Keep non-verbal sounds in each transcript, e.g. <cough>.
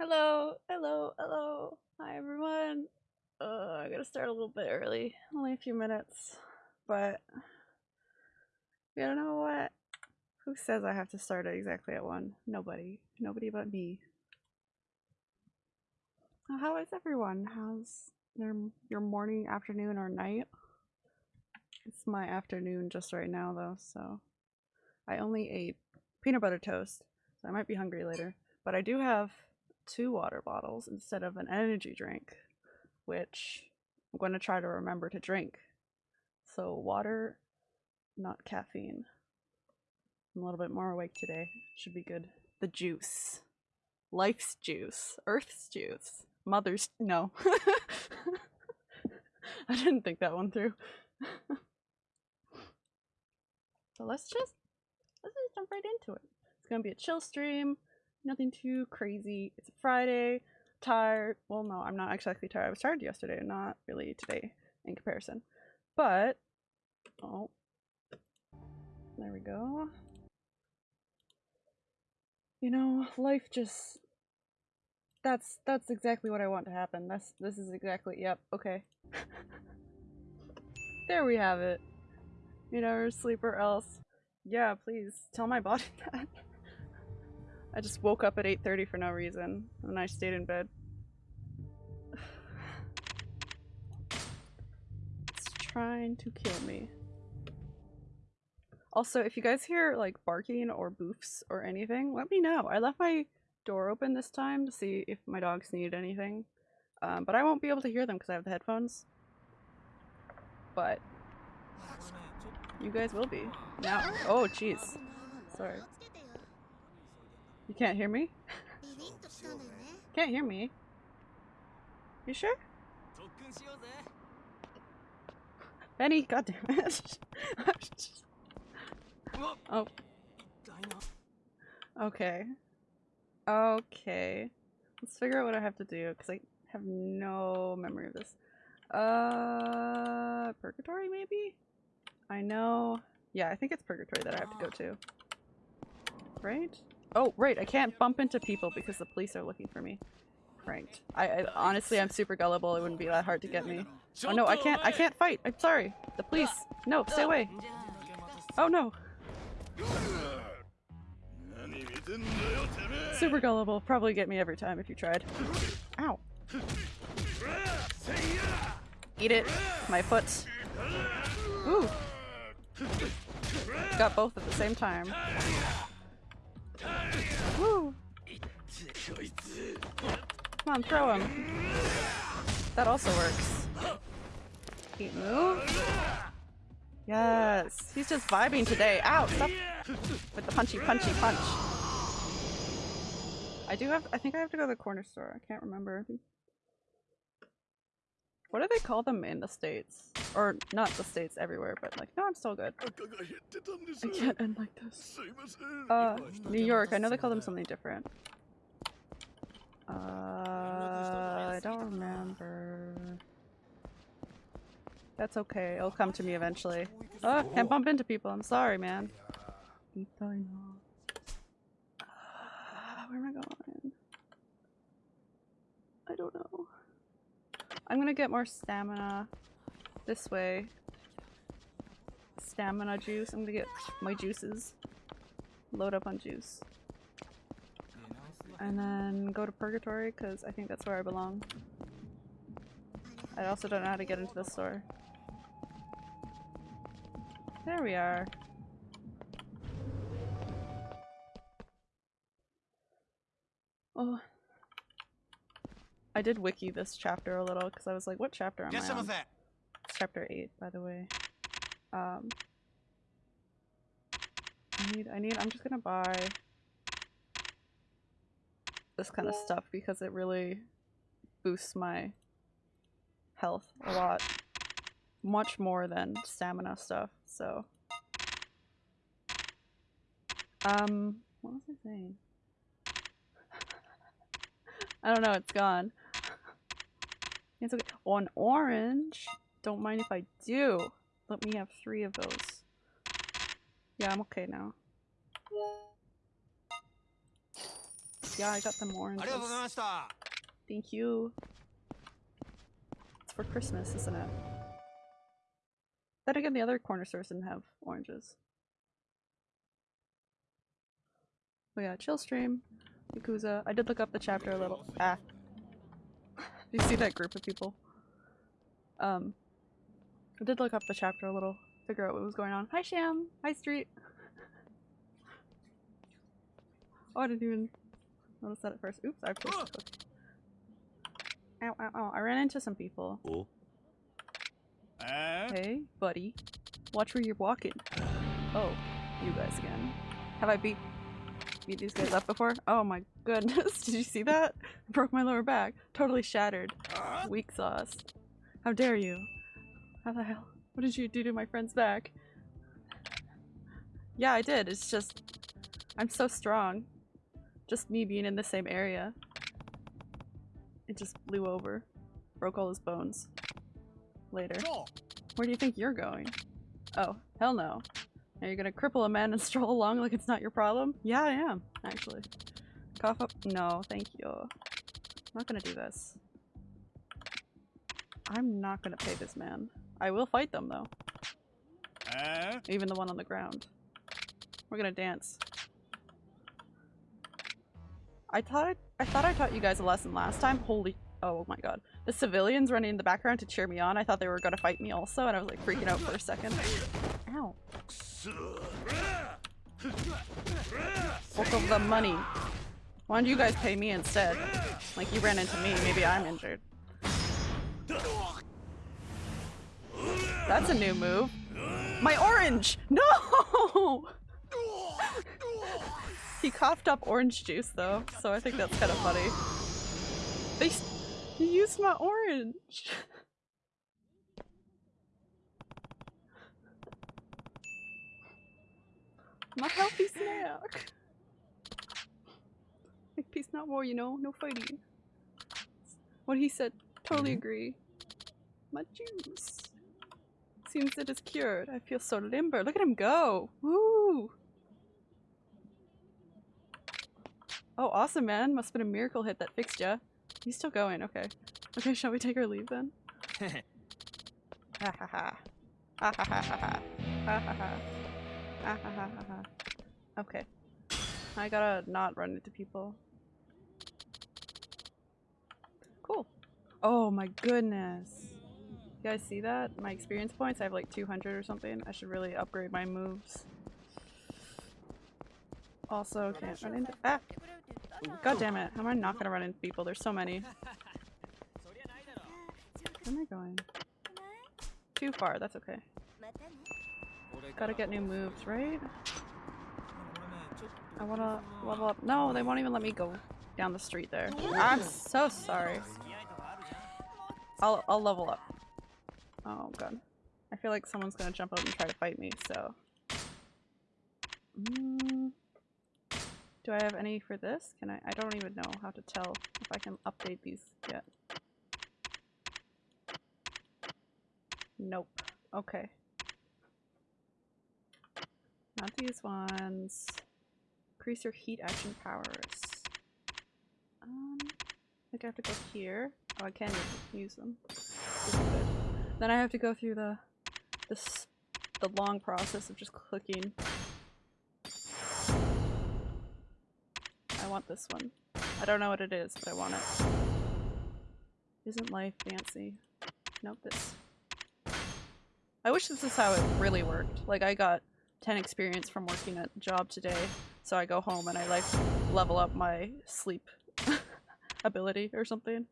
Hello, hello, hello. Hi everyone. Uh, I gotta start a little bit early, only a few minutes, but you know what? Who says I have to start it exactly at one? Nobody. Nobody but me. How is everyone? How's your morning, afternoon, or night? It's my afternoon just right now though, so I only ate peanut butter toast, so I might be hungry later. But I do have two water bottles instead of an energy drink, which I'm going to try to remember to drink. So water, not caffeine. I'm a little bit more awake today. Should be good. The juice. Life's juice. Earth's juice. Mother's no. <laughs> I didn't think that one through. <laughs> so let's just let's just jump right into it. It's gonna be a chill stream. Nothing too crazy. It's Friday. Tired. Well, no, I'm not exactly tired. I was tired yesterday, not really today in comparison. But oh, there we go. You know, life just that's that's exactly what I want to happen. That's this is exactly yep, okay. <laughs> there we have it. You know, sleep or else. Yeah, please tell my body <laughs> that. I just woke up at 8:30 for no reason and I stayed in bed. <sighs> It's trying to kill me. Also, if you guys hear like barking or boofs or anything, let me know. I left my door open this time to see if my dogs need anything. Um, but I won't be able to hear them because I have the headphones. But you guys will be. Now. Oh, jeez. Sorry. You can't hear me? <laughs> Can't hear me. You sure? Benny, goddamn it. <laughs> oh. Okay. Okay. Let's figure out what I have to do, because I have no memory of this. Uh, Purgatory, maybe? I know. Yeah, I think it's Purgatory that I have to go to. Right? Oh, right, I can't bump into people because the police are looking for me. Pranked. I, I honestly, I'm super gullible. It wouldn't be that hard to get me. Oh no, I can't. I can't fight. I'm sorry. The police. No, stay away. Oh no. Super gullible. Probably get me every time if you tried. Ow. Eat it. My foot. Ooh. Got both at the same time. Woo. Come on, throw him. That also works. Keep move. Yes. He's just vibing today. Ow, stop with the punchy punchy punch. I do have- I think I have to go to the corner store. I can't remember. What do they call them in the States? Or not the States, everywhere, but like, no, I'm still good. I can't end like this. Uh, New York, I know they call them something different. Uh, I don't remember. That's okay, it'll come to me eventually. Oh, can't bump into people, I'm sorry, man. Uh, <sighs> where am I going? I don't know. I'm gonna get more stamina this way. Stamina juice. I'm gonna get my juices. Load up on juice. And then go to Purgatory because I think that's where I belong. I also don't know how to get into the store. There we are. Oh. I did wiki this chapter a little because I was like, what chapter am I on? It's chapter 8, by the way. Um, I need, I need, I'm just gonna buy this kind of stuff because it really boosts my health a lot. Much more than stamina stuff, so. Um, what was I saying? I don't know, it's gone. It's okay. Oh, orange. Don't mind if I do. Let me have three of those. Yeah, I'm okay now. Yeah, I got them oranges. Thank you. It's for Christmas, isn't it? Then again, the other corner stores didn't have oranges. Oh we got chill stream. Yakuza. I did look up the chapter a little. Ah. <laughs> You see that group of people? Um, I did look up the chapter a little, figure out what was going on. Hi Sham! Hi Street! oh, I didn't even notice that at first. Oops, I pushed the cookie. Ow, ow, ow. I ran into some people. おえ Hey, buddy. Watch where you're walking. Oh, you guys again. Have I beat beat these guys up before? Oh my goodness. <laughs> Did you see that? Broke my lower back. Totally shattered. Weak sauce. How dare you? How the hell? What did you do to my friend's back? Yeah, I did. It's just I'm so strong. Just me being in the same area. It just blew over. Broke all his bones. Later. Where do you think you're going? Oh, hell no. Are you gonna cripple a man and <laughs> stroll along like it's not your problem? Yeah, I am, actually. Cough up- no, thank you. I'm not gonna do this. I'm not gonna pay this man. I will fight them though, え even the one on the ground. We're gonna dance. I thought I, I thought I taught you guys a lesson last time. Holy oh my god. The civilians running in the background to cheer me on, I thought they were gonna fight me also, and I was like freaking out for a second. Ow. Fuck of the money. Why don't you guys pay me instead? Like you ran into me, maybe I'm injured. That's a new move. My orange! No! he coughed up orange juice though, so I think that's kind of funny. They he used my orange. <laughs> <laughs> my healthy snack. Like peace not war, you know, no fighting. What he said, totally mm-hmm. agree. My juice. Seems it is cured. I feel so limber. Look at him go. Woo! Oh, awesome, man. Must have been a miracle hit that fixed ya. He's still going. Okay. Okay, <laughs> shall we take our leave then? <laughs> Ha ha ha. Ha ha ha ha ha. Ha ha ha. Ha ha ha ha ha. Okay. I gotta not run into people. Cool. Oh my goodness. You guys see that? My experience points? I have like 200 or something. I should really upgrade my moves. Also, can't run into- Ah! God damn it. How am I not gonna run into people? There's so many. Where am I going? Too far, that's okay. Gotta get new moves, right? I wanna level up. No, they won't even let me go down the street there. I'm so sorry. I'll, I'll level up. Oh god. I feel like someone's gonna jump up and try to fight me, so. Mm. Do I have any for this? Can I? I don't even know how to tell if I can update these yet. Nope. Okay. Not these ones. Increase your heat action powers. Um, I think I have to go here. Oh, I can use them. Then I have to go through the this the long process of just clicking. I want this one. I don't know what it is, but I want it. Isn't life fancy? Nope, this. I wish this is how it really worked. Like I got 10 experience from working a job today, so I go home and I like level up my sleep <laughs> ability or something.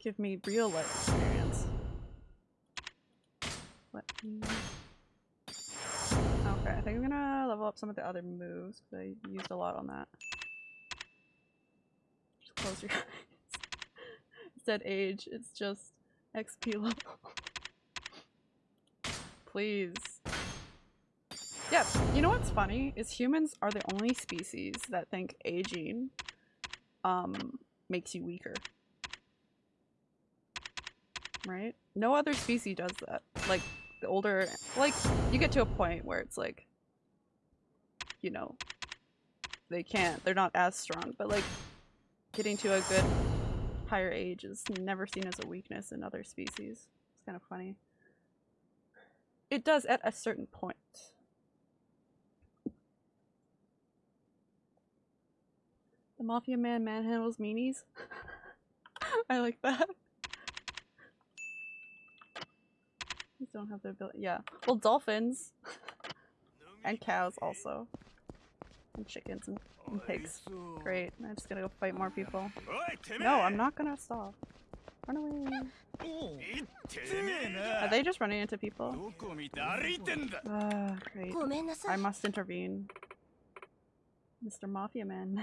Give me real life experience. Let me... Okay, I think I'm gonna level up some of the other moves because I used a lot on that. Just close your <laughs> eyes. Instead age, it's just XP level. Please. Yeah, you know what's funny? Is humans are the only species that think aging um makes you weaker. Right? No other species does that. Like the older, like you get to a point where it's like, you know, they can't, they're not as strong, but like getting to a good higher age is never seen as a weakness in other species. It's kind of funny. It does at a certain point. The Mafia Man manhandles meanies. <laughs> I like that. These don't have the ability. Yeah. Well, dolphins <laughs> and cows also, and chickens and, and pigs. Great. I'm just gonna go fight more people. No, I'm not gonna stop. Run away. Are they just running into people? Uh, great. I must intervene. Mr. Mafia Man.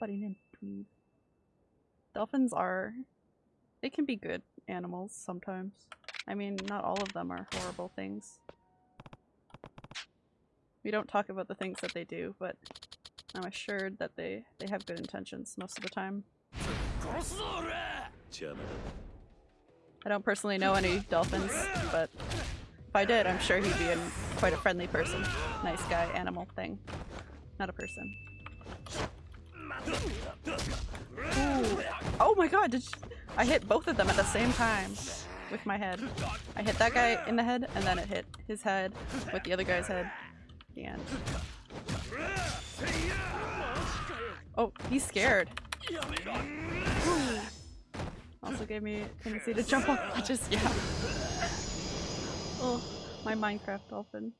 Butting in. Dolphins are... They can be good animals sometimes. I mean, not all of them are horrible things. We don't talk about the things that they do, but I'm assured that they, they have good intentions most of the time. I don't personally know any dolphins, but if I did, I'm sure he'd be an, quite a friendly person. Nice guy, animal thing. Not a person. Ooh. Oh my god, did. I hit both of them at the same time with my head. I hit that guy in the head, and then it hit his head with the other guy's head. Oh, he's scared. <sighs> Also gave me tendency to jump off <laughs> ledges, yeah. <laughs> Oh, my Minecraft dolphin.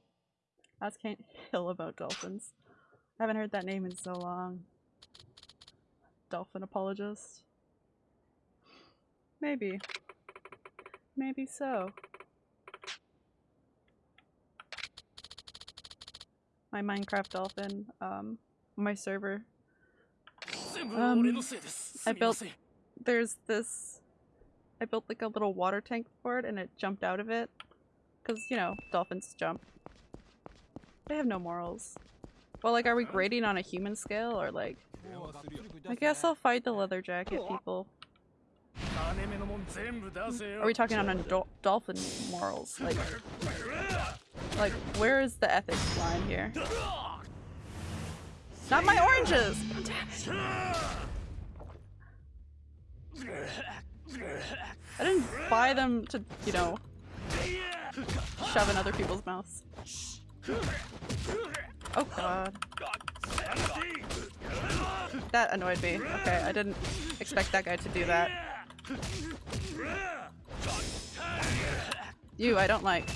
Ask Can't Hill about dolphins. I haven't heard that name in so long. Dolphin apologist. Maybe. Maybe so. my Minecraft Dolphin um, my server. Um, I built there's this I built like a little water tank for it and it jumped out of it because you know dolphins jump. They have no morals. Well, like, are we grading on a human scale or like? I guess I'll fight the leather jacket people. Are we talking on do dolphin morals? Like, like where is the ethics line here not my oranges I didn't buy them to you know shove in other people's mouths. Oh god. That annoyed me. Okay, I didn't expect that guy to do that. You, I don't like.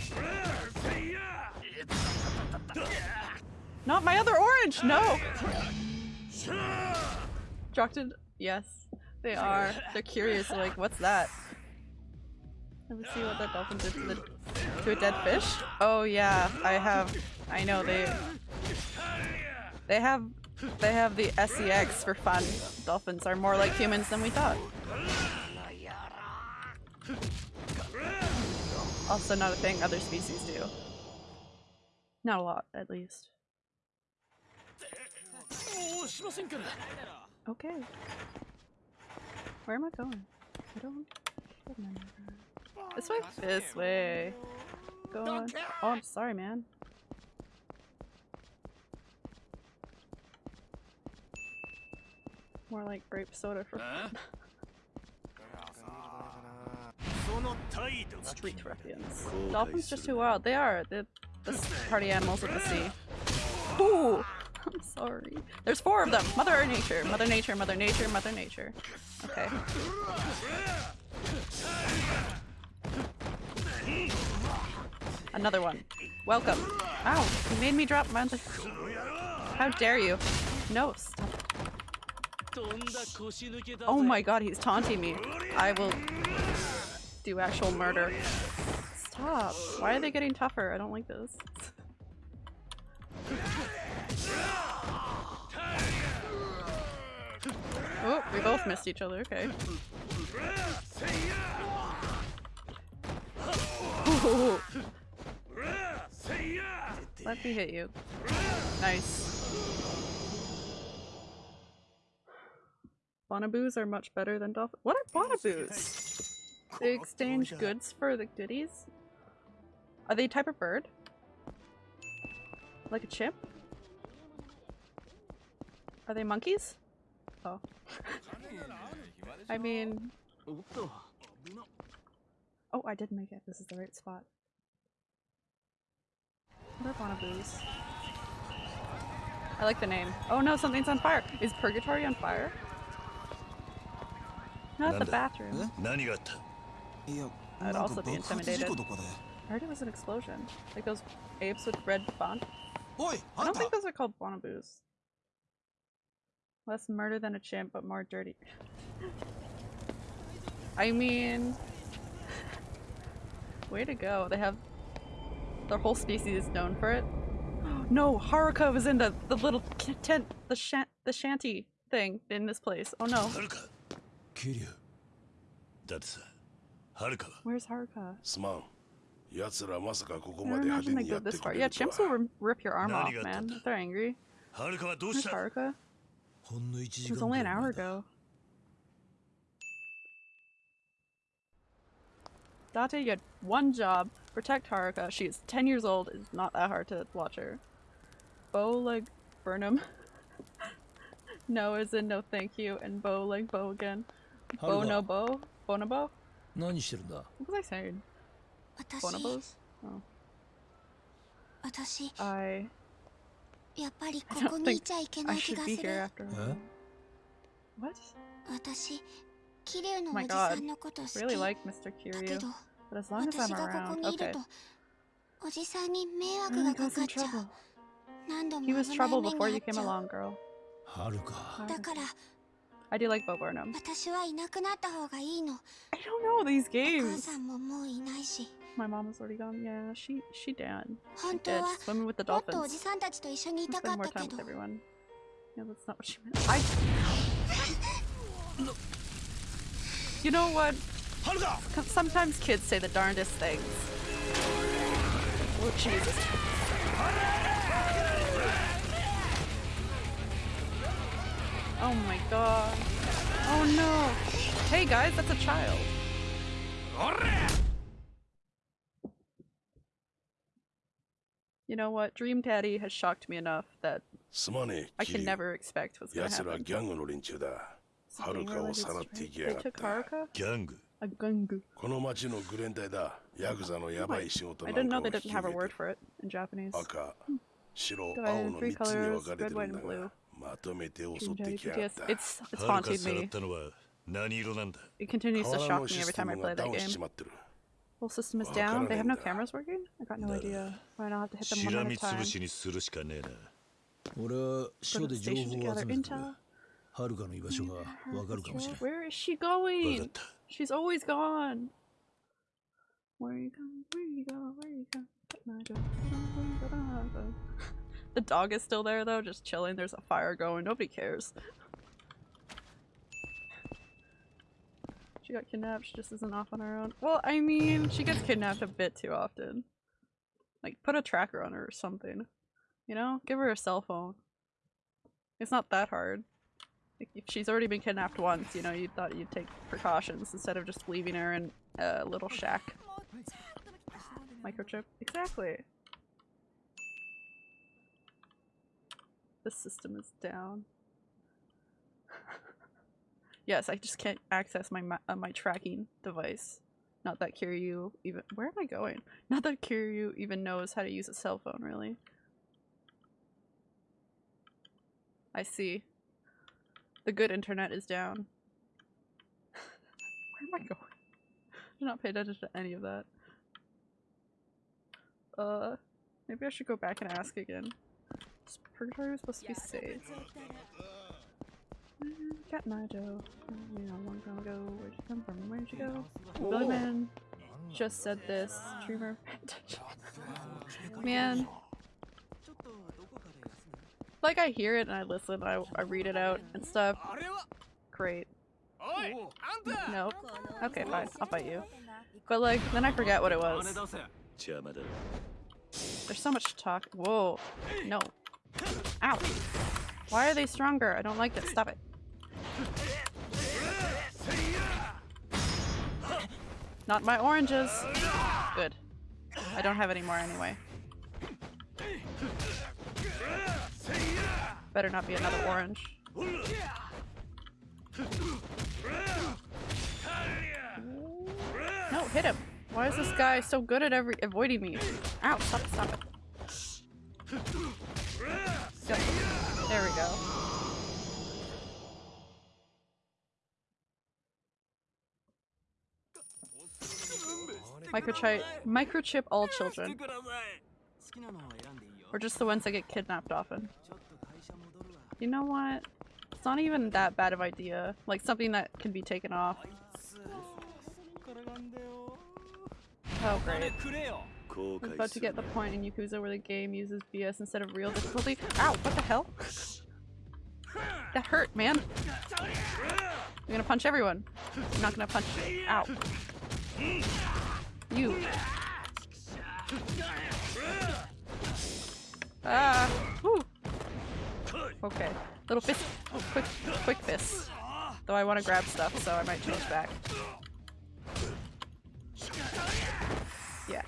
Not my other orange! No! Destructed? Yes, they are. They're curious, like, what's that? Let's see what that dolphin did to, the, to a dead fish. Oh yeah, I have. I know they. They have. They have the SEX for fun. Dolphins are more like humans than we thought. Also, not a thing other species do. Not a lot, at least. Okay. Where am I going? I don't remember. This way? This way. Go on. Oh, I'm sorry, man. More like grape soda for fun. <laughs> Street ruffians. Dolphins just too wild. They are. the party animals of the sea. Ooh! <laughs> I'm sorry. There's four of them. Mother Nature, Mother Nature, Mother Nature, Mother Nature. Okay. Another one. Welcome. Ow, you made me drop my- <laughs> How dare you. No, stop. Oh my god, he's taunting me. I will do actual murder. Stop. Why are they getting tougher? I don't like this. <laughs> Oh, we both missed each other. Okay. <laughs> Let me hit you. Nice. Bonaboos are much better than dolphins. What are bonaboos? They exchange goods for the goodies? Are they a type of bird? Like a chimp? Are they monkeys? Oh. I mean... Oh, I did make it. This is the right spot. Rip on a booze. I like the name. Oh no, something's on fire. Is Purgatory on fire? Not the bathroom. I'd also be intimidated. I heard it was an explosion. Like those apes with red font. I don't think those are called Bonaboos. Less murder than a chimp, but more dirty. I mean, way to go. They have their whole species is known for it. <gasps> No, Haruka was in the the little ki- tent, the shan the shanty thing in this place. Oh no, はるか桐生だってさはるかは where's Haruka? すまん奴らまさかここ I ま don't で派 imagine 手 they にや go って this く far. れ Yeah, ると chimps will は rim- rip your arm off, Nani ga man. attanda? if They're angry. はるかはどう Where's した Haruka? It was only an hour ago. Date, you had one job. Protect Haruka. She is 10 years old. It's not that hard to watch her. Bowleg Burnham. <laughs> no is in no thank you. And Bowleg Bow again. Bonobo? Bonobo? What was I saying? Bonobos? Oh. I... やっぱりここにいちゃいけない気がする。私、キリのおじさんのこと、私がここにいると、おじさんに迷惑がかかっちゃう。何度もな。だから、私はいなくなった方がいいの。お母さんももういないし。My mom is already gone. Yeah, she she did. She did. She's swimming with the dolphins. Spend more time with everyone. Yeah, that's not what she meant. I. <laughs> You know what? Sometimes kids say the darndest things. Oh Jesus. Oh my god. Oh no. Hey guys, that's a child. You know what? Dream Daddy has shocked me enough that すまね I え can 桐生 never expect what's gonna 奴ら happen. ギャングの連中だ It's a はる gang かを related さらってい strike. きや They がっ took た Haruka? ギャング A gungu. この町のグレン隊だヤクザのヤバい仕事 I なん didn't か know を they 引 didn't き have a 受け word て for it in Japanese. 赤白 Divided 青 in の three 3つに分 colors, かれて red, る white, んだ and blue. がまとめて襲 Dream って Daddy きやがっ PTS. た It's it's はるか haunted さらっ me. たのは何色なんだ It continues to 川 shock の me シ every ステ time I ム play がダ that ウンしち game. Whole system is down. They have no cameras working? I got no idea. Why not have to hit them one at a time? Go the station to gather intel. Where is she going? She's always gone. Where are you going? Where are you going? Where are you going? <laughs> The dog is still there though, just chilling. There's a fire going. Nobody cares. She got kidnapped. She just isn't off on her own. Well, I mean, she gets kidnapped a bit too often. Like, put a tracker on her or something. You know? Give her a cell phone. It's not that hard. Like, if she's already been kidnapped once, you know, you thought you'd take precautions instead of just leaving her in a little shack. Microchip. Exactly. The system is down. Yes, I just can't access my ma- uh, my tracking device. Not that Kiryu even- where am I going? Not that Kiryu even knows how to use a cell phone, really. I see. The good internet is down. <laughs> Where am I going? I did not pay attention to any of that. Uh, maybe I should go back and ask again. Is Purgatory was supposed to be safe. Cat Naruto. You know, long time ago. Where'd you come from? Where'd you go? Oh. Billy Man just said this. Dreamer. Man. Like I hear it and I listen, I, I read it out and stuff. Great. Nope. Okay, fine. I'll fight you. But like, then I forget what it was. There's so much talk. Whoa. No. Ow. Why are they stronger? I don't like that. Stop it. Not my oranges. Good. I don't have any more anyway. Better not be another orange. No, hit him. Why is this guy so good at every avoiding me? Ow, stop it, stop it. Go. There we go. Microchip, microchip all children. Or just the ones that get kidnapped often. You know what? It's not even that bad of idea. Like something that can be taken off. Oh great. I'm about to get the point in Yakuza where the game uses BS instead of real difficulty. Ow, what the hell? That hurt, man. I'm gonna punch everyone. I'm not gonna punch- ow. You. Ah. Whew. Okay. Little fist. Oh, quick, quick fist. Though I want to grab stuff, so I might change back. Yeah.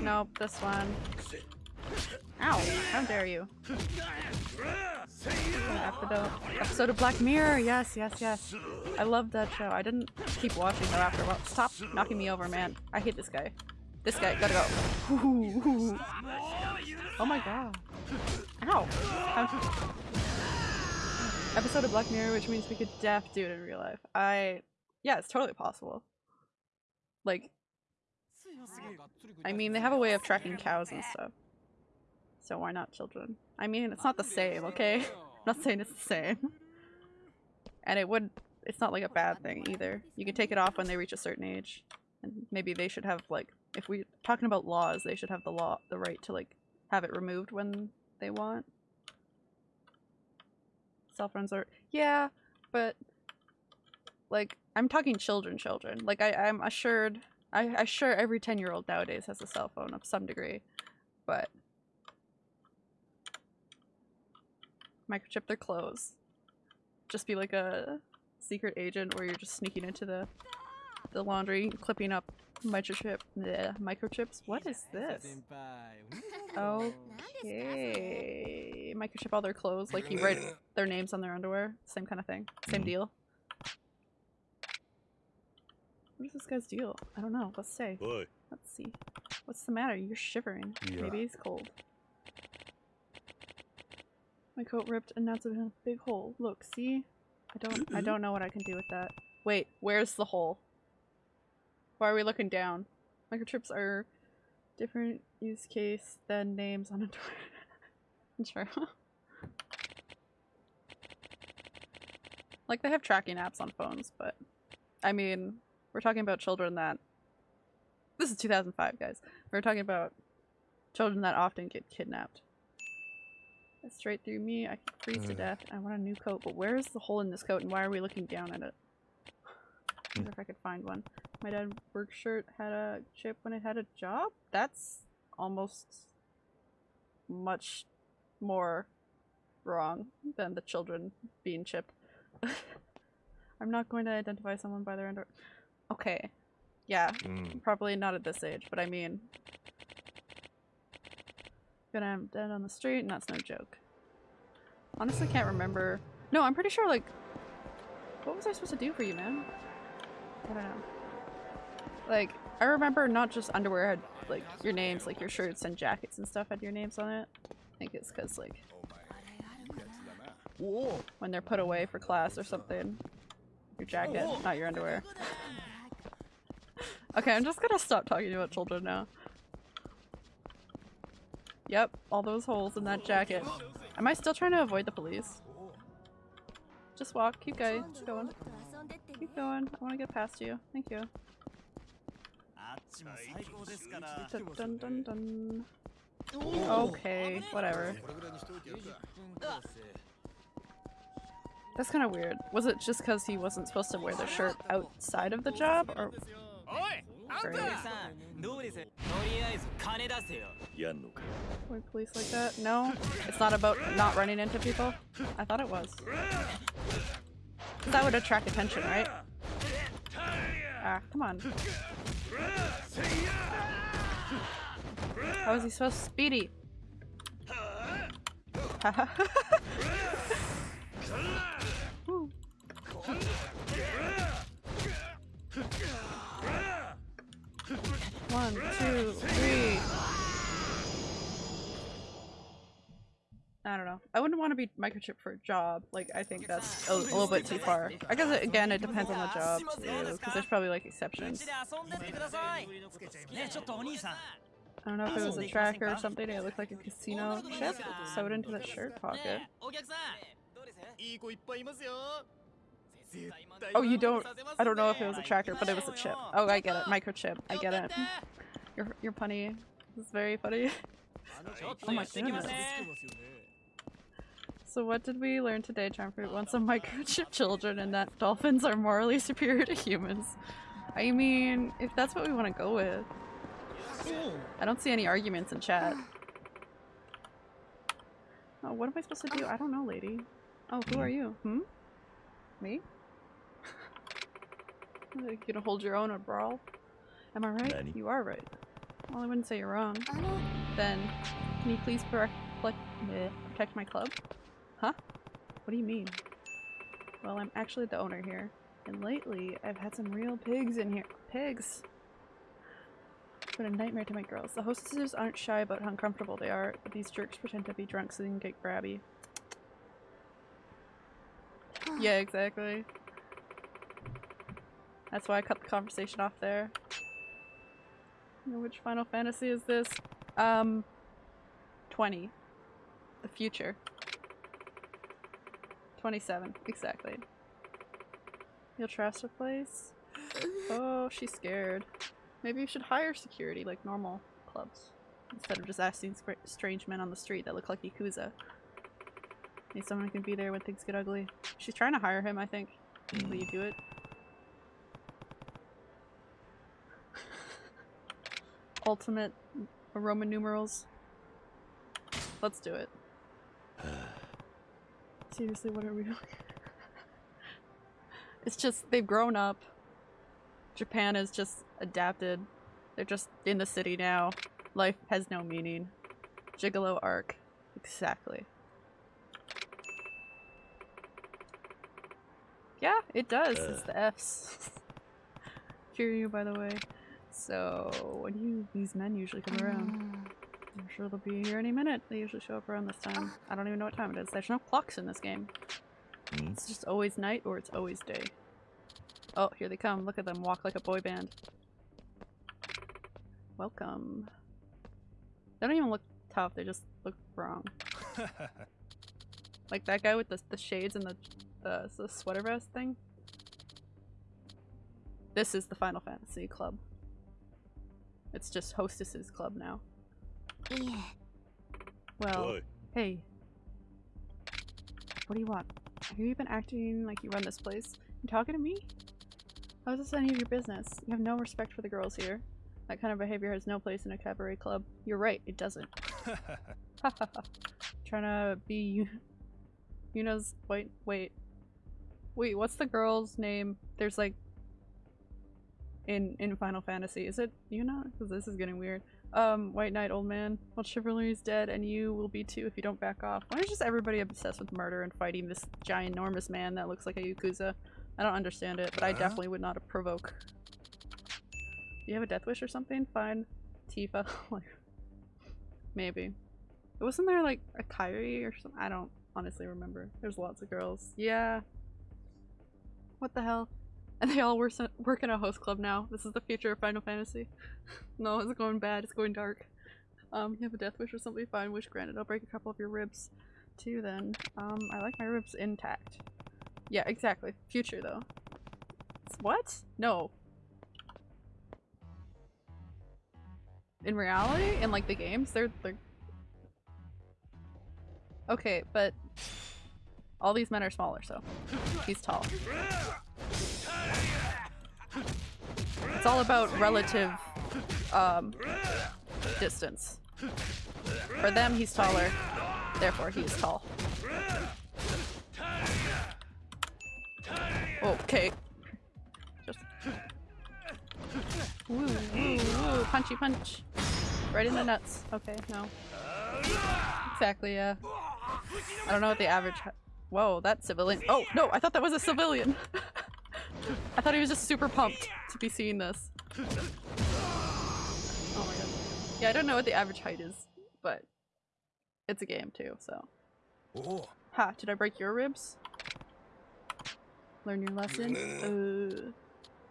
Nope, this one. Ow! How dare you? Episode, episode of Black Mirror. Yes, yes, yes. I love that show. I didn't keep watching though after a while. Stop knocking me over, man. I hate this guy. This guy, gotta go. <laughs> Oh my god. Ow. How- Episode of Black Mirror, which means we could def do it in real life. I, yeah, it's totally possible. Like, I mean, they have a way of tracking cows and stuff. So why not children? I mean, it's not the same, okay? I'm not saying it's the same. <laughs> And it would, it's not like a bad thing either. You can take it off when they reach a certain age. And maybe they should have like, if we're talking about laws, they should have the law, the right to like, have it removed when they want. Cell phones are, yeah, but like, I'm talking children, children. Like, I, I'm assured, I- I'm sure every 10 year old nowadays has a cell phone of some degree, but microchip their clothes. Just be like a secret agent where you're just sneaking into the the laundry, clipping up microchip the microchips. What is this? Okay. Microchip all their clothes, like you write <laughs> their names on their underwear. Same kind of thing. Same Mhm. deal. What is this guy's deal? I don't know. Let's say. おい Let's see. What's the matter? You're shivering. Yeah. Maybe he's cold. My coat ripped and that's a big hole. Look, see? I don't I don't know what I can do with that. Wait, where's the hole? Why are we looking down? Microchips are different use case than names on a door. <laughs> sure. <laughs> like they have tracking apps on phones, but I mean, we're talking about children that this is 2005, guys. We're talking about children that often get kidnapped. Straight through me. I can freeze to hmm. death. I want a new coat, but where is the hole in this coat and why are we looking down at it? I wonder hmm. if I could find one. My dad work shirt had a chip when it had a job? That's almost much more wrong than the children being chipped. <laughs> I'm not going to identify someone by their under- Okay. Yeah, うん Probably not at this age, but I mean. Gonna have dead on the street, and that's no joke. Honestly, can't remember. No, I'm pretty sure, like. What was I supposed to do for you, man? I don't know. Like, I remember not just underwear had, like, your names, like your shirts and jackets and stuff had your names on it. I think it's because, like, when they're put away for class or something. Your jacket, not your underwear. <laughs> Okay, I'm just gonna stop talking about children now. Yep, all those holes in that jacket. Am I still trying to avoid the police? Just walk, keep going, keep going. Keep going, I wanna get past you. Thank you. Dun, dun, dun, dun. Okay, whatever. That's kind of weird. Was it just because he wasn't supposed to wear the shirt outside of the job, or Police like that? No? It's not about not running into people? I thought it was. That would attract attention, right? Ah, come on. How is he so speedy? <laughs> One, two, three. I don't know. I wouldn't want to be microchip for a job. Like, I think that's a, a, little bit too far. I guess, again, it depends on the job, too, because there's probably, like, exceptions. I don't know if it was a tracker or something, it looked like a casino chip sewed into the shirt pocket. Oh, you don't. I don't know if it was a tracker, but it was a chip. Oh, I get it. Microchip. I get it. You're you're funny. This is very funny. <laughs> Oh my goodness. So what did we learn today, Charmfruit? Want some microchip <laughs> children and that dolphins are morally <laughs> superior to humans. I mean, if that's what we want to go with. I don't see any arguments in chat. Oh, what am I supposed to do? I don't know, lady. Oh, who are you? Hmm? Me? You gonna hold your own or brawl? Am I right? Nanny. You are right. Well, I wouldn't say you're wrong. Then, can you please protect, eh, protect my club? Huh? What do you mean? Well, I'm actually the owner here. And lately, I've had some real pigs in here. Pigs! It's been a nightmare to my girls. The hostesses aren't shy about how uncomfortable they are, but these jerks pretend to be drunk so they can get grabby. Yeah, exactly. That's why I cut the conversation off there. Which Final Fantasy is this? Um, 20. The future. 27, exactly. You'll trust a place? Oh, she's scared. Maybe you should hire security like normal clubs. Instead of just asking strange men on the street that look like Yakuza. Need someone can be there when things get ugly. She's trying to hire him, I think. Will you do it? Ultimate Roman numerals. Let's do it. <sighs> Seriously, what are we doing? <laughs> it's just, they've grown up. Japan has just adapted. They're just in the city now. Life has no meaning. Gigolo arc. Exactly. Yeah, it does. It's uh. the F's. <laughs> Hear you, by the way. So, when do these men usually come around? I'm sure they'll be here any minute. They usually show up around this time. I don't even know what time it is. There's no clocks in this game. Hmm? It's just always night or it's always day. Oh, here they come. Look at them walk like a boy band. Welcome. They don't even look tough, they just look wrong. <laughs> Like that guy with the, the shades and the, the, the sweater vest thing. This is the Final Fantasy club. It's just Hostess's Club now. Yeah. Well, Boy. hey. What do you want? Have you been acting like you run this place? You talking to me? How is this any of your business? You have no respect for the girls here. That kind of behavior has no place in a cabaret club. You're right, it doesn't. <laughs> <laughs> Trying to be Yuna's- wait, wait. Wait, what's the girl's name? There's like in in Final Fantasy. Is it Yuna? Because this is getting weird. Um, White Knight, old man. Well, chivalry is dead, and you will be too if you don't back off. Why is just everybody obsessed with murder and fighting this giant, enormous man that looks like a Yakuza? I don't understand it, but I definitely would not provoke. Do you have a death wish or something? Fine. Tifa. <laughs> like, maybe. Wasn't there like a Kyrie or something? I don't honestly remember. There's lots of girls. Yeah. What the hell? And they all work, work in a host club now. This is the future of Final Fantasy. <laughs> no, it's going bad. It's going dark. Um, you have a death wish or something? Fine, wish granted. I'll break a couple of your ribs too then. Um, I like my ribs intact. Yeah, exactly. Future though. It's- What? No. In reality, in like the games, they're they're Okay, but all these men are smaller, so he's tall. It's all about relative um, distance. For them, he's taller. Therefore, he's tall. Okay. Just punchy punch. Right in the nuts. Okay, no. Exactly, yeah. I don't know what the average. Whoa, that civilian. Oh, no, I thought that was a civilian. <laughs> I thought he was just super pumped to be seeing this. Oh my god. Yeah, I don't know what the average height is, but it's a game too, so. Ha, did I break your ribs? Learn your lesson? Uh,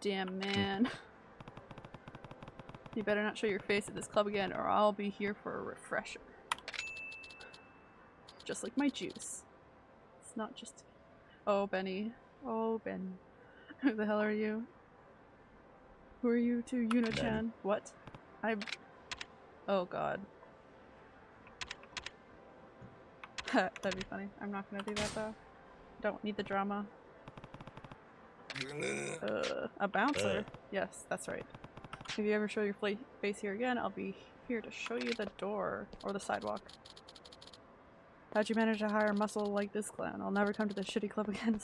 damn man. You better not show your face at this club again or I'll be here for a refresher. Just like my juice. It's not just- Oh, Benny. Oh, Ben. <laughs> Who the hell are you? Who are you to Yuna-chan? What? I- Oh god. <laughs> That'd be funny. I'm not gonna do that though. Don't need the drama. <laughs> Uh, a bouncer? Yes, that's right. If you ever show your face here again, I'll be here to show you the door or the sidewalk. How'd you manage to hire muscle like this clown? I'll never come to this shitty club again.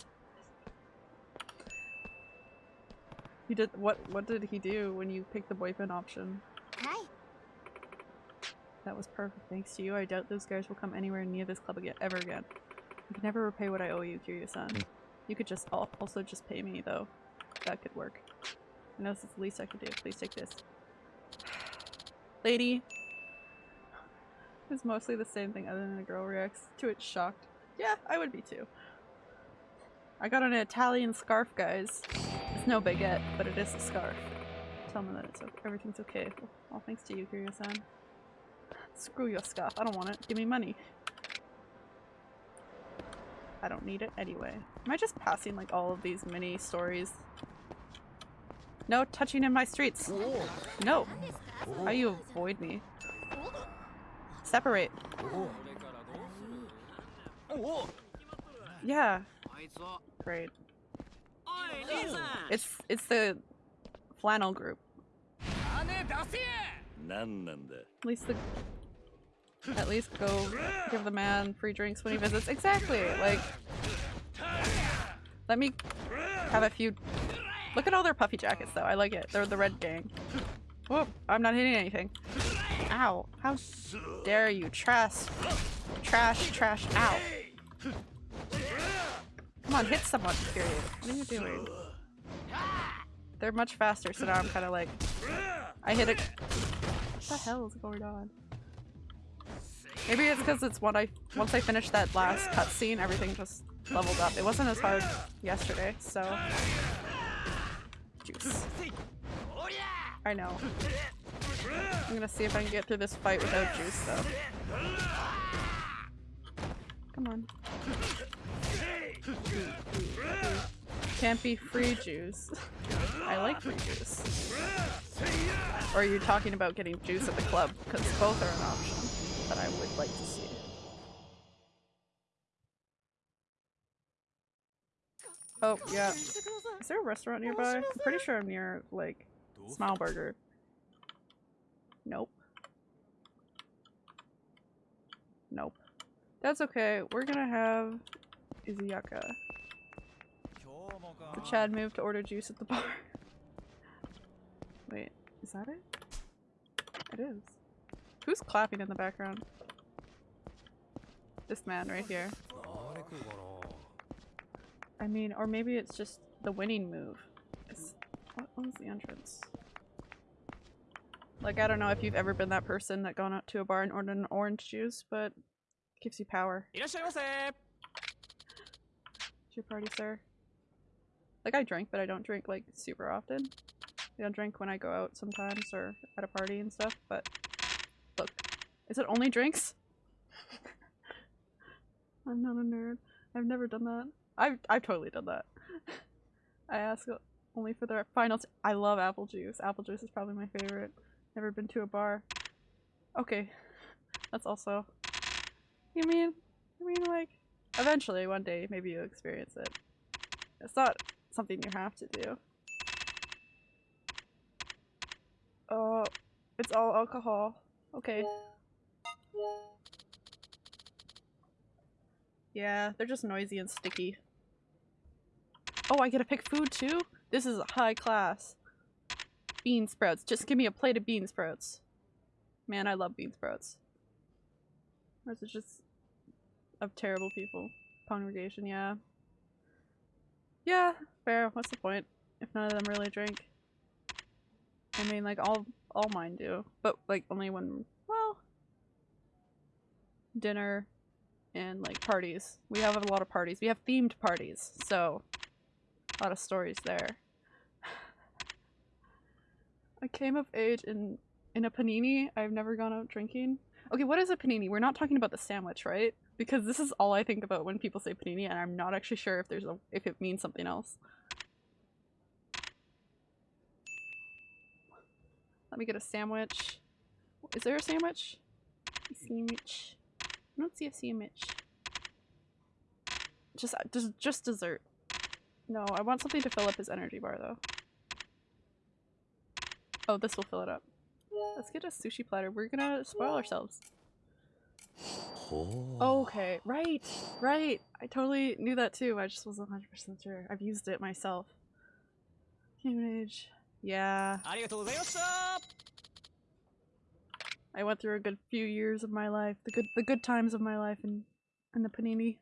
He did what? What did he do when you picked the boyfriend option? はい That was perfect. Thanks to you, I doubt those guys will come anywhere near this club again, ever again. I can never repay what I owe you, Kiryu-san. Hmm. You could just also just pay me, though. That could work. I know this is the least I could do. Please take this. <sighs> Lady! It's mostly the same thing other than a girl reacts to it shocked. Yeah, I would be too. I got an Italian scarf, guys. No baguette, but it is a scarf. Tell me that it's okay. everything's okay. All thanks to you, Kiryu-san. Screw your scarf. I don't want it. Give me money. I don't need it anyway. Am I just passing like all of these mini stories? No touching in my streets. No. How you avoid me? Separate. Yeah. Great. It's it's the flannel group. At least the at least go give the man free drinks when he visits. Exactly. Like let me have a few Look at all their puffy jackets though. I like it. They're the red gang. Whoop, I'm not hitting anything. Ow. How dare you trash trash trash out. Come on, hit someone, period. What are you doing? They're much faster, so now I'm kinda like I hit it. What the hell is going on? Maybe it's because it's when I once I finished that last cutscene, everything just leveled up. It wasn't as hard yesterday, so juice. I know. I'm gonna see if I can get through this fight without juice, though. Come on. Can't be free juice. I like free juice. Or are you talking about getting juice at the club? Because both are an option that I would like to see. Oh, yeah. Is there a restaurant nearby? I'm pretty sure I'm near, like, Smile Burger. Nope. Nope. That's okay. We're gonna have Izuyaka. Oh the Chad moved to order juice at the bar. Wait, is that it? It is. Who's clapping in the background? This man right here. I mean, or maybe it's just the winning move. It's, what was the entrance? Like, I don't know if you've ever been that person that gone out to a bar and ordered an orange juice, but gives you power. It's your party, sir. Like, I drink, but I don't drink, like, super often. I don't drink when I go out sometimes or at a party and stuff, but look. Is it only drinks? <laughs> I'm not a nerd. I've never done that. I've, I've totally done that. <laughs> I ask only for the finals. I love apple juice. Apple juice is probably my favorite. Never been to a bar. Okay. <laughs> That's also... You mean... I mean, like... Eventually, one day, maybe you'll experience it. It's not something you have to do. Oh, it's all alcohol. Okay. Yeah, they're just noisy and sticky. Oh, I get to pick food too? This is high class. Bean sprouts. Just give me a plate of bean sprouts. Man, I love bean sprouts. Or is it just of terrible people? Congregation, yeah. Yeah, fair. What's the point? If none of them really drink. I mean, like, all, all mine do. But, like, only when, well... Dinner and, like, parties. We have a lot of parties. We have themed parties, so... A lot of stories there. <sighs> I came of age in in a panini. I've never gone out drinking. Okay, what is a panini? We're not talking about the sandwich, right? Because this is all I think about when people say panini, and I'm not actually sure if there's a if it means something else. Let me get a sandwich. Is there a sandwich? A sandwich. I don't see a sandwich. Just uh, just just dessert. No, I want something to fill up his energy bar though. Oh, this will fill it up. Let's get a sushi platter. We're gonna spoil ourselves. Oh. Okay, right, right. I totally knew that too. I just wasn't 100% sure. I've used it myself. Humanage. Yeah. I went through a good few years of my life, the good the good times of my life and and the panini.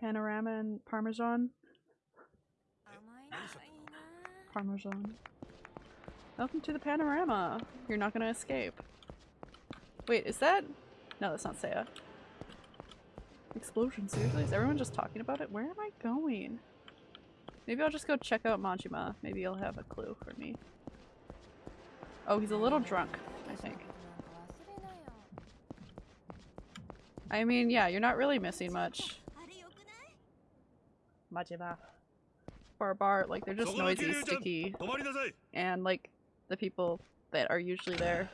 Panorama and parmesan. Parmesan. Welcome to the panorama. You're not gonna escape. Wait, is that? No, that's not Saya. Explosion, seriously? Is everyone just talking about it? Where am I going? Maybe I'll just go check out Majima. Maybe he'll have a clue for me. Oh, he's a little drunk, I think. I mean, yeah, you're not really missing much. Majima. Bar bar, like, they're just noisy, sticky. And, like, the people that are usually there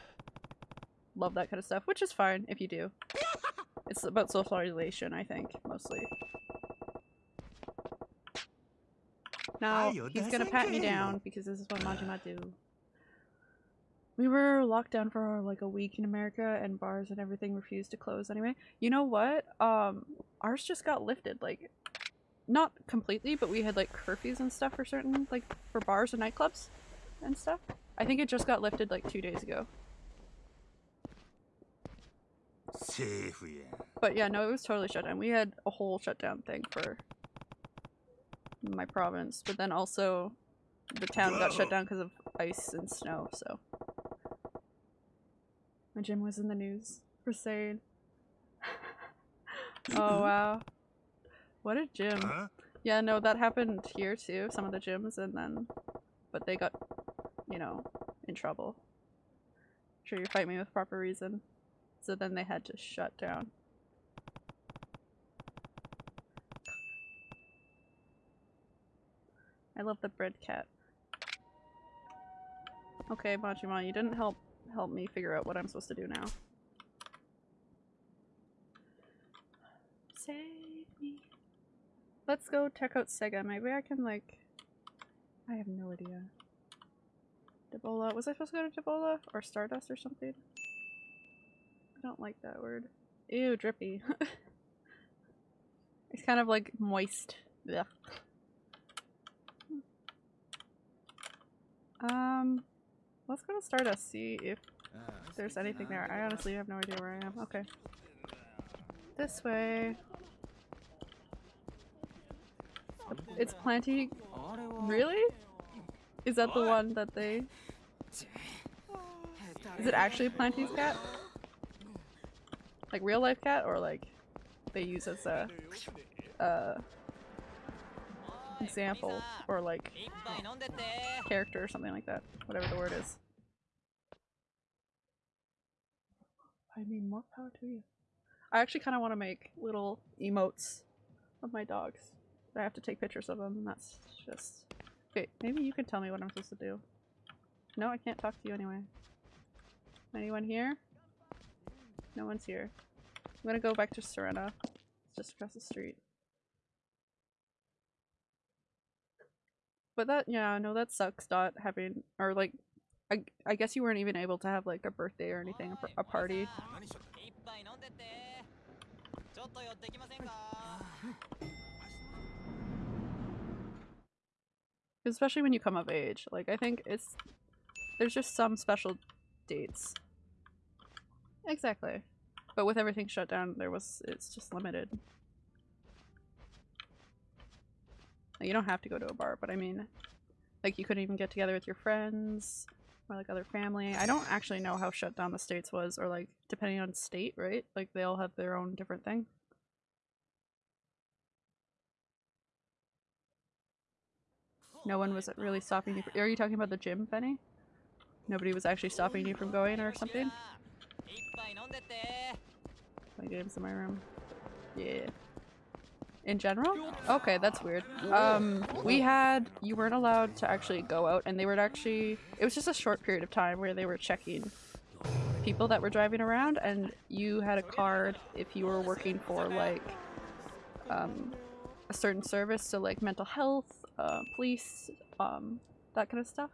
love that kind of stuff, which is fine if you do. <laughs> It's about socialization, I think, mostly. Now, he's gonna pat me down because this is what Majima do. We were locked down for like a week in America and bars and everything refused to close anyway. You know what? Um, ours just got lifted, like, not completely, but we had like curfews and stuff for certain, like, for bars and nightclubs and stuff. I think it just got lifted like two days ago. But yeah, no, it was totally shut down. We had a whole shutdown thing for my province, but then also the town got shut down because of ice and snow, so. My gym was in the news for saying. <laughs> oh mm-hmm. wow. What a gym. Huh? Yeah, no, that happened here too, some of the gyms, and then. But they got, you know, in trouble. I'm sure you fight me with proper reason. So then they had to shut down. I love the bread cat. Okay, Majima, you didn't help help me figure out what I'm supposed to do now. Save me. Let's go check out Sega. Maybe I can like I have no idea. Debola. Was I supposed to go to Debola? Or Stardust or something? Don't like that word. Ew, drippy. <laughs> it's kind of like moist. Ugh. Um, let's go to Stardust, see if there's anything there. I honestly have no idea where I am. Okay. This way. It's Planty. Really? Is that the one that they... Is it actually Planty's cat? Like real life cat or like they use as a uh, example or like character or something like that. Whatever the word is. I mean more power to you. I actually kind of want to make little emotes of my dogs. I have to take pictures of them and that's just... Okay, maybe you can tell me what I'm supposed to do. No, I can't talk to you anyway. Anyone here? No one's here. I'm gonna go back to Serena. It's just across the street. But that, yeah, no, that sucks not having, or like, I, I guess you weren't even able to have like a birthday or anything, a, a party. Especially when you come of age. Like, I think it's, there's just some special dates Exactly. But with everything shut down, there was. It's just limited. You don't have to go to a bar, but I mean. Like, you couldn't even get together with your friends or like other family. I don't actually know how shut down the states was, or like depending on state, right? Like they all have their own different thing. No one was really stopping you. Are you talking about the gym, Benny? Nobody was actually stopping you from going or something? My game's in my room. Yeah. In general? Okay, that's weird. Um, we had- you weren't allowed to actually go out and they were actually- it was just a short period of time where they were checking people that were driving around and you had a card if you were working for like um, a certain service, so like mental health, uh, police, um, that kind of stuff.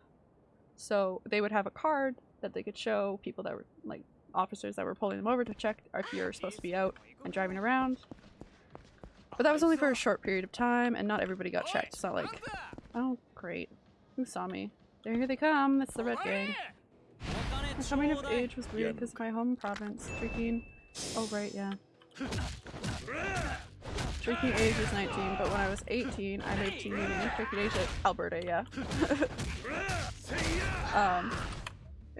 So they would have a card that they could show people that were like officers that were pulling them over to check if you're supposed to be out and driving around. But that was only for a short period of time, and not everybody got checked. It's not like, oh, great. Who saw me? There here they come. It's the Red Gang. My coming of age was weird because my home province, drinking. Oh, right, yeah. Drinking age was 19, but when I was 18, I moved to uni. Drinking age at Alberta, yeah. <laughs> um,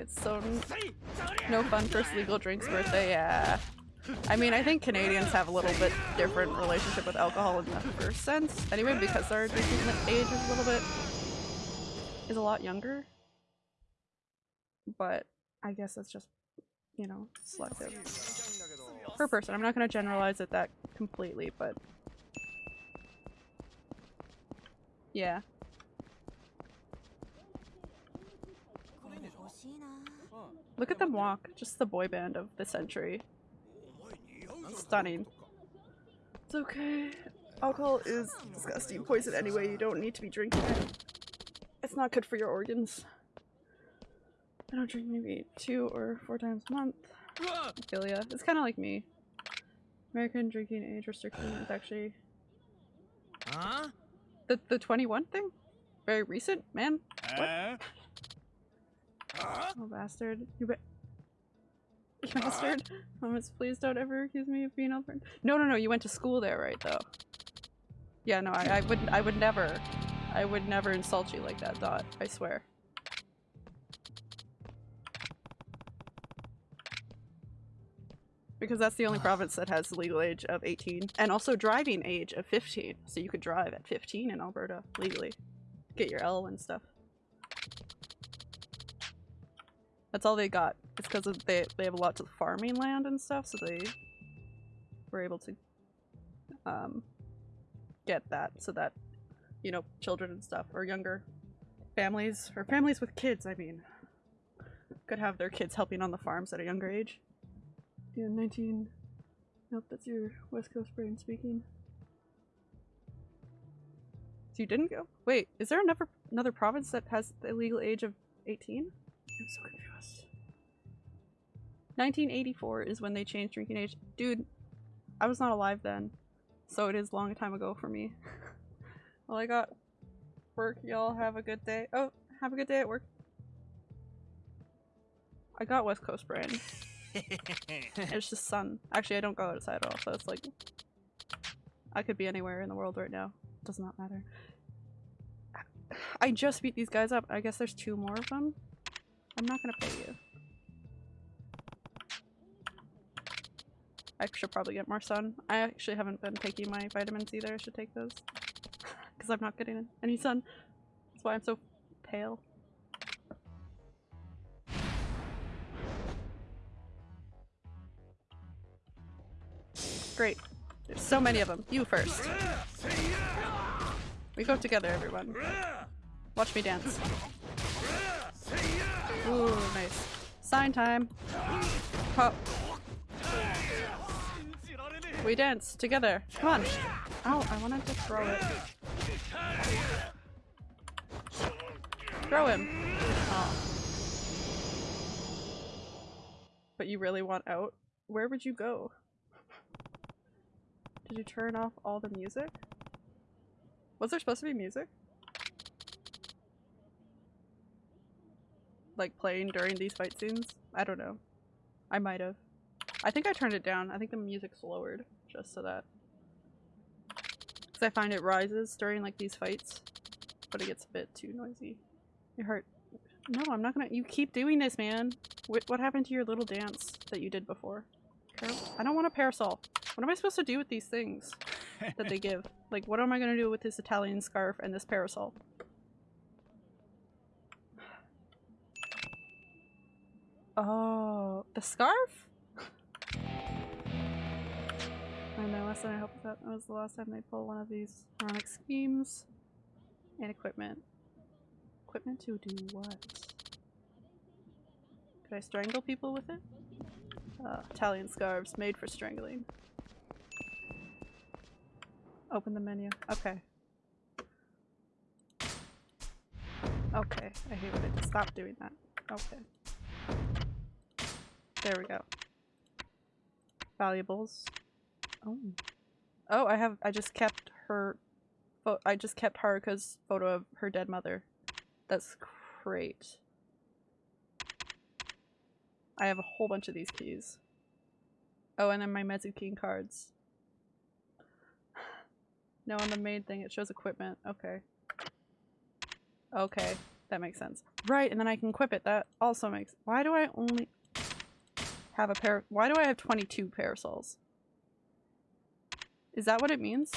it's so no fun first legal drinks birthday, yeah. I mean, I think Canadians have a little bit different relationship with alcohol in the first sense, anyway, because our drinking age is a little bit is a lot younger. But I guess it's just, you know, selective per person. I'm not going to generalize it that completely, but yeah. Look at them walk. Just the boy band of the century. Stunning. It's okay. Alcohol is disgusting poison anyway. You don't need to be drinking it. It's not good for your organs. I don't drink maybe two or four times a month. Ya. It's kind of like me. American drinking age restriction is actually あ the the 21 thing. Very recent, man. え Oh bastard. You bet. <laughs> Bastard. <laughs> Moments, please don't ever accuse me of being Albertan. No, no, no. You went to school there, right? Though. Yeah, no. I, I would. I would never. I would never insult you like that, Dot. I swear. Because that's the only province that has legal age of 18 and also driving age of 15. So you could drive at 15 in Alberta legally. Get your L and stuff. That's all they got. It's because they they have lots of farming land and stuff, so they were able to um get that so that you know children and stuff or younger families or families with kids. I mean, could have their kids helping on the farms at a younger age. Yeah, nineteen. Nope, that's your West Coast brain speaking. So you didn't go? Wait, is there another another province that has the legal age of eighteen? I'm so confused. 1984 is when they changed drinking age. Dude, I was not alive then, so it is long time ago for me. <laughs> well, I got work. Y'all have a good day. Oh, have a good day at work. I got West Coast brain. <laughs> it's just sun. Actually, I don't go outside at all, so it's like I could be anywhere in the world right now. Does not matter. I just beat these guys up. I guess there's two more of them. I'm not gonna pay you. I should probably get more sun. I actually haven't been taking my vitamins either. I should take those. <laughs> Because I'm not getting any sun. That's why I'm so pale. Great. There's so many of them. You first. We go together, everyone. Watch me dance. Ooh, nice. Sign time. Pop. We dance together. Come on. Ow, I wanted to throw it. Throw him. Oh. But you really want out? Where would you go? Did you turn off all the music? Was there supposed to be music? Like playing during these fight scenes? I don't know. I might have. I think I turned it down. I think the music's lowered just so that. Because I find it rises during like these fights, but it gets a bit too noisy. Your heart. No, I'm not gonna. You keep doing this, man. What, what happened to your little dance that you did before? Par- I don't want a parasol. What am I supposed to do with these things that they <laughs> give? Like, what am I gonna do with this Italian scarf and this parasol? Oh, the scarf? I know, last time I hope that was the last time they pulled one of these ironic schemes. And equipment. Equipment to do what? Could I strangle people with it? Uh, Italian scarves made for strangling. Open the menu. Okay. Okay, I hate it stop doing that. Okay. There we go. Valuables. Oh. Oh, I have- I just kept her- I just kept Haruka's photo of her dead mother. That's great. I have a whole bunch of these keys. Oh, and then my MesuKing cards. No, on the main thing it shows equipment. Okay. Okay, that makes sense. Right, and then I can equip it. That also makes- Why do I only have a pair- Why do I have 22 parasols? Is that what it means?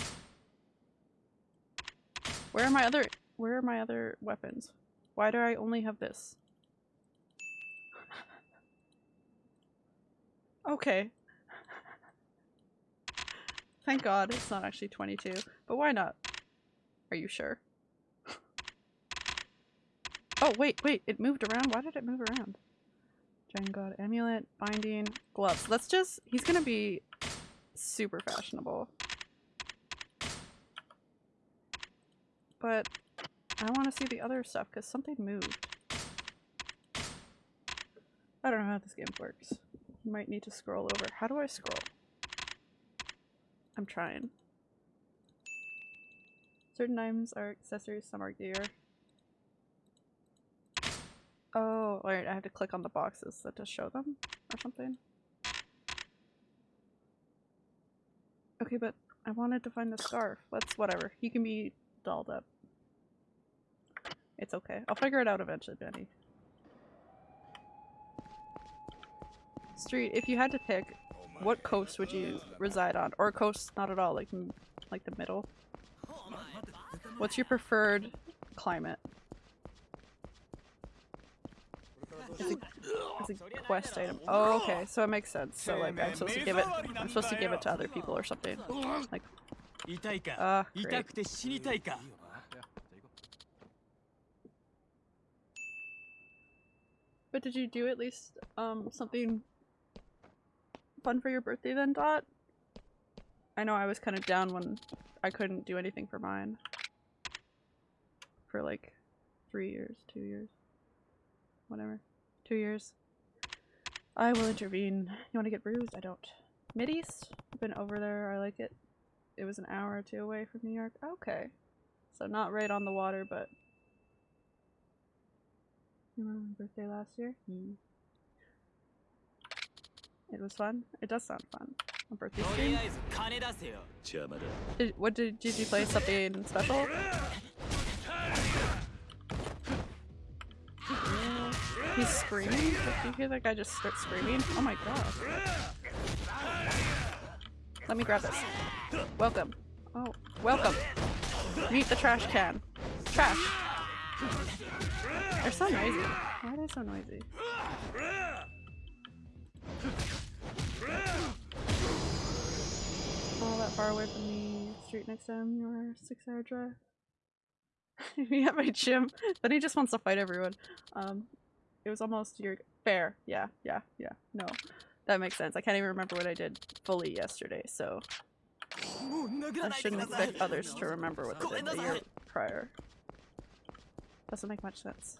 Where are my other- Where are my other weapons? Why do I only have this? <laughs> Okay. <laughs> Thank god it's not actually 22. But why not? Are you sure? <laughs> oh, wait, wait. It moved around? Why did it move around? Dragon God Amulet, Binding, Gloves. Let's just- he's gonna be super fashionable. But I want to see the other stuff because something moved. I don't know how this game works. You might need to scroll over. How do I scroll? I'm trying. Certain items are accessories, some are gear. Alright, I have to click on the boxes that to show them or something. Okay, but I wanted to find the scarf. Let's whatever. He can be dolled up. It's okay. I'll figure it out eventually, Benny. Street, if you had to pick, what coast would you reside on? Or coast not at all, like like the middle? What's your preferred climate? It's a, it's a quest item. Oh, okay, so it makes sense. So like, I'm supposed to give it. I'm supposed to give it to other people or something. Like, ah, uh, great. But did you do at least um something fun for your birthday then, Dot? I know I was kind of down when I couldn't do anything for mine. For like three years, two years, whatever two years. I will intervene. You want to get bruised? I don't. Mideast? I've been over there. I like it. It was an hour or two away from New York. Okay. So not right on the water, but... You remember my birthday last year? Mm. It was fun. It does sound fun. My birthday stream. What did, did you play? Something special? <laughs> He's screaming. Did you hear that guy just start screaming? Oh my god. Let me grab this. Welcome. Oh, welcome. Meet the trash can. Trash. They're so noisy. Why are they so noisy? All that far away from the street next to time, your six hour drive. Me at my gym. Then he just wants to fight everyone. Um, it was almost your fair. Yeah, yeah, yeah. No, that makes sense. I can't even remember what I did fully yesterday, so I shouldn't expect others to remember what they did the year prior. Doesn't make much sense.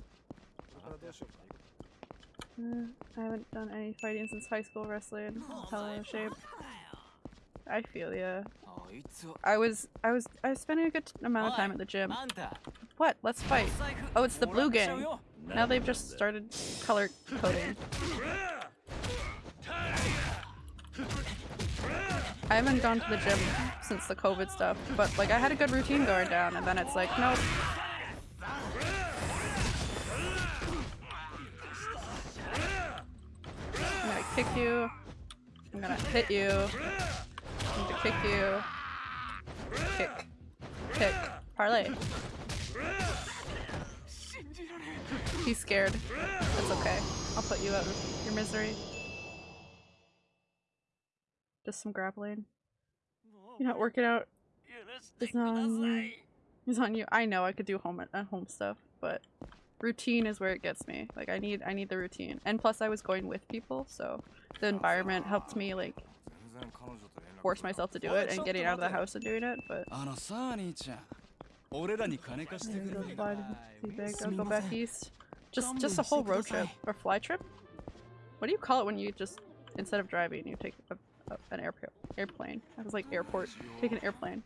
Uh, I haven't done any fighting since high school wrestling. Telling shape. I feel ya. I was, I was, I was spending a good amount of time at the gym. What? Let's fight. Oh, it's the blue game. よ Now they've just started color coding. I haven't gone to the gym since the COVID stuff, but like I had a good routine going down and then it's like, nope. I'm gonna kick you. I'm gonna hit you. I'm gonna kick you. Kick. Kick. Parlay. He's scared. That's okay. I'll put you out of your misery. Just some grappling. You're not working out. It's not on you. It's on you. I know I could do home at home stuff, but routine is where it gets me. Like I need I need the routine. And plus I was going with people, so the environment helped me like force myself to do it and getting out of the house and doing it, but ah, I'll go back east. Just just a whole road trip or fly trip? What do you call it when you just instead of driving you take a, a, an airport airplane? I was like airport. Take an airplane.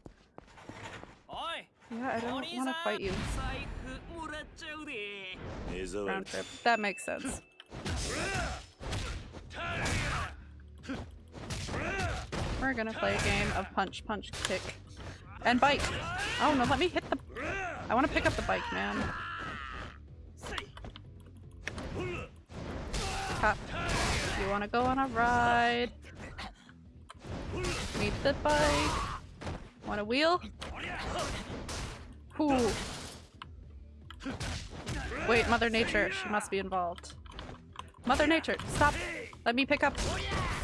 Yeah, I don't want to fight you. Round trip. <laughs> That makes sense. We're gonna play a game of punch, punch, kick, and bike. Oh no, let me hit the- I want to pick up the bike, man. You want to go on a ride? Meet the bike. Want a wheel? Ooh. Wait, Mother Nature. She must be involved. Mother Nature, stop! Let me pick up.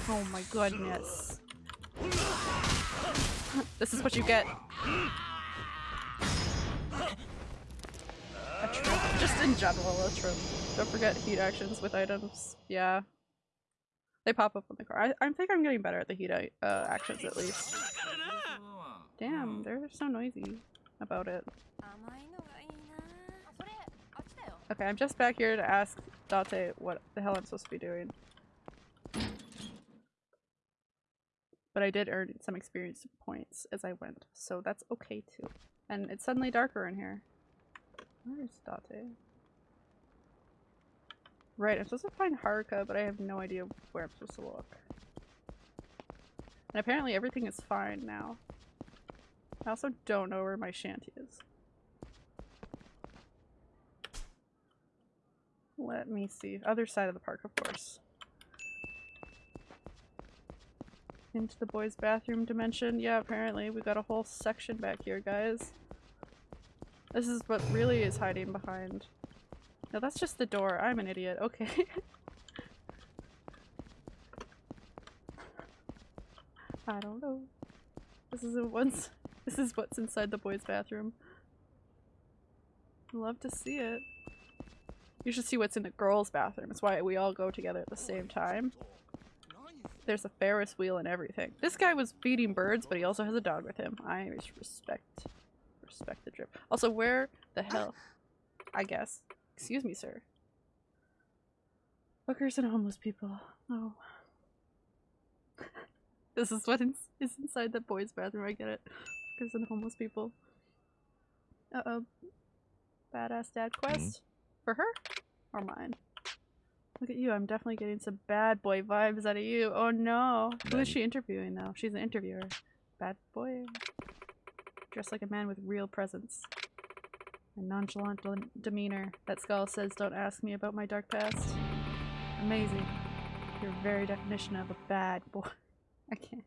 Oh my goodness. this is what you get. Just in general, a trip. Don't forget heat actions with items. Yeah. They pop up on the car. I, I think I'm getting better at the heat uh, actions at least. Damn, they're so noisy about it. Okay, I'm just back here to ask Date what the hell I'm supposed to be doing. But I did earn some experience points as I went, so that's okay too. And it's suddenly darker in here. Where is Date? Right, I'm supposed to find Haruka, but I have no idea where I'm supposed to look. And apparently everything is fine now. I also don't know where my shanty is. Let me see. Other side of the park, of course. Into the boys' bathroom dimension. Yeah, apparently. We got a whole section back here, guys. This is what really is hiding behind. No, that's just the door. I'm an idiot. Okay. <laughs> I don't know. This is once. This is what's inside the boys' bathroom. Love to see it. You should see what's in the girls' bathroom. It's why we all go together at the same time. There's a Ferris wheel and everything. This guy was feeding birds, but he also has a dog with him. I respect respect the drip. Also, where the hell? I guess. Excuse me, sir. Hookers and homeless people. Oh. <laughs> this is what is inside the boys' bathroom. I get it. Hookers and homeless people. Uh oh. Badass dad quest? For her? Or mine? Look at you, I'm definitely getting some bad boy vibes out of you. Oh no. Who is she interviewing though? She's an interviewer. Bad boy. Dressed like a man with real presence. A nonchalant de- demeanor. That skull says, don't ask me about my dark past. Amazing. Your very definition of a bad boy. <laughs> I can't.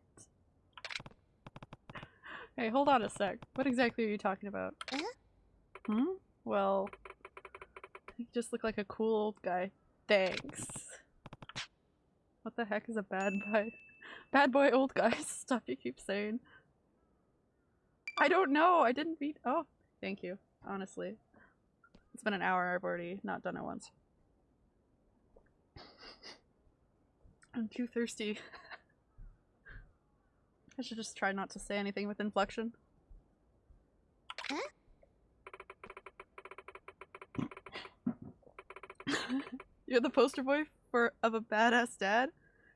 Hey, hold on a sec. What exactly are you talking about? Eh? Hmm? Well, you just look like a cool old guy. Thanks. What the heck is a bad boy? <laughs> Bad boy old guy <laughs> stuff you keep saying. I don't know. I didn't read. Oh, thank you. Honestly. It's been an hour. I've already not done it once. I'm too thirsty. <laughs> I should just try not to say anything with inflection. <laughs> You're the poster boy for of a badass dad.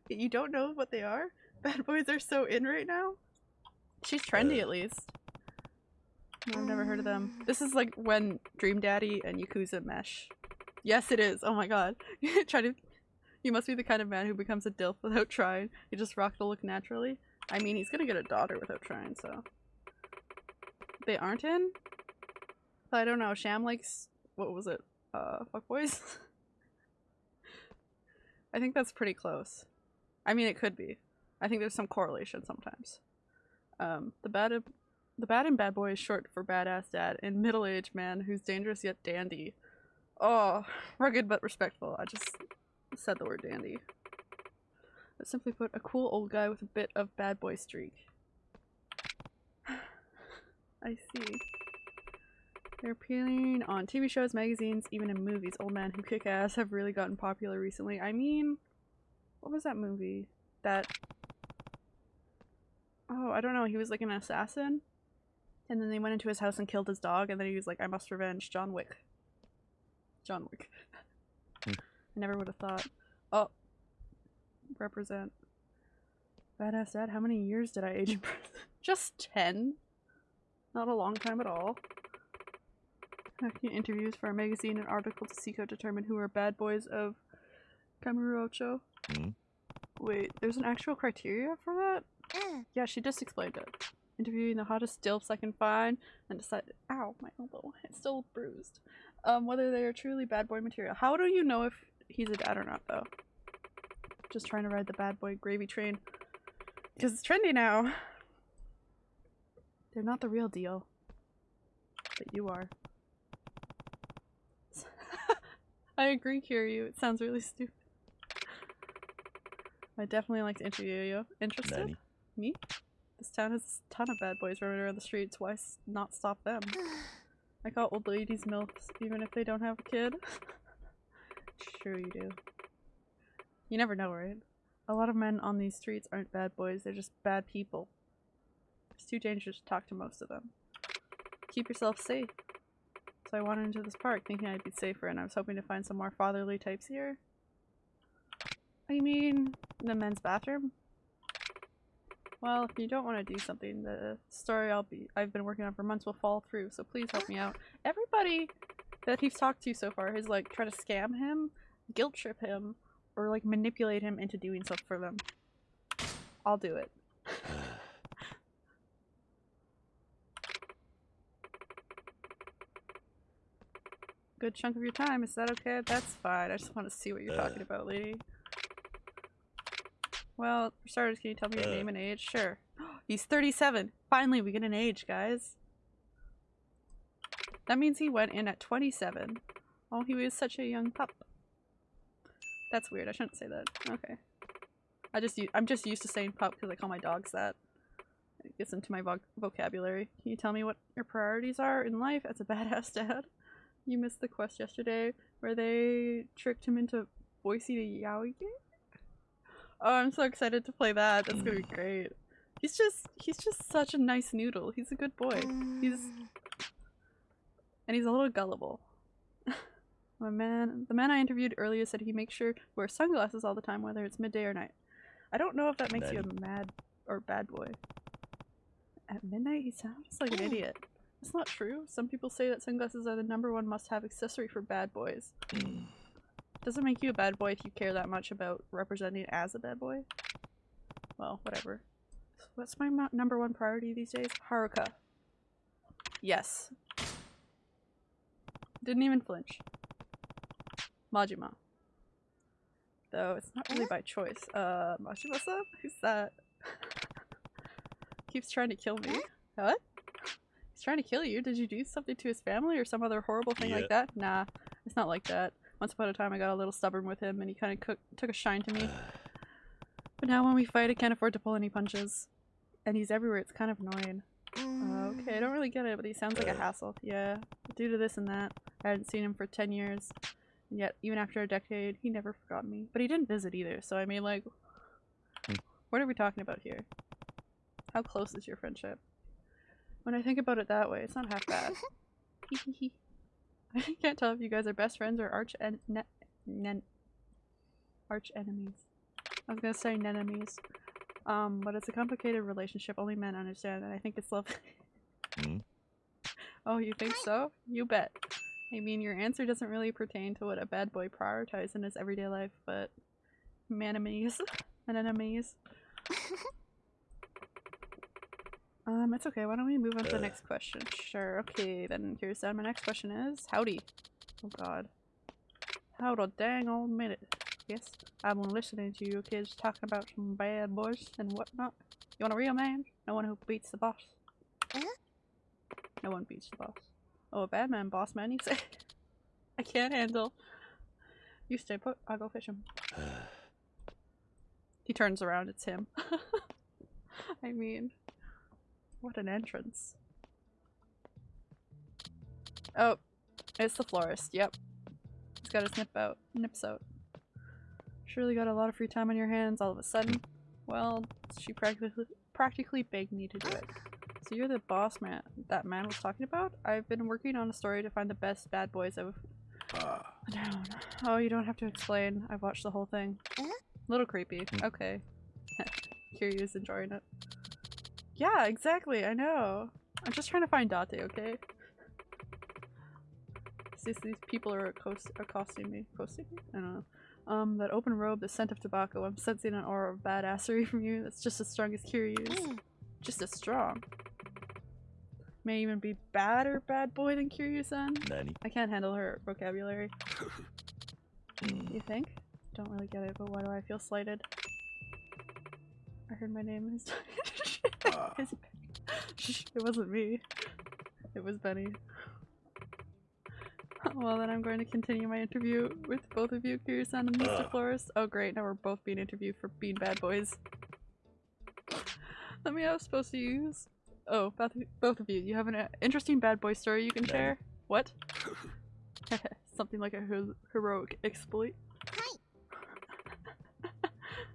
Yet You don't know what they are. Bad boys are so in right now. She's trendy uh, at least. I've never heard of them. This is like when Dream Daddy and Yakuza mesh. Yes, it is. Oh my god. <laughs> Try to. You must be the kind of man who becomes a DILF without trying. You just rock the look naturally. I mean, he's gonna get a daughter without trying, so. They aren't in? I don't know. Sham likes. What was it? Uh, fuckboys? <laughs> I think that's pretty close. I mean, it could be. I think there's some correlation sometimes. Um, the bad, the bad and bad boy is short for badass dad, and middle-aged man who's dangerous yet dandy. Oh, rugged but respectful. I just said the word dandy. But simply put, a cool old guy with a bit of bad boy streak. <sighs> I see. They're appealing on TV shows, magazines, even in movies. Old men who kick ass have really gotten popular recently. I mean, what was that movie? That. Oh, I don't know. He was like an assassin. And then they went into his house and killed his dog, and then he was like, I must revenge John Wick. John Wick. Hmm. I never would have thought. Oh. Represent. Badass dad, how many years did I age in prison? <laughs> Just 10. Not a long time at all. Conducting interviews for a magazine and article to seek out determine who are bad boys of Kamurocho. Hmm. Wait, there's an actual criteria for that? Yeah, she just explained it. Interviewing the hottest dilfs I can find and decide. Ow, my elbow. It's still bruised. Um, whether they are truly bad boy material. How do you know if he's a dad or not, though? Just trying to ride the bad boy gravy train. Because it's trendy now. They're not the real deal. But you are. <laughs> I agree, Kiryu. It sounds really stupid. I definitely like to interview you. Interested? Me? This town has a ton of bad boys roaming around the streets. Why not stop them? <sighs> I call old ladies milfs, even if they don't have a kid. <laughs> sure you do. You never know, right? A lot of men on these streets aren't bad boys, they're just bad people. It's too dangerous to talk to most of them. Keep yourself safe. So I wandered into this park thinking I'd be safer, and I was hoping to find some more fatherly types here. I mean, the men's bathroom? Well, if you don't want to do something, the story I'll be I've been working on for months will fall through, so please help me out. Everybody that he's talked to so far has like tried to scam him, guilt trip him, or like manipulate him into doing stuff for them. I'll do it. <sighs> Good chunk of your time. Is that okay? That's fine. I just want to see what you're uh, talking about, lady. Well, for starters, can you tell me your Uh. name and age? Sure. <gasps> He's 37. Finally, we get an age, guys. That means he went in at 27. Oh, he was such a young pup. That's weird. I shouldn't say that. Okay. I just I'm just used to saying pup because I call my dogs that. It gets into my voc vocabulary. Can you tell me what your priorities are in life as a <laughs> badass dad? You missed the quest yesterday where they tricked him into Boise to Yaoi Oh, I'm so excited to play that. That's gonna be mm. great. He's just he's just such a nice noodle. He's a good boy. He's mm. and he's a little gullible. <laughs> My man, the man I interviewed earlier said he makes sure to wear sunglasses all the time, whether it's midday or night. I don't know if that makes you a mad or bad boy. At midnight, he sounds like an mm. idiot. It's not true. Some people say that sunglasses are the number one must-have accessory for bad boys. Doesn't make you a bad boy if you care that much about representing as a bad boy. Well, whatever. What's my number one priority these days? Haruka. Yes. Didn't even flinch. Majima. Though it's not really by choice. Uh, Majima-san? Who's that? <laughs> Keeps trying to kill me. What? He's trying to kill you? Did you do something to his family or some other horrible thing Yeah. like that? Nah, it's not like that. Once upon a time I got a little stubborn with him and he kind of took a shine to me. But now when we fight I can't afford to pull any punches. And he's everywhere, it's kind of annoying. Uh, okay, I don't really get it, but he sounds like a hassle. Yeah, due to this and that. I hadn't seen him for 10 years. And yet, even after a decade, he never forgot me. But he didn't visit either, so I mean, like, hmm. what are we talking about here? How close is your friendship? When I think about it that way, it's not half bad. <laughs> <laughs> I can't tell if you guys are best friends or arch en ne nen arch enemies. I was gonna say nenemies. Um, but it's a complicated relationship only men understand, and I think it's love. Hmm? <laughs> Oh, you think so? You bet. I mean, your answer doesn't really pertain to what a bad boy prioritizes in his everyday life, but manimies <laughs> and enemies. Um, it's okay. Why don't we move on to the next question? Sure. Okay, then here's uh, my next question is howdy. Oh God. Hold a dang old minute. Yes, I've been listening to you kids talking about some bad boys and whatnot. You want a real man? No one who beats the boss. Huh? No one beats the boss. Oh, a bad man, boss man, you say? <laughs> I can't handle. You stay put. I'll go fish him. <sighs> he turns around. It's him. <laughs> I mean, what an entrance. Oh, it's the florist. Yep. He's got his nip out. Nips out. Surely got a lot of free time on your hands all of a sudden. Well, she practically practically begged me to do it. So you're the boss man that man was talking about? I've been working on a story to find the best bad boys of Ah, down. Oh, you don't have to explain. I've watched the whole thing. Huh? Little creepy. Okay. <laughs> Kiryu's enjoying it. Yeah, exactly. I know. I'm just trying to find Date, okay? These, these people are accost accosting me. Accosting me? I don't know. Um, that open robe, the scent of tobacco. I'm sensing an aura of badassery from you that's just as strong as Kiryu's. Mm. Just as strong. May even be badder bad boy than Kiryu-san. 何 I can't handle her vocabulary. <laughs> You think? Don't really get it, but why do I feel slighted? I heard my name is. <laughs> <laughs> ah. It <laughs> it wasn't me. It was Benny. Well, then I'm going to continue my interview with both of you, Kiryu-san and Mr. Ugh. Flores. Oh, great! Now we're both being interviewed for being bad boys. Let me. I was supposed to use. Oh, both both of you. You have an uh, interesting bad boy story you can Benny. share. What? <laughs> Something like a hero- heroic exploit.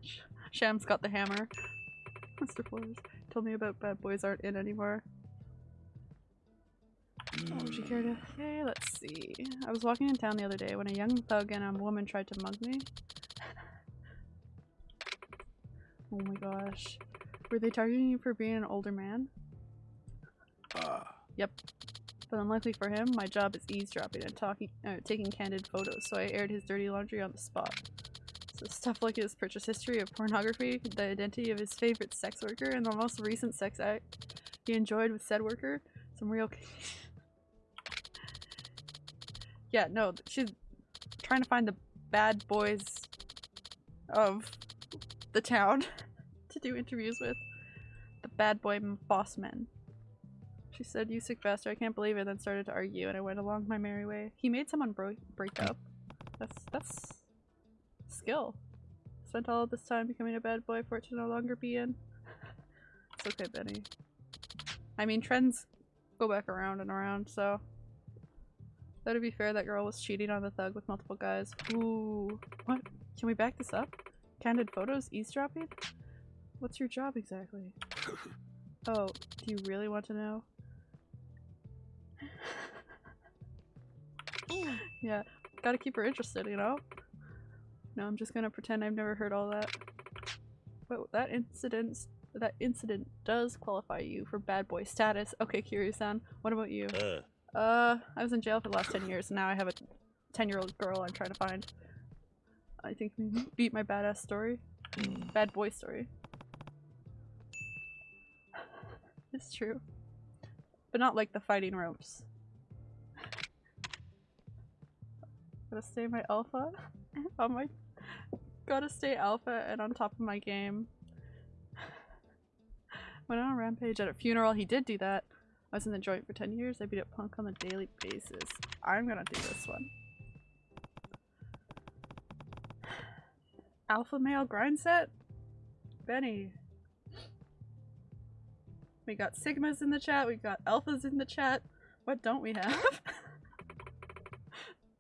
Sh- Sham's got the hammer. Mr. Flores told me about bad boys aren't in anymore. Oh, would you care to? Okay, let's see. I was walking in town the other day when a young thug and a woman tried to mug me. oh my gosh. Were they targeting you for being an older man? Ah, Yep. But unluckily for him, my job is eavesdropping and talking, uh, taking candid photos, so I aired his dirty laundry on the spot. Stuff like his purchase history of pornography, the identity of his favorite sex worker, and the most recent sex act he enjoyed with said worker. Some real. <laughs> yeah, no, she's trying to find the bad boys of the town <laughs> to do interviews with. The bad boy boss men. She said, You sick bastard, I can't believe it, then started to argue, and I went along my merry way. He made someone break up. That's that's skill. Spent all of this time becoming a bad boy for it to no longer be in. <laughs> it's okay, Benny. I mean, trends go back around and around, so. That'd be fair, that girl was cheating on the thug with multiple guys. Ooh. What? Can we back this up? Candid photos? Eavesdropping? What's your job exactly? <laughs> Oh, do you really want to know? <laughs> Yeah, gotta keep her interested, you know? No, I'm just gonna pretend I've never heard all that. But that incident, that incident does qualify you for bad boy status. Okay, Kiryu-san, what about you? あ Uh, I was in jail for the last 10 years, and now I have a 10 year old girl I'm trying to find. I think we beat my badass story. Bad boy story. It's true. But not like the fighting ropes. Gotta stay my alpha. <laughs> on my. Gotta stay alpha and on top of my game. <sighs> Went on a rampage at a funeral. He did do that. I was in the joint for 10 years. I beat up punk on a daily basis. I'm gonna do this one. <sighs> Alpha male grind set? Benny. We got sigmas in the chat, we got alphas in the chat. What don't we have? <laughs>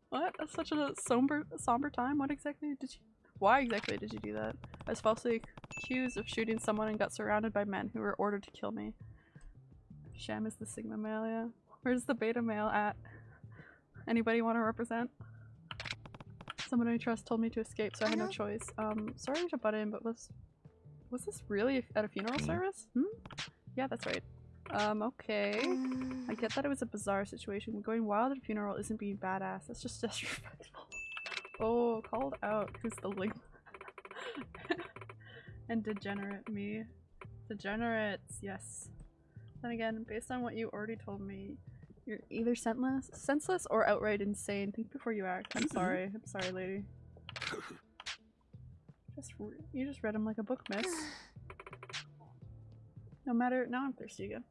what? That's such a somber somber time. What exactly did you why exactly did you do that? I was falsely accused of shooting someone and got surrounded by men who were ordered to kill me. Sham is the Sigma male, yeah. Where's the beta male at? Anybody want to represent? Someone I trust told me to escape, so I had no choice. Um, sorry to butt in, but was was this really at a funeral service? Hmm? Yeah, that's right. Um, okay. Mm. I get that it was a bizarre situation. but Going wild at a funeral isn't being badass. That's just <laughs> disrespectful. Oh, called out. Who's the link? <laughs> and degenerate me. Degenerates, yes. Then again, based on what you already told me, you're either senseless, senseless or outright insane. Think before you act. I'm mm-hmm. sorry. I'm sorry, lady. Just you just read him like a book, miss. No matter. Now I'm thirsty again.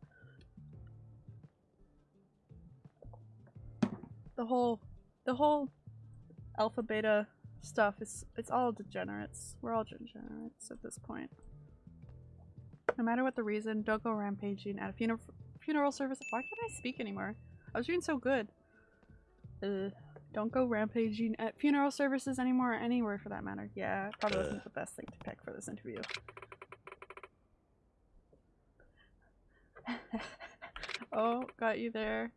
The whole, the whole alpha beta stuff is it's all degenerates. We're all degenerates at this point. No matter what the reason, don't go rampaging at a funeral funeral service. Why can't I speak anymore? I was doing so good. Uh, don't go rampaging at funeral services anymore, or anywhere for that matter. Yeah, probably wasn't the best thing to pick for this interview. <laughs> oh, got you there.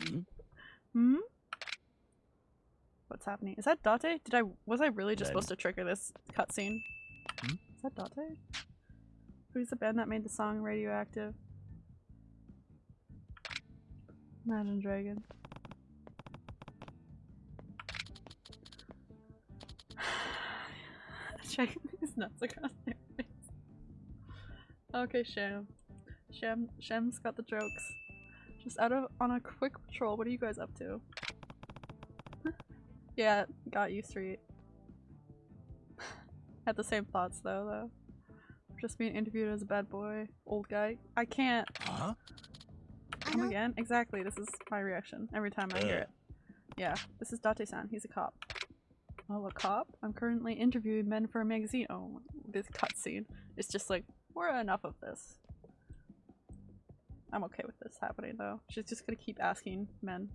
Hmm? Hmm? What's happening? Is that Date? Did I was I really just supposed to trigger this cutscene? Hmm? Is that Date? Who's the band that made the song Radioactive? Imagine Dragon. <sighs> Checking his <laughs> nuts across their face. Okay, Sham. Sham Sham's got the jokes. Just out of on a quick patrol, what are you guys up to? Yeah, got you street. <sighs> Had the same thoughts though though. Just being interviewed as a bad boy, old guy. I can't Huh? come again. Exactly, this is my reaction every time I hear it. Yeah, this is Date-san. He's a cop. Oh, a cop? I'm currently interviewing men for a magazine. Oh, this cutscene. It's just like, we're enough of this. I'm okay with this happening though. She's just gonna keep asking men.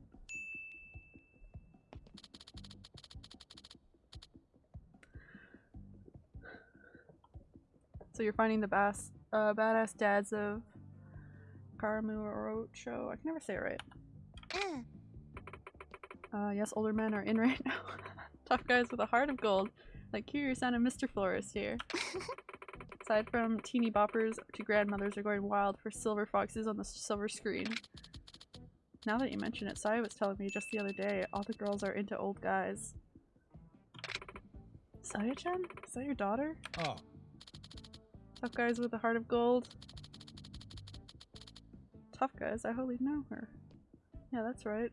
So you're finding the bass, uh, badass dads of Karamurocho. I can never say it right. Mm. Uh, yes, older men are in right now. <laughs> Tough guys with a heart of gold, like Kiryu-san and Mr. Florist here. <laughs> Aside from teeny boppers to grandmothers are going wild for silver foxes on the silver screen. Now that you mention it, Saya was telling me just the other day, all the girls are into old guys. Saya-chan? Is that your daughter? Ah, Tough guys with a heart of gold. Tough guys, I hardly know her. Yeah, that's right.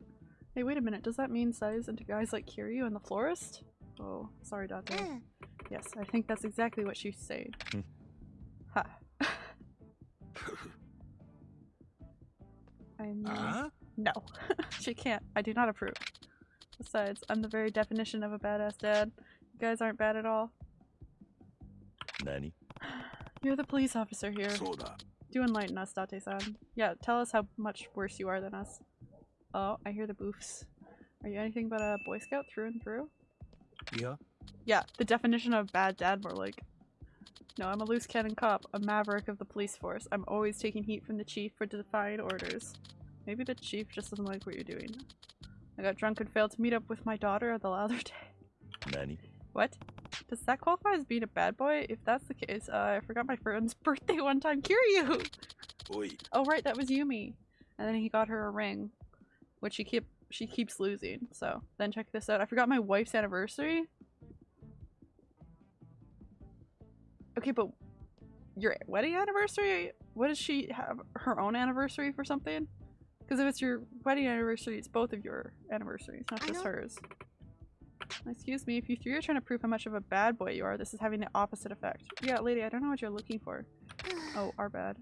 Hey, wait a minute, does that mean Sai's into guys like Kiryu and the florist? Oh, sorry, Date. Mm. Yes, I think that's exactly what she's saying. Hmm. ha. <laughs> I mean, Huh? no. <laughs> she can't. I do not approve. Besides, I'm the very definition of a badass dad. You guys aren't bad at all. Nani? You're the police officer here. Do enlighten us, Date-san. Yeah, tell us how much worse you are than us. Oh, I hear the boofs. Are you anything but a Boy Scout through and through? Yeah. Yeah, the definition of bad dad more like. No, I'm a loose cannon cop, a maverick of the police force. I'm always taking heat from the chief for defying orders. Maybe the chief just doesn't like what you're doing. I got drunk and failed to meet up with my daughter the other <laughs> day. Nanny. What? Does that qualify as being a bad boy? If that's the case, uh, I forgot my friend's <laughs> birthday one time. Kiryu! おい Oh right, that was Yumi. And then he got her a ring, which she keep she keeps losing. So then check this out. I forgot my wife's anniversary. Okay, but your wedding anniversary? What does she have her own anniversary for something? Because if it's your wedding anniversary, it's both of your anniversaries, not I just hers. Excuse me, if you three are trying to prove how much of a bad boy you are, this is having the opposite effect. Yeah, lady, I don't know what you're looking for. Oh, our bad.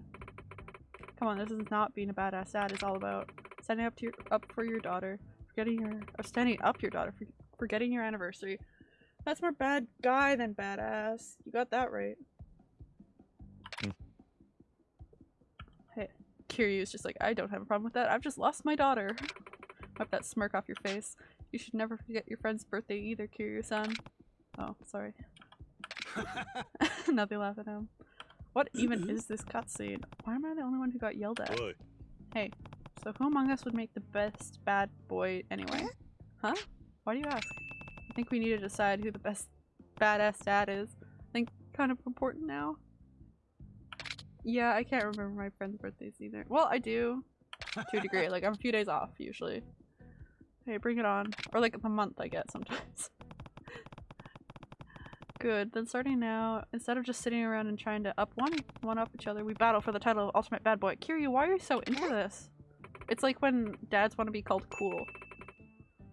Come on, this is not being a badass dad. It's all about standing up to your up for your daughter, forgetting your or standing up your daughter, for, forgetting your anniversary. That's more bad guy than badass. You got that right. Hmm. Hey, Kiryu's just like, I don't have a problem with that. I've just lost my daughter. <laughs> Wipe that smirk off your face. You should never forget your friend's birthday either, Kiryu-san. Oh, sorry. <laughs> now they laugh at him. What even is this cutscene? Why am I the only one who got yelled at? おい Hey, so who among us would make the best bad boy anyway? Huh? Why do you ask? I think we need to decide who the best badass dad is. I think kind of important now. Yeah, I can't remember my friends' birthdays either. Well, I do. To a degree. <laughs> Like, I'm a few days off, usually. Hey, bring it on. Or like the month I get sometimes. <laughs> Good. Then starting now, instead of just sitting around and trying to up one one up each other, we battle for the title of Ultimate Bad Boy. Kiryu, why are you so into this? It's like when dads want to be called cool.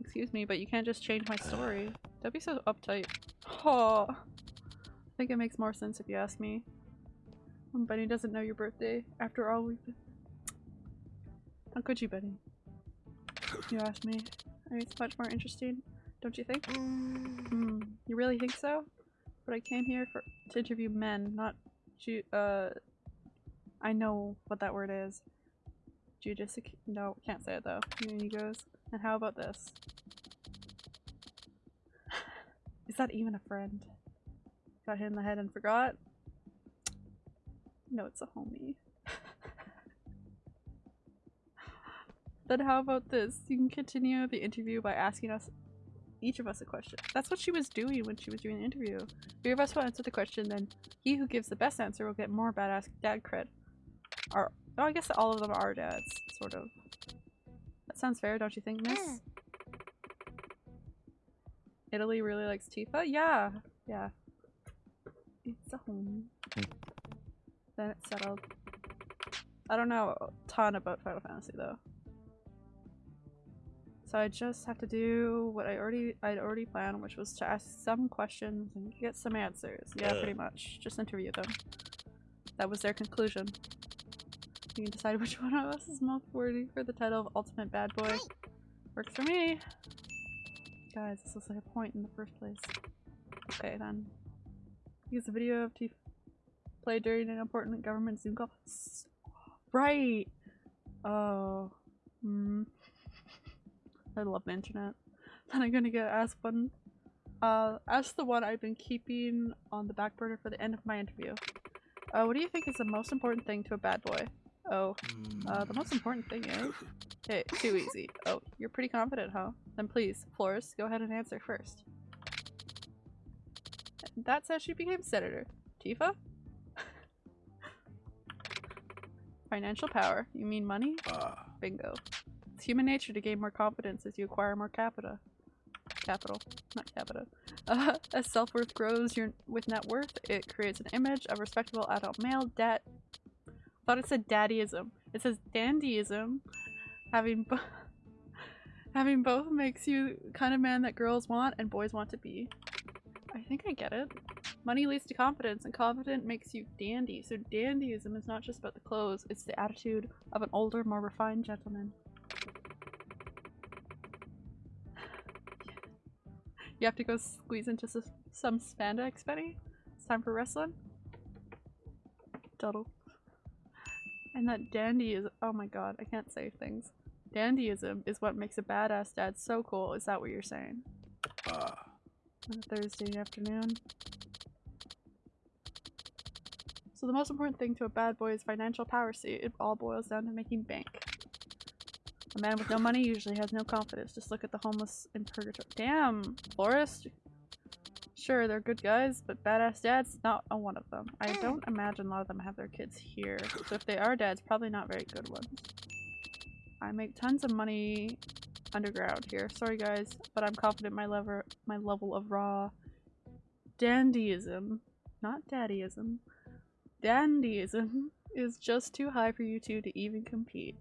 Excuse me, but you can't just change my story. Don't be so uptight. Oh. I think it makes more sense if you ask me. When Benny doesn't know your birthday, after all we've been- How could you, Benny? You asked me. I mean, it's much more interesting, don't you think? Hmm, you really think so? But I came here for to interview men, not ju- uh I know what that word is. Judicic- no, can't say it though. And he goes, and how about this? <sighs> Is that even a friend? Got hit in the head and forgot? No, it's a homie. Then how about this? You can continue the interview by asking us, each of us a question. That's what she was doing when she was doing the interview. Three of us will answer the question, then he who gives the best answer will get more badass dad cred. Or, oh, I guess all of them are dads, sort of. That sounds fair, don't you think, miss? Italy really likes Tifa? Yeah, yeah. It's a home. Hmm. then it's settled. I don't know a ton about Final Fantasy though. So I just have to do what I already I'd already planned, which was to ask some questions and get some answers. Yeah, Uh. pretty much. Just interview them. That was their conclusion. You can decide which <laughs> one of us is most worthy for the title of Ultimate Bad Boy. Works for me. Guys, this looks like a point in the first place. Okay then. Use a video of T played during an important government Zoom call. S- Right. Oh. Hmm. I love the internet. <laughs> Then I'm gonna get asked one. Uh, ask the one I've been keeping on the back burner for the end of my interview. Uh, what do you think is the most important thing to a bad boy? Oh, uh, the most important thing is. Okay, too easy. Oh, you're pretty confident, huh? Then please, Flores, go ahead and answer first. That's how she became senator. Tifa? <laughs> Financial power. You mean money? Ah, Bingo. It's human nature to gain more confidence as you acquire more capita. Capital, not capita. <laughs> Uh, as self-worth grows your with net worth, it creates an image of respectable adult male. Dat. Thought it said daddyism. It says dandyism. Having bo- <laughs> having both makes you kind of man that girls want and boys want to be. I think I get it. Money leads to confidence, and confident makes you dandy. So dandyism is not just about the clothes; it's the attitude of an older, more refined gentleman. You have to go squeeze into s- some spandex, Benny? It's time for wrestling? Total. And that dandy is- oh my god, I can't say things. Dandyism is what makes a badass dad so cool, is that what you're saying? ah. On a Thursday afternoon. So the most important thing to a bad boy is financial power, see? It all boils down to making bank. A man with no money usually has no confidence. Just look at the homeless in purgatory. Damn, Florist. Sure, they're good guys, but badass dads, not a one of them. I don't imagine a lot of them have their kids here. So if they are dads, probably not very good ones. I make tons of money underground here. Sorry guys, but I'm confident my lever my level of raw dandyism, not daddyism, dandyism is just too high for you two to even compete.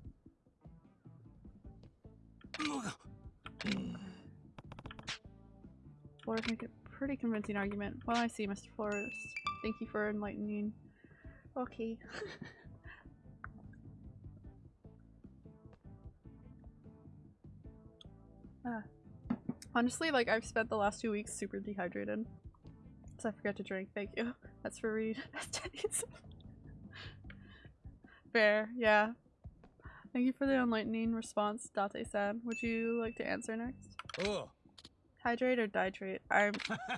Flores make a pretty convincing argument. Well, I see, Mr. Flores. Thank you for enlightening. Okay. <laughs> Ah. Honestly, like, I've spent the last two weeks super dehydrated. So I forgot to drink. Thank you. <laughs> That's for Reed. <laughs> Fair, yeah. Thank you for the enlightening response, Date san. Would you like to answer next? Ugh. Hydrate or ditrate? I'm,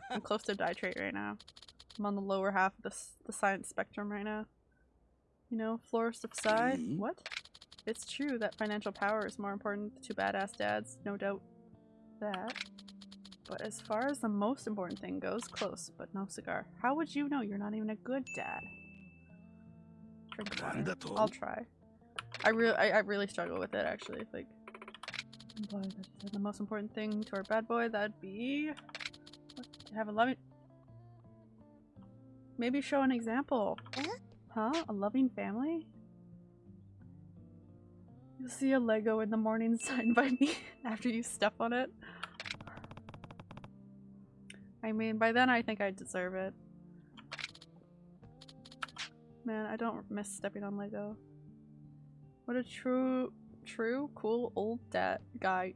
I'm <laughs> close to ditrate right now. I'm on the lower half of the, the science spectrum right now. You know, florist of Sai? Mm -hmm. What? It's true that financial power is more important to badass dads, no doubt that. But as far as the most important thing goes, close, but no cigar. How would you know you're not even a good dad? Drink water. I'll try. I really, I, I really struggle with it actually. Like, the most important thing to our bad boy. That'd be have a loving. Maybe show an example. Huh? A loving family. You'll see a Lego in the morning <laughs> signed by me after you step on it. I mean, by then I think I deserve it. Man, I don't miss stepping on Lego. What a true, true, cool old dad guy.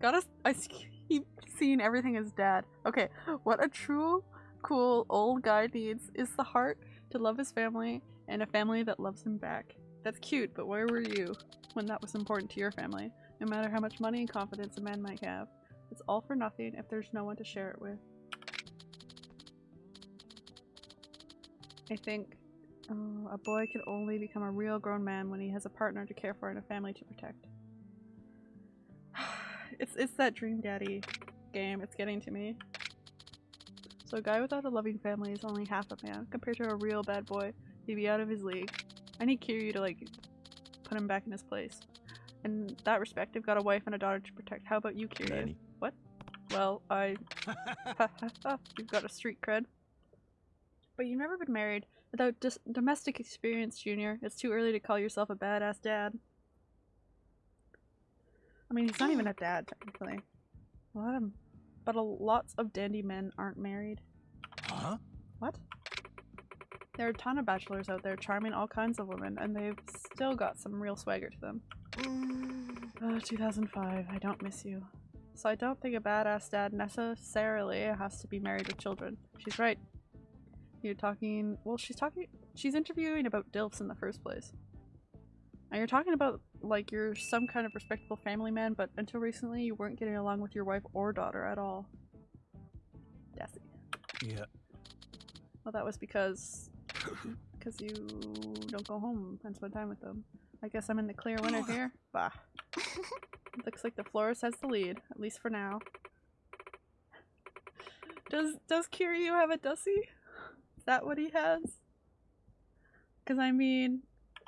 Gotta, I <laughs> keep seeing everything as dad. Okay, what a true, cool old guy needs is the heart to love his family and a family that loves him back. That's cute, but where were you when that was important to your family? No matter how much money and confidence a man might have, it's all for nothing if there's no one to share it with. I think uh, a boy can only become a real grown man when he has a partner to care for and a family to protect. <sighs> it's it's that dream daddy game. It's getting to me. So a guy without a loving family is only half a man compared to a real bad boy. He'd be out of his league. I need Kiryu to like put him back in his place. In that respect, I've got a wife and a daughter to protect. How about you, Kiryu? What? Well, I. <laughs> <laughs> You've got a street cred. But you've never been married Without dis- domestic experience, Junior, it's too early to call yourself a badass dad. I mean, he's not even a <sighs> dad, technically. A lot of, but a, lots of dandy men aren't married. Huh? What? There are a ton of bachelors out there charming all kinds of women, and they've still got some real swagger to them. Mm. Oh, 2005. I don't miss you. So I don't think a badass dad necessarily has to be married with children. She's right. You're talking. Well, she's talking. She's interviewing about DILFs in the first place. And you're talking about like you're some kind of respectable family man, but until recently you weren't getting along with your wife or daughter at all. Desi. いや Well, that was because because you don't go home and spend time with them. I guess I'm in the clear winner here. Bah. <laughs> Looks like the florist has the lead, at least for now. Does does Kiryu have a Dusty? That what he has? Because I mean,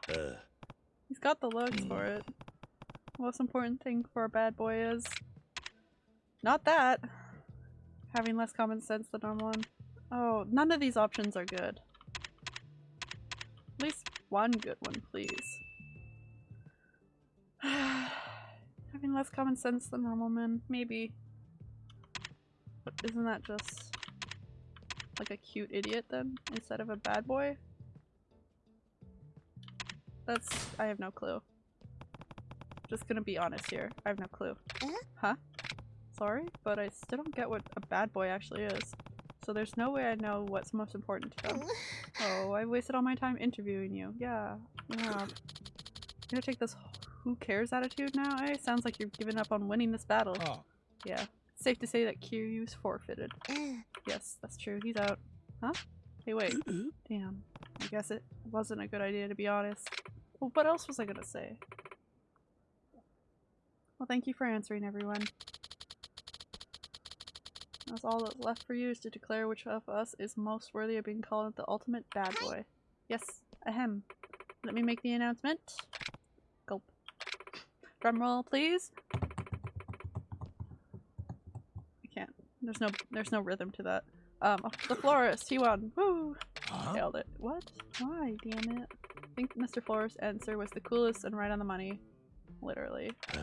ああ he's got the looks mm. for it. Most important thing for a bad boy is not that. Having less common sense than normal one. Oh, none of these options are good. At least one good one, please. <sighs> Having less common sense than normal men, maybe. But isn't that just like a cute idiot then, instead of a bad boy? That's- I have no clue. Just gonna be honest here. I have no clue. Eh? Huh? Sorry, but I still don't get what a bad boy actually is. So there's no way I know what's most important to them. Oh, I wasted all my time interviewing you. Yeah, you have. You're gonna take this who cares attitude now, eh? Sounds like you've given up on winning this battle. ああ Yeah. Safe to say that Kiryu's forfeited. <gasps> Yes, that's true. He's out. Huh? Hey, wait. Damn. I guess it wasn't a good idea to be honest. Well, what else was I gonna say? Well, thank you for answering, everyone. That's all that's left for you is to declare which of us is most worthy of being called the ultimate bad boy. Yes, ahem. Let me make the announcement. Gulp. Drum roll, please. I can't. There's no. There's no rhythm to that. Um, the florist. He won. Woo! は Nailed it. What? Why? Damn it. I think Mr. Florist's answer was the coolest and right on the money. Literally. <sighs>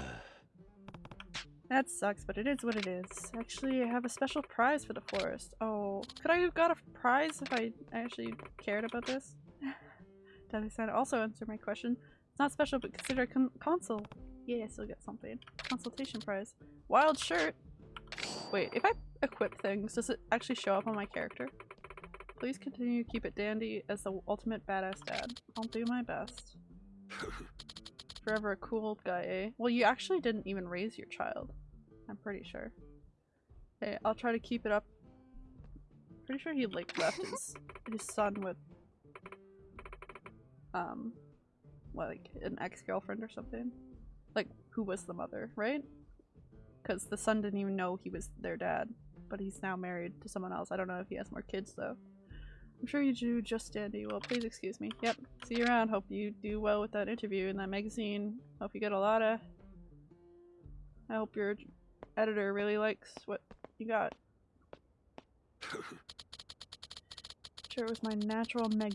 That sucks, but it is what it is. Actually, I have a special prize for the florist. Oh, could I have got a prize if I actually cared about this? <laughs> Daddy-san also answered my question. It's not special, but consider a con console. Yeah, I still get something. Consultation prize. Wild shirt! Wait, if I equip things, does it actually show up on my character? Please continue to keep it dandy as the ultimate badass dad. I'll do my best. <laughs> Forever a cool old guy, eh? Well, you actually didn't even raise your child. I'm pretty sure. Hey, I'll try to keep it up. Pretty sure he like left his <laughs> his son with um what, like an ex-girlfriend or something. Like who was the mother, right? Because the son didn't even know he was their dad, but he's now married to someone else. I don't know if he has more kids though. I'm sure you do just dandy. Well, please excuse me. Yep. See you around. Hope you do well with that interview in that magazine. Hope you get a lot of. I hope your editor really likes what you got. <laughs> sure, it was my natural mag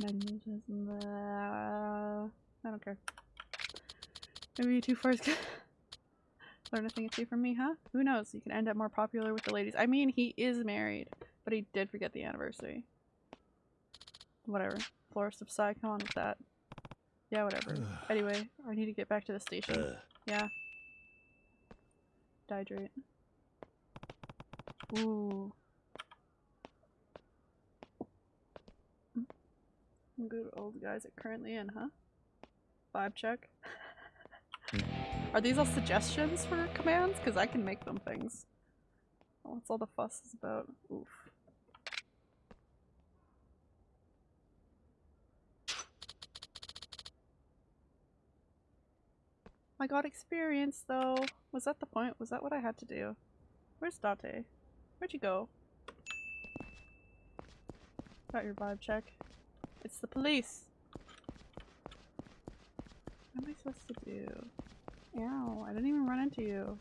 magnetism. Uh, I don't care. Maybe you two first learn a thing or two from me, huh? Who knows? You can end up more popular with the ladies. I mean, he is married, but he did forget the anniversary. Whatever. Florist of Sai, come on with that. Yeah, whatever. <sighs> anyway, I need to get back to the station. Uh, Yeah. Dehydrate. Ooh. Good old guys are currently in, huh? Vibe check. <laughs> are these all suggestions for commands? Because I can make them things. What's all the fuss is about? Oof. I got experience though. Was that the point? Was that what I had to do? Where's Date? Where'd you go? Got your vibe check. It's the police! What am I supposed to do? Ow, I didn't even run into you.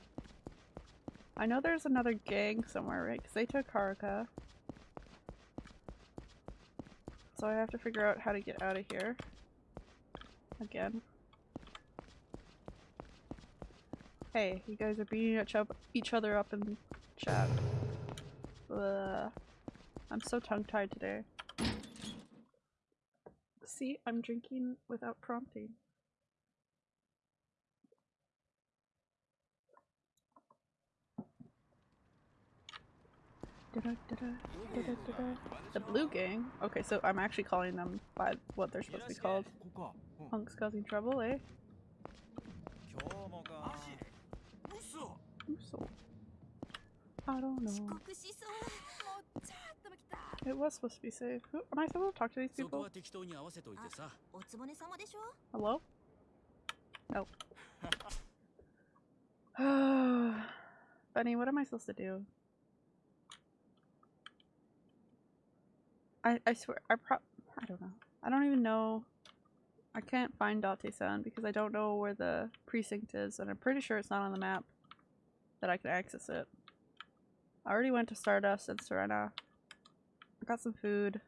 I know there's another gang somewhere, right? Because they took Haruka. So I have to figure out how to get out of here. Again. Hey, you guys are beating each other up in chat. Ugh. I'm so tongue-tied today. See, I'm drinking without prompting. The blue gang? Okay, so I'm actually calling them by what they're supposed to be called. Punk's causing trouble, eh? I don't know. It was supposed to be safe. Who, am I supposed to talk to these people? Hello? Oh. <sighs> Bunny, what am I supposed to do? I, I swear, I pro- I don't know. I don't even know. I can't find Date-san because I don't know where the precinct is and I'm pretty sure it's not on the map that I can access it. I already went to Stardust and Serena. I got some food.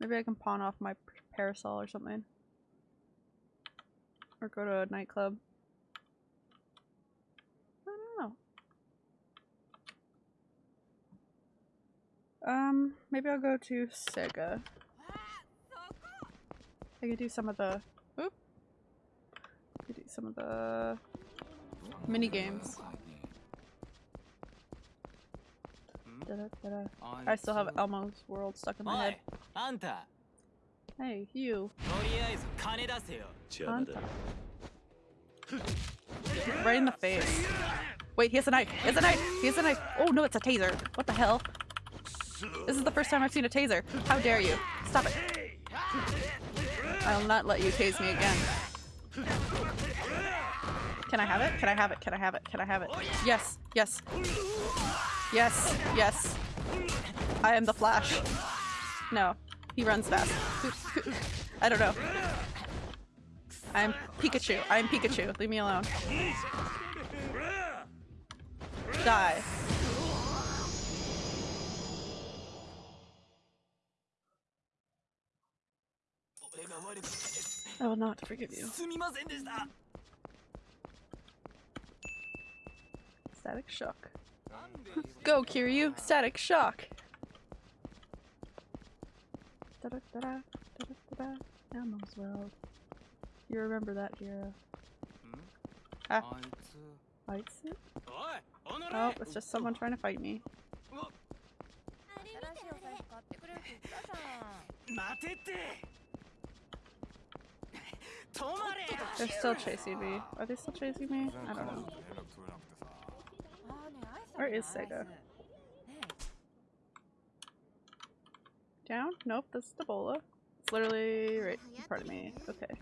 Maybe I can pawn off my parasol or something. Or go to a nightclub. I don't know. Um, maybe I'll go to Sega. I could do some of the... Oop! I could do some of the... Mini games. Da -da -da I still have Elmo's world stuck in my head. Hey, you. Right in the face. Wait, he has a knife. He has a knife. He has a knife. Oh no, it's a taser. What the hell? This is the first time I've seen a taser. How dare you? Stop it. I will not let you tase me again. Can I have it? Can I have it? Can I have it? Can I have it? Yes. Yes. Yes. Yes. I am the Flash. No. He runs fast. I don't know. I'm Pikachu. I'm Pikachu. Leave me alone. Die. I will not forgive you. Static shock. <laughs> Go, Kiryu! Static shock! Da da da da da da da. You remember that hero. Ah. Fights it? Oh, it's just someone trying to fight me. They're still chasing me. Are they still chasing me? I don't know. Where is Sega? Down? Nope, this is the bola. It's literally right in front of me. Okay.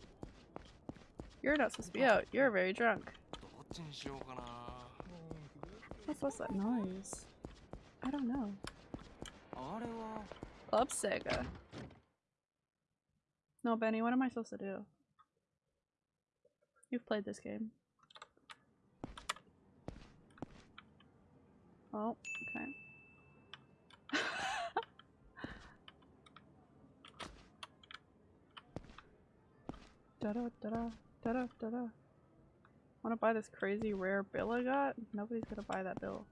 You're not supposed to be out. You're very drunk. What's, what's that noise? I don't know. Club Sega. No, Benny, what am I supposed to do? You've played this game. Oh, okay. <laughs> da da da da da da da da. Wanna buy this crazy rare bill I got? Nobody's gonna buy that bill.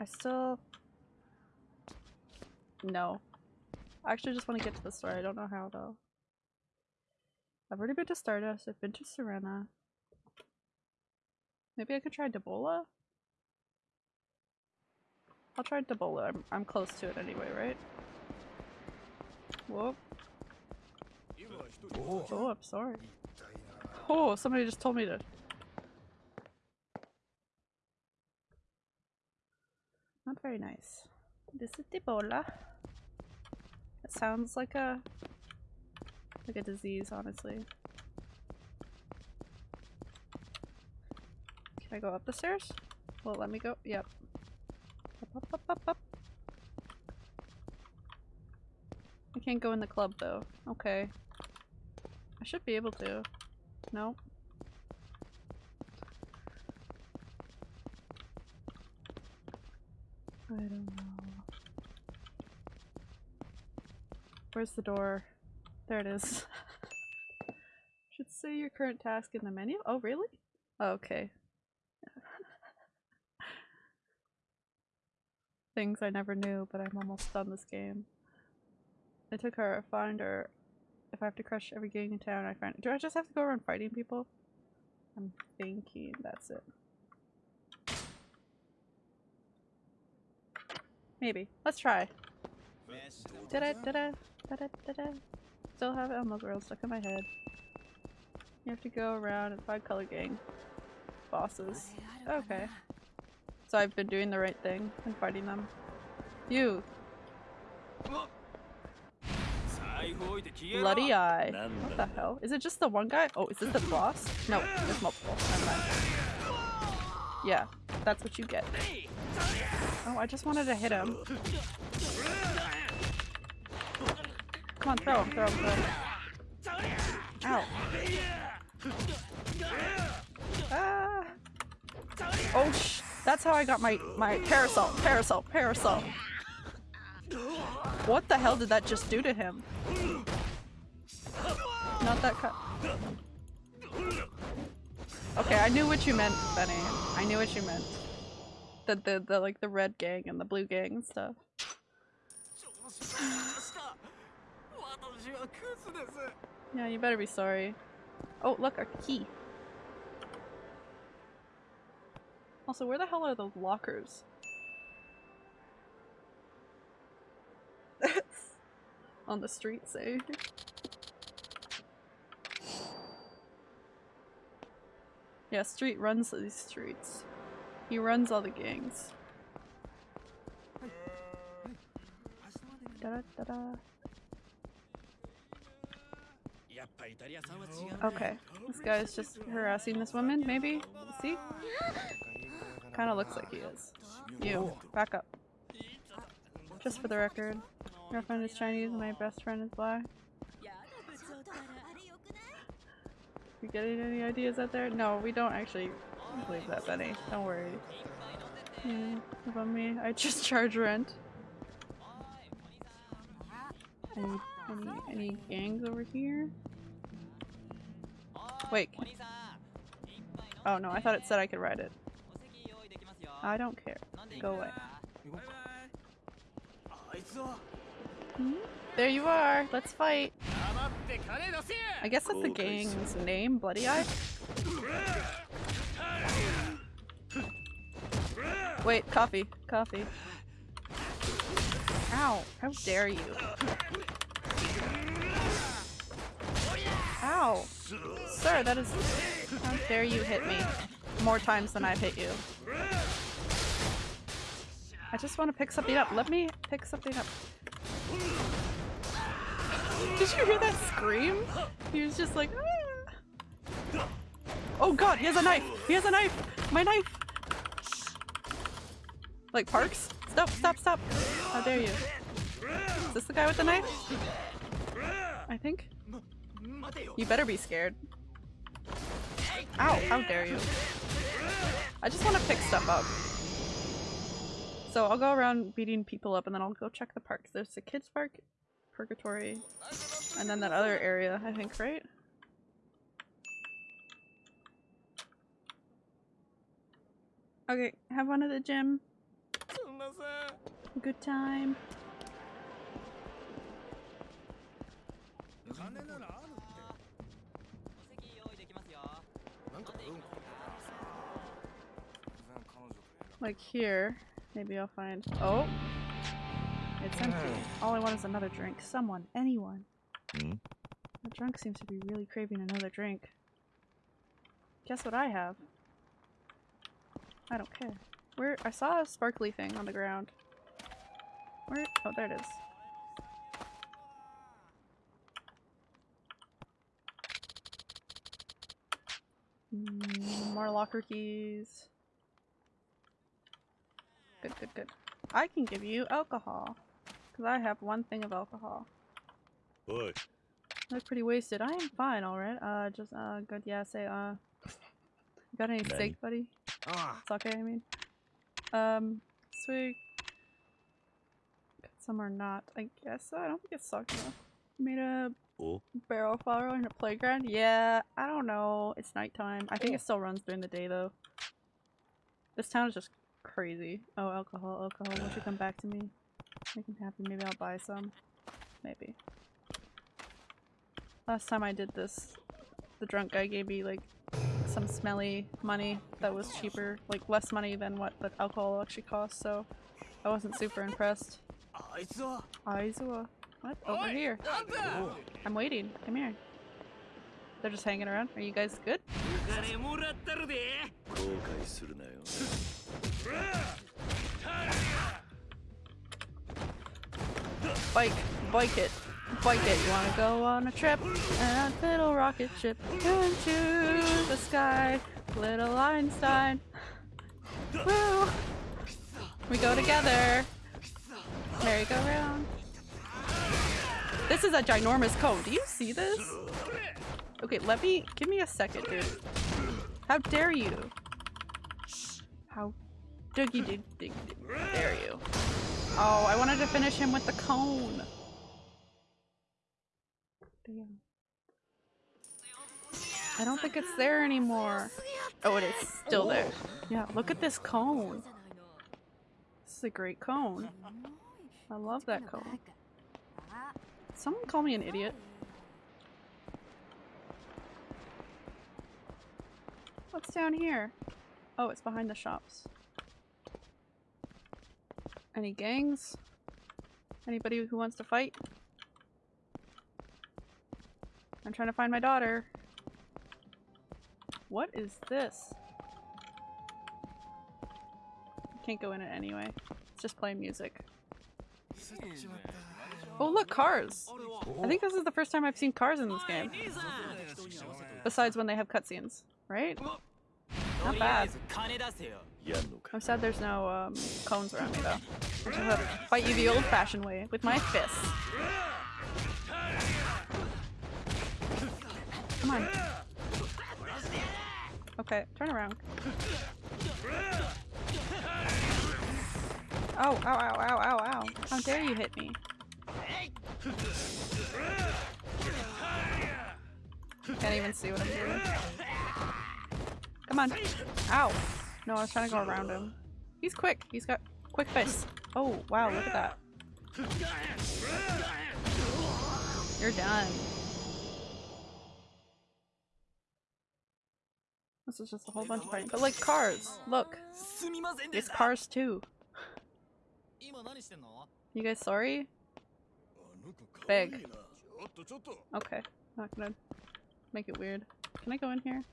I still... No. I actually just want to get to the store. I don't know how though. I've already been to Stardust. I've been to Serena. Maybe I could try Debola? I'll try Debola. I'm, I'm close to it anyway, right? Whoa. Oh. oh, I'm sorry. Oh, somebody just told me to. Not very nice. This is Ebola. It sounds like a like a disease, honestly. Can I go up the stairs? Well, let me go. Yep. Up, up, up, up. I can't go in the club though. Okay. I should be able to. Nope. I don't know. Where's the door? There it is. <laughs> Should say your current task in the menu? Oh, really? Oh, okay. <laughs> Things I never knew, but I'm almost done this game. I took her finder. If I have to crush every gang in town, I find. Do I just have to go around fighting people? I'm thinking that's it. Maybe. Let's try. Da da da Still have Elmo Girl stuck in my head. You have to go around and find color gang bosses. Okay. So I've been doing the right thing and fighting them. You! Bloody eye. What the hell? Is it just the one guy? Oh, is this the boss? No, there's multiple. Yeah, that's what you get. Oh, I just wanted to hit him. Come on, throw him, throw him, throw him. Ow. Ah. Oh sh- that's how I got my- my parasol, parasol, parasol. What the hell did that just do to him? Not that cut. Okay, I knew what you meant, Benny. I knew what you meant. The, the, the, like, the red gang and the blue gang and stuff. Yeah, you better be sorry. Oh, look, a key. Also, where the hell are those lockers? That's On the street, say. Yeah, Street runs these streets. He runs all the gangs. Da -da -da -da. Okay, this guy is just harassing this woman, maybe? See? Kinda looks like he is. You, back up. Just for the record, your friend is Chinese and my best friend is black. You getting any ideas out there? No, we don't actually believe that, Benny. Don't worry. Yeah, about me, I just <laughs> charge rent. Any, any, any gangs over here? Oh no, I thought it said I could ride it. I don't care. Go away. Hmm? There you are. Let's fight. I guess that's the gang's name, Bloody Eye. Wait, coffee. Coffee. Ow. How dare you. Ow. Sir, that is- How dare you hit me more times than I've hit you. I just want to pick something up. Let me pick something up. Did you hear that scream? He was just like, ah. Oh god, he has a knife! He has a knife! My knife! Like Parks? Stop, stop, stop! How dare you? Is this the guy with the knife? I think. You better be scared. Ow, how dare you. I just want to pick stuff up. So I'll go around beating people up and then I'll go check the parks. There's the kids park, purgatory, and then that other area, I think, right? Okay, have one at the gym. Good time. Like here. Maybe I'll find- Oh! It's empty. All I want is another drink. Someone. Anyone. Hmm? The drunk seems to be really craving another drink. Guess what I have? I don't care. Where- I saw a sparkly thing on the ground. Where- oh there it is. Mm, more locker keys good, good, good. I can give you alcohol. Because I have one thing of alcohol. Good. Look pretty wasted. I am fine, alright. Uh, just, uh, good, yeah, say, uh... Got any ben. steak, buddy? Ah. It's okay, I mean. Um, sweet. Some are not, I guess. So. I don't think it's sucked enough. Made a Ooh. barrel fire in a playground? Yeah, I don't know. It's nighttime. I think it still runs during the day, though. This town is just crazy. Oh, alcohol, alcohol. Won't you come back to me? Make him happy. Maybe I'll buy some. Maybe. Last time I did this, the drunk guy gave me like some smelly money that was cheaper, like less money than what the alcohol actually cost. so I wasn't super impressed. Aizawa. What? Over here. I'm waiting. Come here. They're just hanging around. Are you guys good? Bike, bike it, bike it. You wanna go on a trip? And a little rocket ship into the sky, little Einstein. Woo! We go together. Merry-go-round. This is a ginormous cone. Do you see this? Okay, let me- give me a second, dude. How dare you? How doogie dig dig dare you? Oh, I wanted to finish him with the cone. Damn. I don't think it's there anymore. Oh, it is still there. Yeah, look at this cone. This is a great cone. I love that cone. Someone call me an idiot. What's down here? Oh, it's behind the shops. Any gangs? Anybody who wants to fight? I'm trying to find my daughter. What is this? Can't go in it anyway. It's just playing music. Oh look, cars! I think this is the first time I've seen cars in this game. Besides when they have cutscenes, right? Not bad. I'm sad there's no um, cones around me though. I have fight you the old-fashioned way with my fists. Come on. Okay, turn around. Oh, ow, ow, ow, ow, ow. How dare you hit me? Can't even see what I'm doing. Come on. Ow. No, I was trying to go around him. He's quick. He's got quick fists. Oh, wow, look at that. You're done. This is just a whole bunch of fighting. But like cars, look. It's cars too. You guys sorry? Big. Okay, not gonna make it weird. Can I go in here?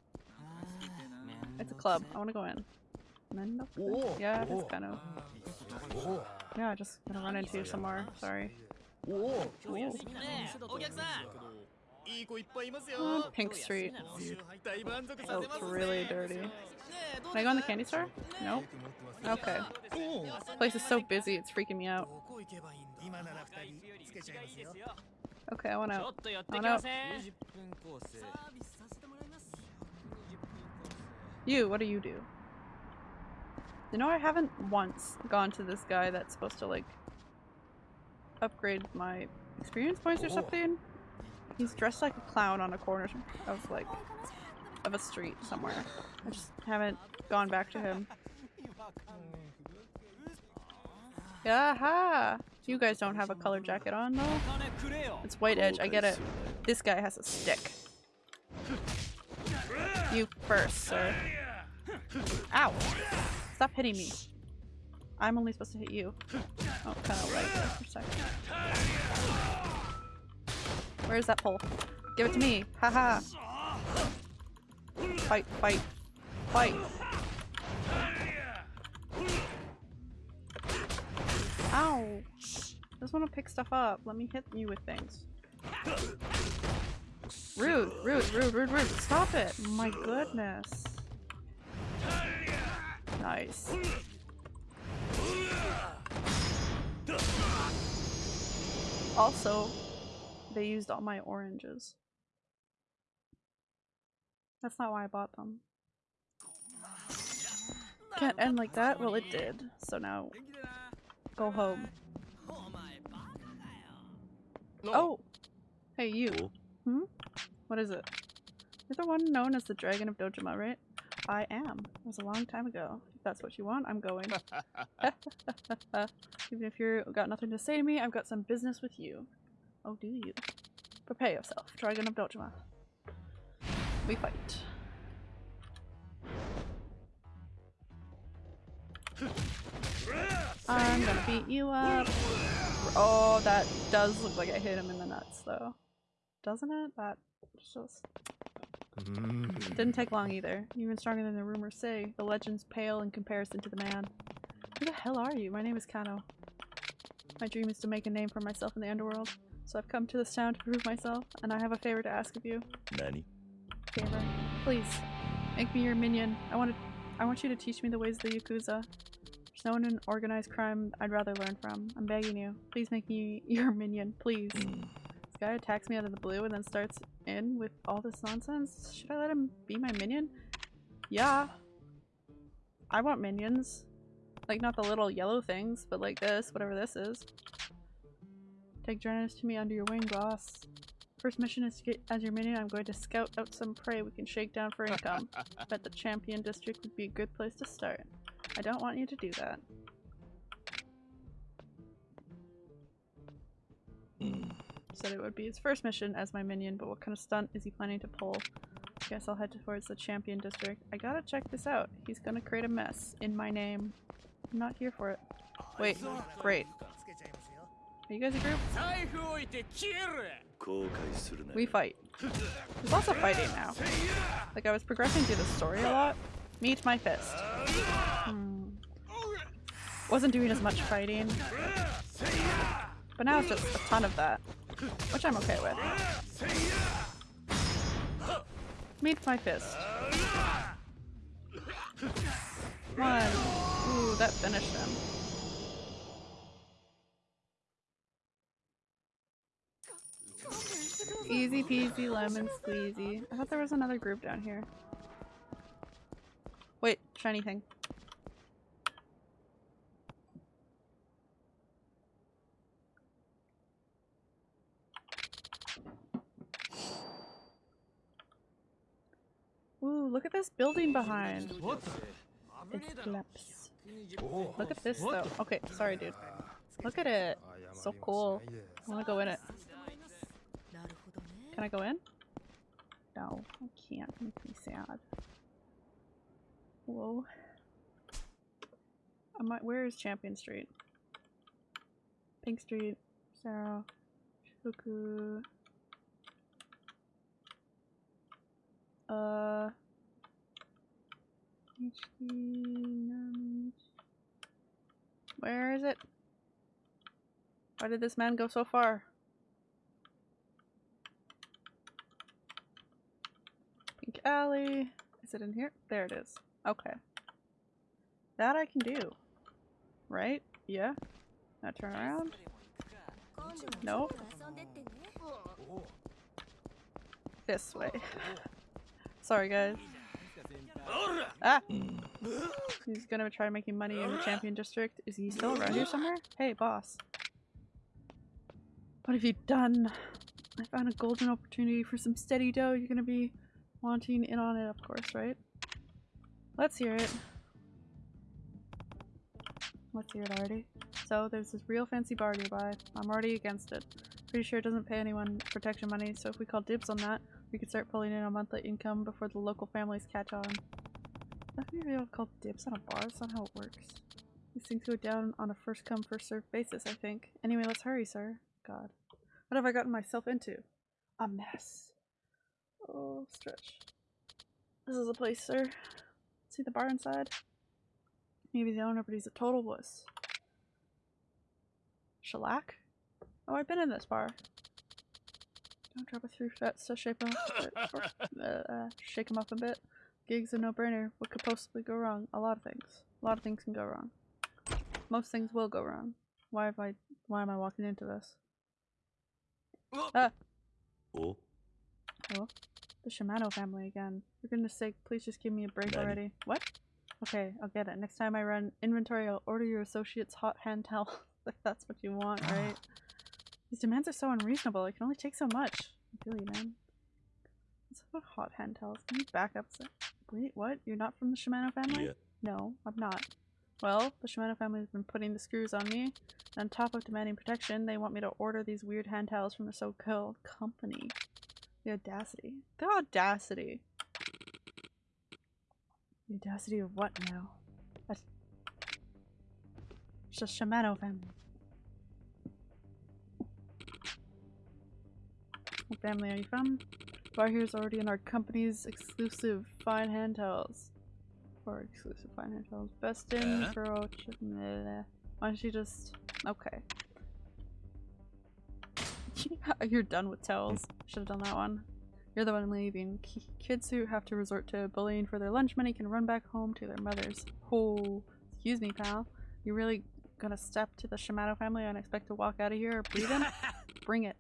It's a club. I wanna go in men up there? Yeah, just kind of... Yeah, just gonna run into you more. sorry. Oh, Pink Street. Oh, it's really dirty. Can I go in the candy store? Nope. Okay. This place is so busy, it's freaking me out. Okay, I want out. I out. You, what do you do? You know, I haven't once gone to this guy that's supposed to like upgrade my experience points or oh. something. He's dressed like a clown on a corner of like of a street somewhere. I just haven't gone back to him. Aha! You guys don't have a color jacket on though. It's white edge, I get it. This guy has a stick. You first, sir. Ow! Stop hitting me. I'm only supposed to hit you. Oh, kind of like that for a second. Where's that pole? Give it to me. Haha. Fight, fight, fight. Ow! I just want to pick stuff up. Let me hit you with things. Rude, rude, rude, rude, rude. Stop it. My goodness. Nice. Also, they used all my oranges. That's not why I bought them. Can't end like that? Well, it did. So now, go home. Oh! oh. Hey, you. Hmm? What is it? You're the one known as the Dragon of Dojima, right? I am. It was a long time ago. If that's what you want, I'm going. <laughs> Even if you've got nothing to say to me, I've got some business with you. Oh, do you? Prepare yourself, Dragon of Dojima. We fight. I'm gonna beat you up. Oh, that does look like I hit him in the nuts, though. Doesn't it? That just Mm-hmm. didn't take long either. Even stronger than the rumors say. The legends pale in comparison to the man. Who the hell are you? My name is Kano. My dream is to make a name for myself in the underworld. So I've come to this town to prove myself, and I have a favor to ask of you. 何 Favor. Please, make me your minion. I want to I want you to teach me the ways of the Yakuza. There's no one in organized crime I'd rather learn from. I'm begging you. Please make me your minion, please. Mm. This guy attacks me out of the blue and then starts in with all this nonsense. Should I let him be my minion? Yeah. I want minions. Like, not the little yellow things, but like this, whatever this is. Take journeyers to me under your wing, boss. First mission is to get as your minion. I'm going to scout out some prey we can shake down for income. <laughs> Bet the champion district would be a good place to start. I don't want you to do that. Hmm said it would be his first mission as my minion, but what kind of stunt is he planning to pull? Guess I'll head towards the champion district. I gotta check this out. He's gonna create a mess in my name. I'm not here for it. Wait, great. Are you guys a group? We fight. There's lots of fighting now. Like I was progressing through the story a lot. Meet my fist. Hmm. Wasn't doing as much fighting. But now it's just a ton of that. Which I'm okay with. Meet my fist. One. Ooh, that finished him. Easy peasy lemon squeezy. I thought there was another group down here. Wait, shiny thing. Ooh, look at this building behind. It flaps. Look at this though. Okay, sorry dude. Look at it. So cool. I wanna go in it. Can I go in? No, I can't. Make me sad. Whoa. I might where is Champion Street? Pink Street, Sarah, Shuku. Uh. Where is it? Why did this man go so far? Pink Alley. Is it in here? There it is. Okay. That I can do. Right? Yeah? Now turn around. Nope. This way. <laughs> Sorry guys. Ah! He's gonna try making money in the champion district. Is he still around here somewhere? Hey, boss. What have you done? I found a golden opportunity for some steady dough. You're gonna be wanting in on it, of course, right? Let's hear it. Let's hear it already. So, there's this real fancy bar nearby. I'm already against it. Pretty sure it doesn't pay anyone protection money, so if we call dibs on that, we could start pulling in a monthly income before the local families catch on. I've never able to call dibs on a bar, that's not how it works. These things go down on a first come, first served basis, I think. Anyway, let's hurry, sir. God. What have I gotten myself into? A mess. Oh, stretch. This is a place, sir. See the bar inside? Maybe the owner, but he's a total wuss. Shellac? Oh, I've been in this bar. Don't drop it through that so shape him up, <laughs> uh, uh, shake him up a bit. Gig's a no-brainer. What could possibly go wrong? A lot of things. A lot of things can go wrong. Most things will go wrong. Why have I? Why am I walking into this? Ah, お the Shimano family again. For goodness sake, please just give me a break Nani? already. What? Okay, I'll get it. Next time I run inventory, I'll order your associate's hot hand towel. <laughs> if that's what you want, right? These demands are so unreasonable. I can only take so much. I feel you, man. What's up with hot hand towels? Can you back up? Wait, what? You're not from the Shimano family? いや No, I'm not. Well, the Shimano family has been putting the screws on me. On top of demanding protection, they want me to order these weird hand towels from the so-called company. The audacity. The audacity. The audacity of what now? That's it's the Shimano family. Family are you from? Bar here is already in our company's exclusive fine hand towels. For exclusive fine hand towels. Best in Uh-huh. for Why don't you just okay. <laughs> You're done with towels. Should have done that one. You're the one leaving. Kids who have to resort to bullying for their lunch money can run back home to their mothers. Oh, excuse me, pal. You really gonna step to the Shimano family and expect to walk out of here or breathe in? <laughs> Bring it.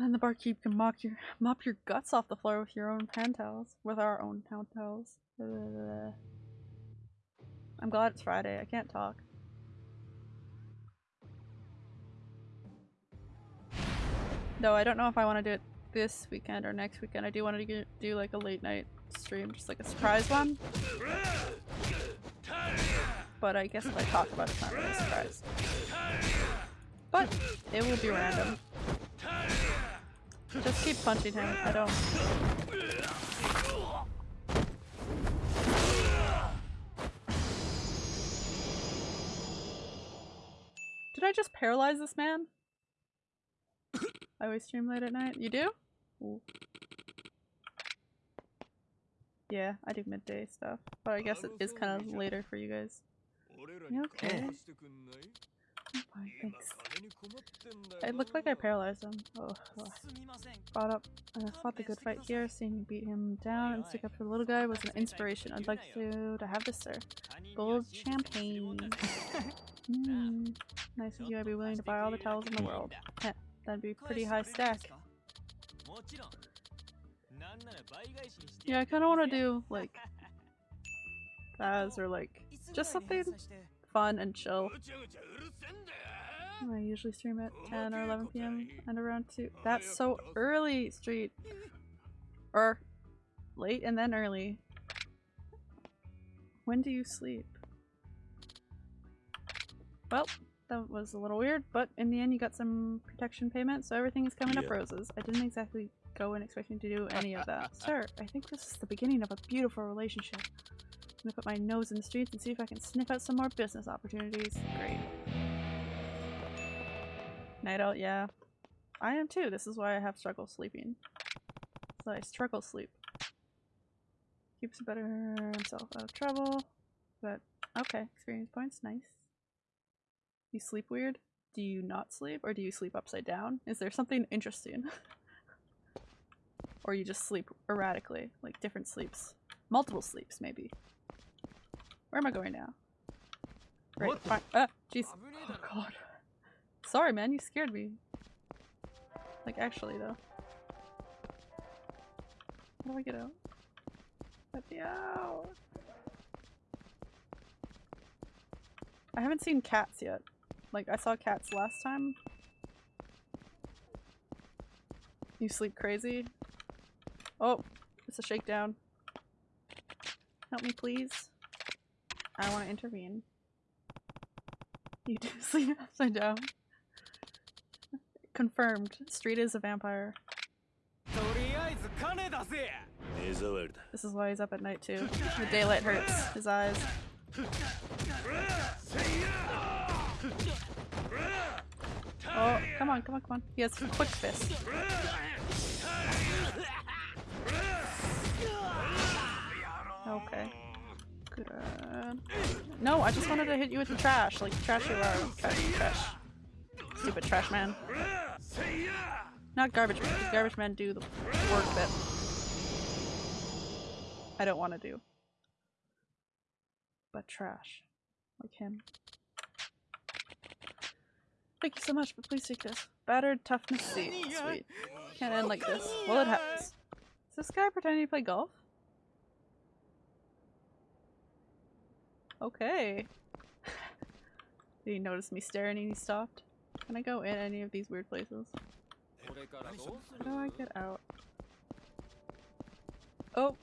Then the barkeep can mop your mop your guts off the floor with your own hand towels. With our own hand towels. Ugh. I'm glad it's Friday. I can't talk. No, I don't know if I want to do it this weekend or next weekend. I do want to do, do like a late night stream, just like a surprise one. But I guess if I talk about it, it's not really a surprise. But it will be random. Just keep punching him. I don't. Did I just paralyze this man? I always stream late at night. You do? Ooh. Yeah, I do midday stuff. But I guess it is kind of later for you guys. You okay? fine, thanks. It looked like I paralyzed him. Oh. Brought up I fought the good fight here, seeing you beat him down and stick up for the little guy was an inspiration. I'd like to, to have this, sir. Gold champagne. <laughs> mm, nice of you, I'd be willing to buy all the towels in the world. Heh, <laughs> that'd be pretty high stack. Yeah, I kind of want to do, like, <laughs> as or like, just something fun and chill. I usually stream at 10 or 11 p.m. and around 2. That's so early, Street. Or late and then early. When do you sleep? Well, that was a little weird, but in the end you got some protection payment, so everything is coming up roses. I didn't exactly go in expecting to do any of that. Sir, I think this is the beginning of a beautiful relationship. I'm gonna put my nose in the streets and see if I can sniff out some more business opportunities. Great. Night out, yeah. I am too. This is why I have struggle sleeping. So I struggle sleep. Keeps better himself out of trouble. But okay, experience points, nice. You sleep weird? Do you not sleep? Or do you sleep upside down? Is there something interesting? <laughs> or you just sleep erratically, like different sleeps, multiple sleeps maybe. Where am I going now? Right, fine. Ah, jeez. Oh god. Sorry, man, you scared me. Like, actually, though. How do I get out? Let me out! I haven't seen cats yet. Like, I saw cats last time. You sleep crazy? Oh, it's a shakedown. Help me, please. I want to intervene. You do <laughs> sleep upside down. Confirmed. Street is a vampire. This is why he's up at night too. The daylight hurts his eyes. Oh, come on, come on, come on. He has quick fist. Okay. Good. No, I just wanted to hit you with the trash. Like, trash you are. Trash, trash. Stupid trash man. Not garbage man, 'cause garbage men do the work that I don't want to do. But trash. Like him. Thank you so much, but please take this. Battered toughness C. Sweet. Can't end like this. Well, it happens. Is this guy pretending to play golf? Okay. <laughs> Did he notice me staring and he stopped? Can I go in any of these weird places? How do I get out? Oh!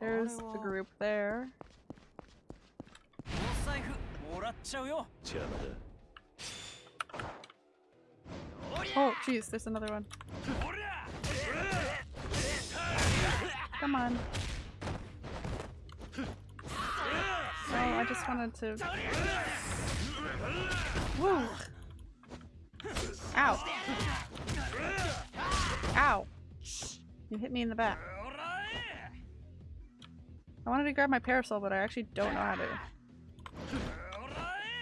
There's a group there. Oh, jeez, there's another one. Come on. Oh, I just wanted to Woo! Ow! Ow! You hit me in the back. I wanted to grab my parasol, but I actually don't know how to.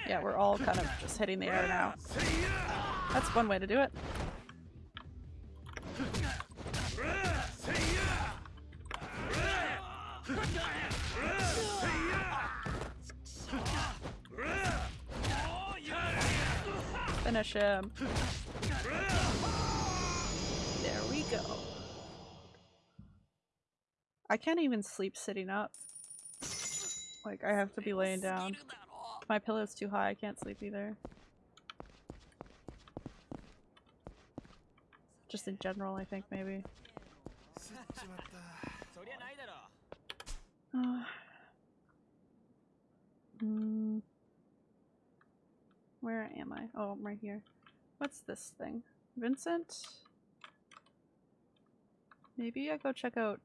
Yeah, we're all kind of just hitting the air now. That's one way to do it. Finish him. There we go. I can't even sleep sitting up. Like, I have to be laying down. My pillow's too high, I can't sleep either. Just in general, I think, maybe. Uh, <sighs> mm. Where am I? Oh, I'm right here. What's this thing? Vincent? Maybe I go check out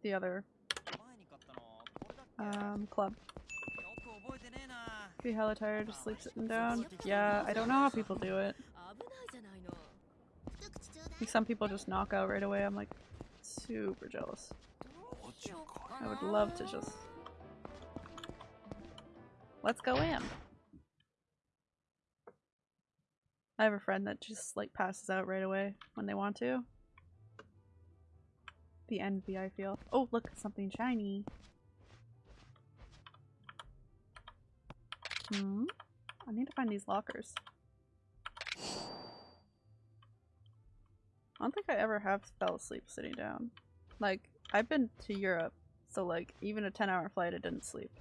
the other um, club. Be hella tired, just sleep sitting down. Yeah, I don't know how people do it. Some people just knock out right away. I'm like super jealous. I would love to just Let's go in. I have a friend that just like passes out right away when they want to. The envy I feel. Oh, look, something shiny. Hmm. I need to find these lockers. I don't think I ever have fell asleep sitting down. Like, I've been to Europe, so like, even a 10 hour flight I didn't sleep.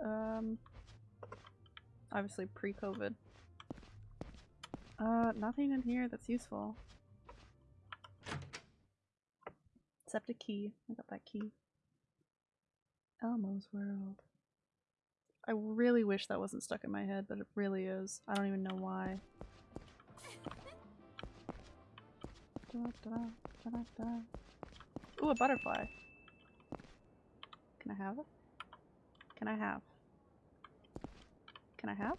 Um, obviously pre-COVID. Uh, nothing in here that's useful. Except a key. I got that key. Elmo's World. I really wish that wasn't stuck in my head, but it really is. I don't even know why. Da-da-da-da-da. Ooh, a butterfly. Can I have it? Can I have? Can I have?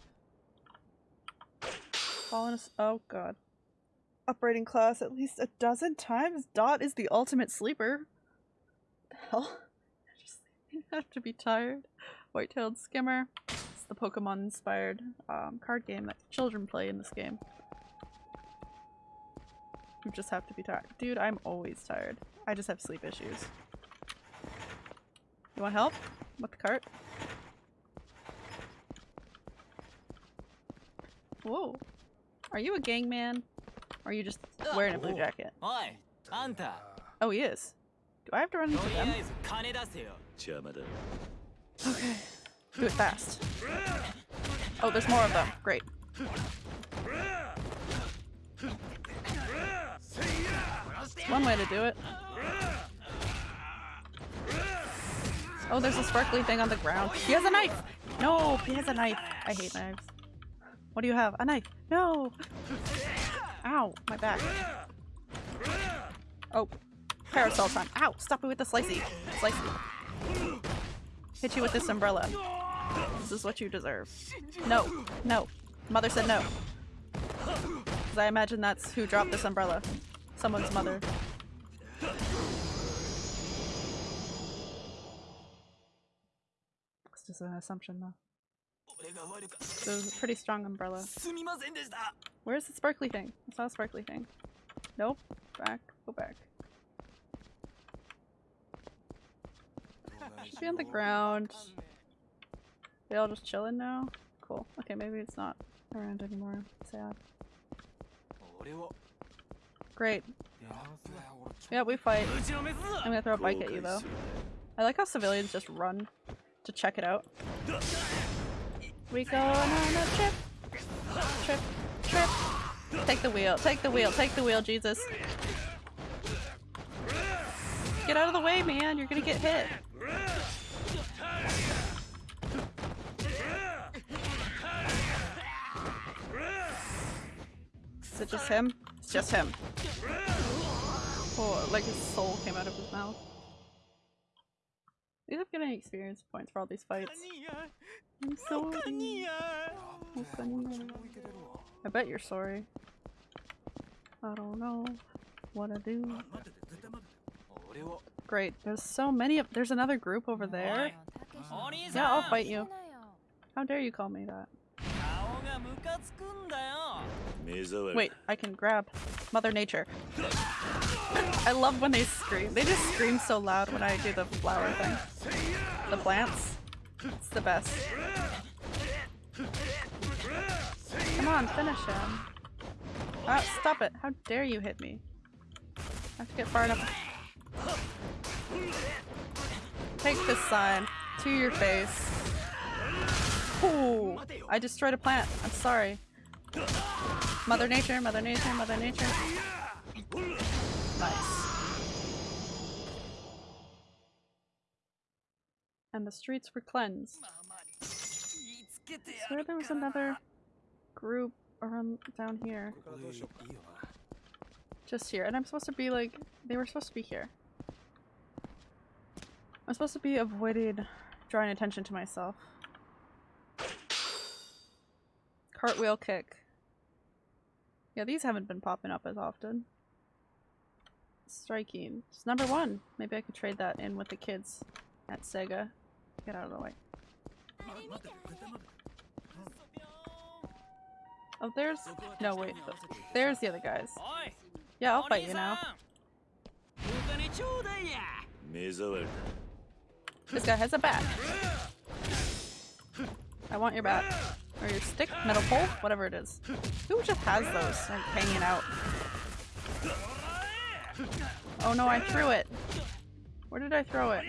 Fallen oh god. Upgrading class at least a dozen times? Dot is the ultimate sleeper. Hell? I <laughs> just <laughs> have to be tired. White-tailed skimmer. It's the Pokemon inspired um, card game that children play in this game. You just have to be tired. Dude, I'm always tired. I just have sleep issues. You want help with the cart? Whoa. Are you a gang man? Or are you just wearing a blue jacket? Oh, he is. Do I have to run into them? Okay. Do it fast. Oh, there's more of them. Great. One way to do it. Oh, there's a sparkly thing on the ground. He has a knife! No, he has a knife. I hate knives. What do you have? A knife. No! Ow, my back. Oh, parasol time. Ow, stop me with the slicey. Slicey. Hit you with this umbrella. This is what you deserve. No, no. Mother said no. Because I imagine that's who dropped this umbrella. Someone's mother. It's just an assumption though. So it's a pretty strong umbrella. Where's the sparkly thing? It's not a sparkly thing. Nope. Back. Go back. Should be on the ground. They all just chilling now? Cool. Okay, maybe it's not around anymore. Sad. Great. Yeah, we fight. I'm gonna throw a bike at you though. I like how civilians just run to check it out. We going on a trip. Trip. Trip. Take the wheel. Take the wheel. Take the wheel, Jesus. Get out of the way, man. You're gonna get hit. Is it just him? It's just him. Oh, like his soul came out of his mouth least I'm getting experience points for all these fights. I'm sorry. I bet you're sorry. I don't know what to do. Great, there's so many of- there's another group over there. Yeah, I'll fight you. How dare you call me that. Wait, I can grab Mother Nature. I love when they scream. They just scream so loud when I do the flower thing. The plants. It's the best. Come on, finish him. Ah, stop it. How dare you hit me? I have to get far enough. Take this sign to your face. I destroyed a plant. I'm sorry. Mother Nature, Mother Nature, Mother Nature. Nice. And the streets were cleansed. So there was another group around down here. Just here. And I'm supposed to be like, they were supposed to be here. I'm supposed to be avoided drawing attention to myself. Cartwheel kick. Yeah, these haven't been popping up as often. Striking. It's number one. Maybe I could trade that in with the kids at Sega. Get out of the way. Oh, there's... No, wait. There's the other guys. Yeah, I'll fight you now. This guy has a bat. I want your bat. Or your stick? Metal pole? Whatever it is. Who just has those like, hanging out? Oh no, I threw it. Where did I throw it?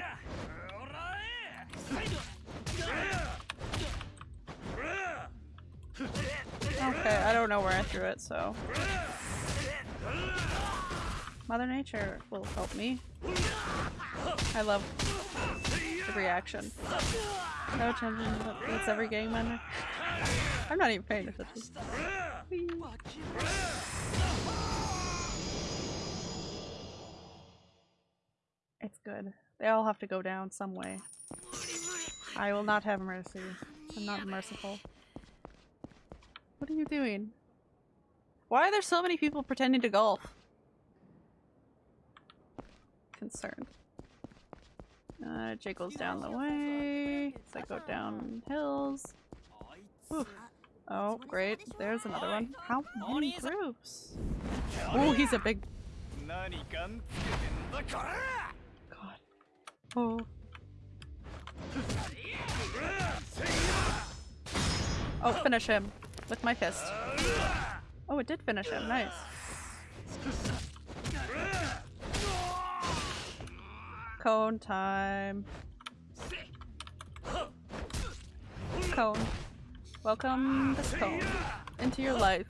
Okay, I don't know where I threw it, so. Mother Nature will help me. I love the reaction. No attention, it's every game member. I'm not even paying attention. It's good. They all have to go down some way. I will not have mercy. I'm not merciful. What are you doing? Why are there so many people pretending to golf? Concerned. Uh, Jake goes down the way. So I go down hills. Oh, great. There's another one. How many groups? Oh, he's a big... God. Oh. Oh, finish him. With my fist. Oh, it did finish him. Nice. Cone time. Cone. Welcome this home into your life.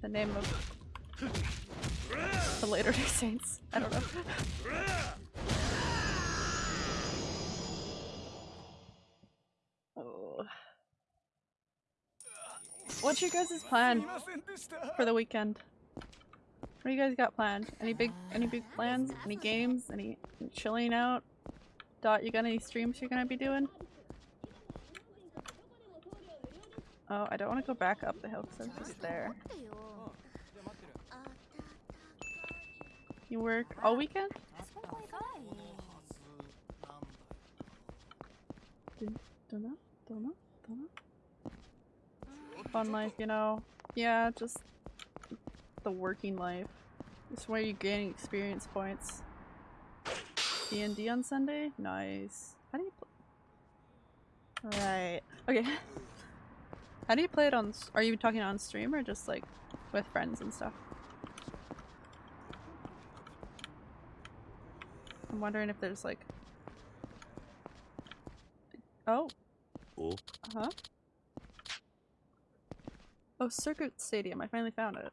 The name of the Later <laughs> Day Saints. I don't know. Oh. What's your guys' plan for the weekend? What do you guys got planned? Any big any big plans? Any games? Any chilling out? Dot, you got any streams you're gonna be doing? Oh, I don't want to go back up the hill because I'm just there. You work all weekend? Don't know, don't know, don't know. Fun life, you know? Yeah, just the working life. It's where you're gaining experience points. D&D on Sunday? Nice. How do you play? Right. Okay. <laughs> How do you play it on- are you talking on stream or just like with friends and stuff? I'm wondering if there's like Oh, お uh-huh. Oh, Circuit Stadium. I finally found it.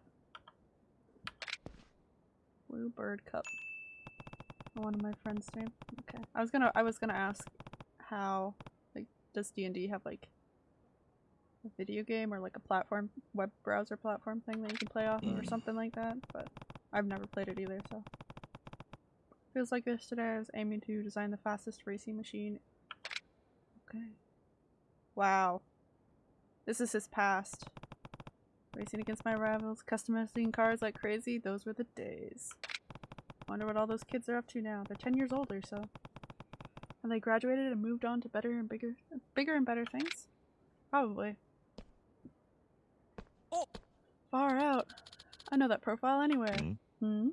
Blue Bird Cup. One of my friends' name. Okay. I was gonna I was gonna ask how like does D and D have like video game or like a platform web browser platform thing that you can play off of or Mm. something like that, but I've never played it either, so feels like yesterday I was aiming to design the fastest racing machine. Okay. Wow. This is his past. Racing against my rivals, customizing cars like crazy, those were the days. Wonder what all those kids are up to now. They're 10 years older, so. Have they graduated and moved on to better and bigger bigger and better things? Probably. Far out. I know that profile anywhere. Mm hmm? Hmm?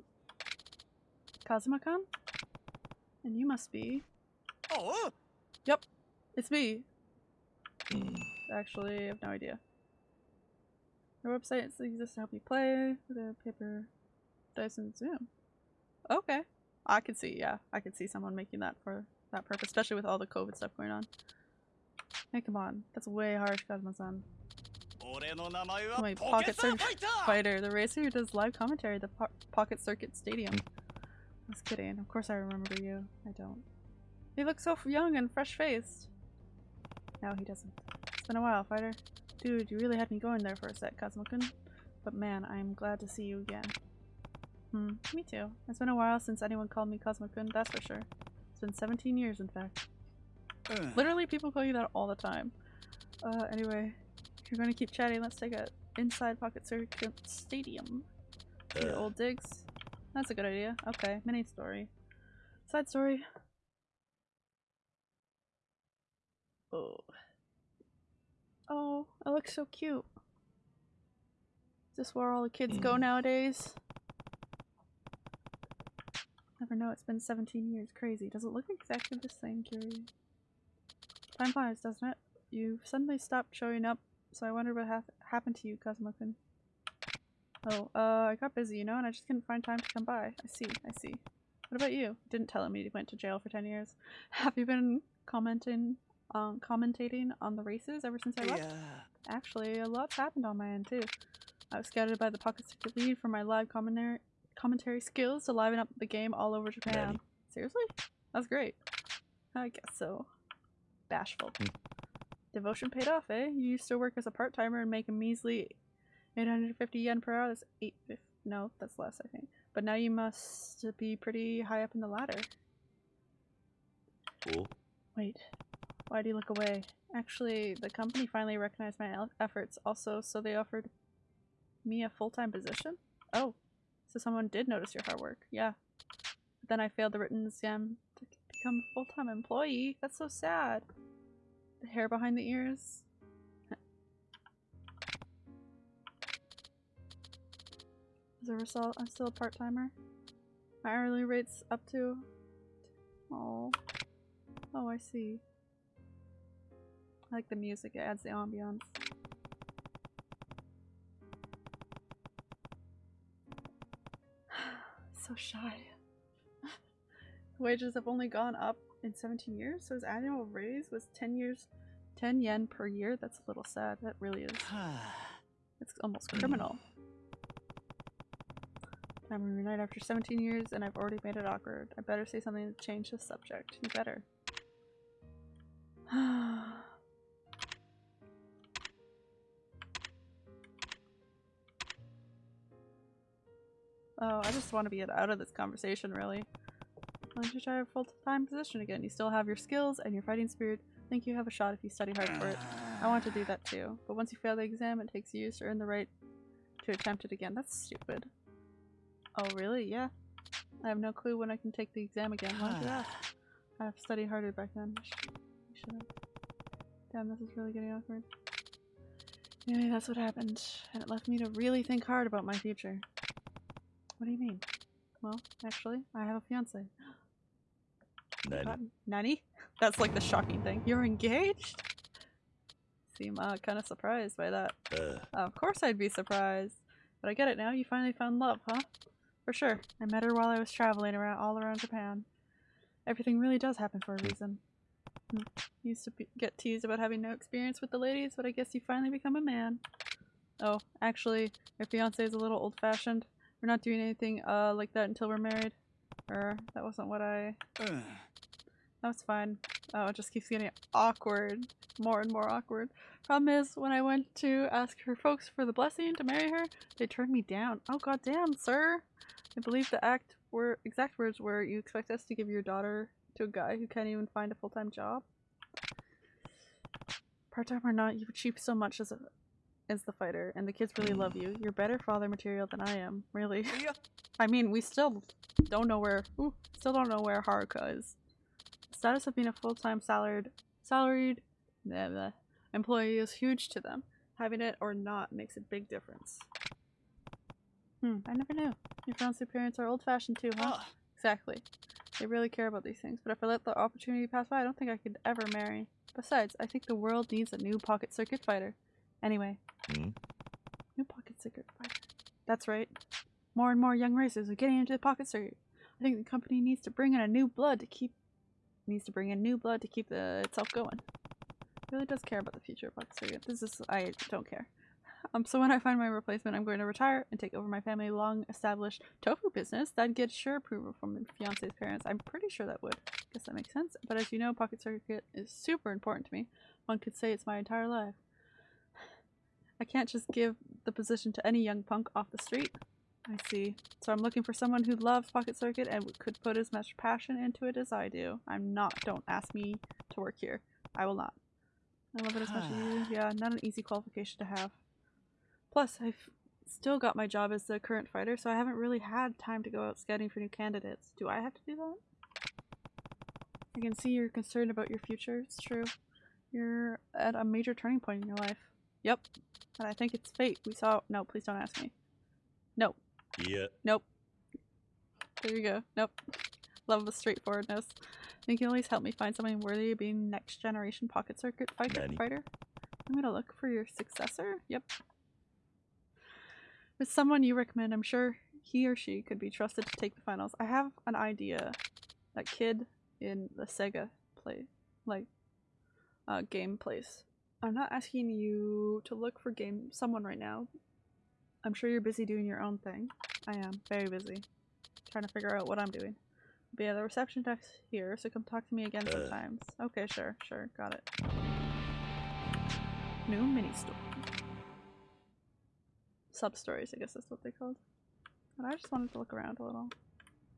Kazuma-kun? And you must be... Oh! Uh. Yep. It's me. Mm. Actually, I have no idea. Our website exists to help you play with a paper, dice, and zoom. Okay. I can see, yeah. I can see someone making that for that purpose, especially with all the COVID stuff going on. Hey, come on. That's way harsh, Kazuma-san. My Pocket Circuit Fighter, the racer who does live commentary the po Pocket Circuit Stadium. Hmm. Just kidding. Of course I remember you. I don't. You look so young and fresh-faced. No, he doesn't. It's been a while, fighter. Dude, you really had me going there for a sec, Kazuma-kun. But man, I'm glad to see you again. Hmm, me too. It's been a while since anyone called me Kazuma-kun, that's for sure. It's been 17 years, in fact. Hmm. Literally, people call you that all the time. Uh, anyway, you're gonna keep chatting, let's take a inside Pocket Circuit Stadium. The old digs. That's a good idea. Okay, mini story. Side story. Oh. Oh, I look so cute. Is this where all the kids go Mm. nowadays? Never know, it's been 17 years. Crazy. Does it look exactly the same, Curie? Time flies, doesn't it? You've suddenly stopped showing up, so I wonder what hap happened to you, Kazuma-kun. Oh, uh, I got busy, you know, and I just couldn't find time to come by. I see, I see. What about you? Didn't tell me you went to jail for 10 years. <laughs> Have you been commenting, um, commentating on the races ever since I left? や Actually, a lot's happened on my end, too. I was scouted by the Pocket Circuit lead for my live commentary commentary skills to liven up the game all over Japan. Daddy. Seriously? That's great. I guess so. Bashful. Hmm. Devotion paid off, eh? You used to work as a part-timer and make a measly 850 yen per hour. That's 850. No, that's less, I think. But now you must be pretty high up in the ladder. お Wait, why do you look away? Actually, the company finally recognized my efforts also, so they offered me a full-time position? Oh, so someone did notice your hard work. Yeah. But then I failed the written exam to become a full-time employee. That's so sad the hair behind the ears. Is a result, I'm still a part-timer. My hourly rate's up to... Oh. Oh, I see. I like the music, it adds the ambiance. <sighs> so shy. <laughs> Wages have only gone up in 17 years, so his annual raise was 10 years, 10 yen per year. That's a little sad. That really is. <sighs> It's almost criminal. Hmm. I'm reunited after 17 years and I've already made it awkward. I better say something to change the subject. You better. <sighs> oh, I just want to be out of this conversation, really. Why don't you try a full-time position again? You still have your skills and your fighting spirit. I think you have a shot if you study hard for it. I want to do that too. But once you fail the exam, it takes years to earn the right to attempt it again. That's stupid. Oh, really? Yeah. I have no clue when I can take the exam again. Why did you ask? I have studied harder back then. I should have. Damn, this is really getting awkward. Anyway, that's what happened. And it left me to really think hard about my future. What do you mean? Well, actually, I have a fiance. 何 Uh, Nani? That's like the shocking thing. You're engaged? Seem uh, kind of surprised by that. あ Of course I'd be surprised. But I get it now. You finally found love, huh? For sure. I met her while I was traveling around all around Japan. Everything really does happen for a reason. Hmm. Used to be- get teased about having no experience with the ladies, but I guess you finally become a man. Oh, actually, your fiance is a little old-fashioned. We're not doing anything uh like that until we're married. Or that wasn't what I. <sighs> That was fine. Oh, it just keeps getting awkward. More and more awkward. Problem is, when I went to ask her folks for the blessing to marry her, they turned me down. Oh goddamn, sir! I believe the act were exact words were you expect us to give your daughter to a guy who can't even find a full time job? Part time or not, you've achieved so much as a as the fighter, and the kids really love you. You're better father material than I am, really. <laughs> I mean, we still don't know where ooh, still don't know where Haruka is. The status of being a full time salaried salaried blah, blah, employee is huge to them. Having it or not makes a big difference. Hmm, I never knew. Your fiance parents are old fashioned too, huh? Exactly. They really care about these things, but if I let the opportunity pass by, I don't think I could ever marry. Besides, I think the world needs a new pocket circuit fighter. Anyway. Hmm? New pocket circuit fighter. That's right. More and more young racers are getting into the pocket circuit. I think the company needs to bring in a new blood to keep needs to bring in new blood to keep the itself going. It really does care about the future of pocket circuit. This is I don't care. Um, so when I find my replacement, I'm going to retire and take over my family long-established tofu business. That'd get sure approval from the fiance's parents. I'm pretty sure that would. I Guess that makes sense. But as you know, pocket circuit is super important to me. One could say it's my entire life. I can't just give the position to any young punk off the street. I see. So I'm looking for someone who loves Pocket Circuit and could put as much passion into it as I do. I'm not. Don't ask me to work here. I will not. I love it as much as you. <sighs> Yeah, not an easy qualification to have. Plus, I've still got my job as the current fighter, so I haven't really had time to go out scouting for new candidates. Do I have to do that? I can see you're concerned about your future. It's true. You're at a major turning point in your life. Yep. And I think it's fate. We saw. No, please don't ask me. No. いや Nope. There you go. Nope. Love the straightforwardness. Think you'll always help me find something worthy of being next generation pocket circuit fighter fighter? I'm gonna look for your successor? Yep. With someone you recommend, I'm sure he or she could be trusted to take the finals. I have an idea. That kid in the Sega play like uh game place. I'm not asking you to look for game someone right now. I'm sure you're busy doing your own thing. I am very busy. Trying to figure out what I'm doing. But yeah, the reception desk here, so come talk to me again Uh. sometimes. Okay, sure, sure, got it. New mini store. Sub stories, I guess that's what they called. But I just wanted to look around a little.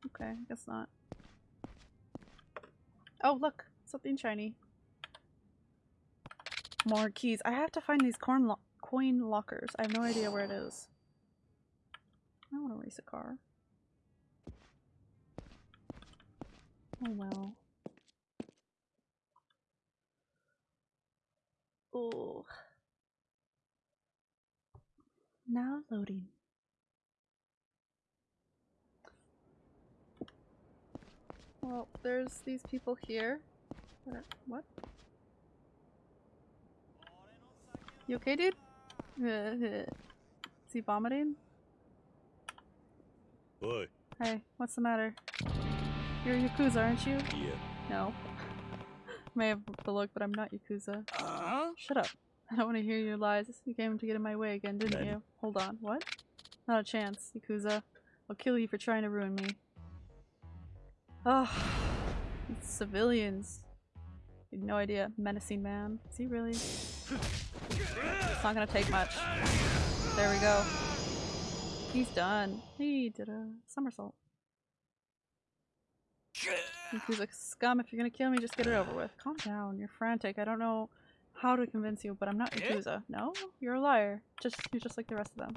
Okay, I guess not. Oh, look! Something shiny more keys. I have to find these corn lo coin lockers. I have no idea where it is. I don't want to race a car. Oh well. Oh. Now loading. Well, there's these people here. What? You okay, dude? <laughs> Is he vomiting? Boy. Hey, what's the matter? You're Yakuza, aren't you? Yeah. No. <laughs> May have the look, but I'm not Yakuza. Uh -huh. Shut up. I don't want to hear your lies. You came to get in my way again, didn't you? Hold on. What? Not a chance, Yakuza. I'll kill you for trying to ruin me. Ugh. Civilians. You had no idea. Menacing man. Is he really? It's not gonna take much. There we go. He's done. He did a somersault. Yakuza scum, if you're gonna kill me, just get it over with. Calm down. You're frantic. I don't know how to convince you, but I'm not Yakuza. No? You're a liar. Just you're just like the rest of them.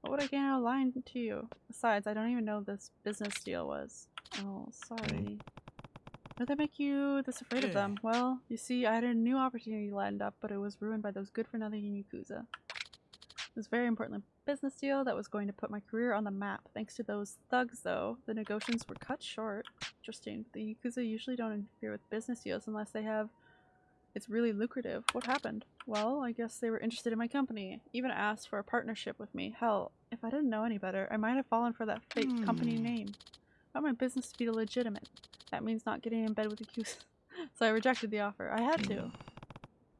What would I gain out of lying to you? Besides, I don't even know this business deal was. Oh, sorry. Why that make you this afraid of them? Well, you see, I had a new opportunity lined up, but it was ruined by those good-for-nothing Yakuza. It was very important business deal that was going to put my career on the map. Thanks to those thugs, though, the negotiations were cut short. Interesting. The Yakuza usually don't interfere with business deals unless they have it's really lucrative. What happened? Well, I guess they were interested in my company. Even asked for a partnership with me. Hell, if I didn't know any better, I might have fallen for that fake company hmm. name. I want my business to be legitimate. That means not getting in bed with the Yakuza. <laughs> so I rejected the offer. I had to.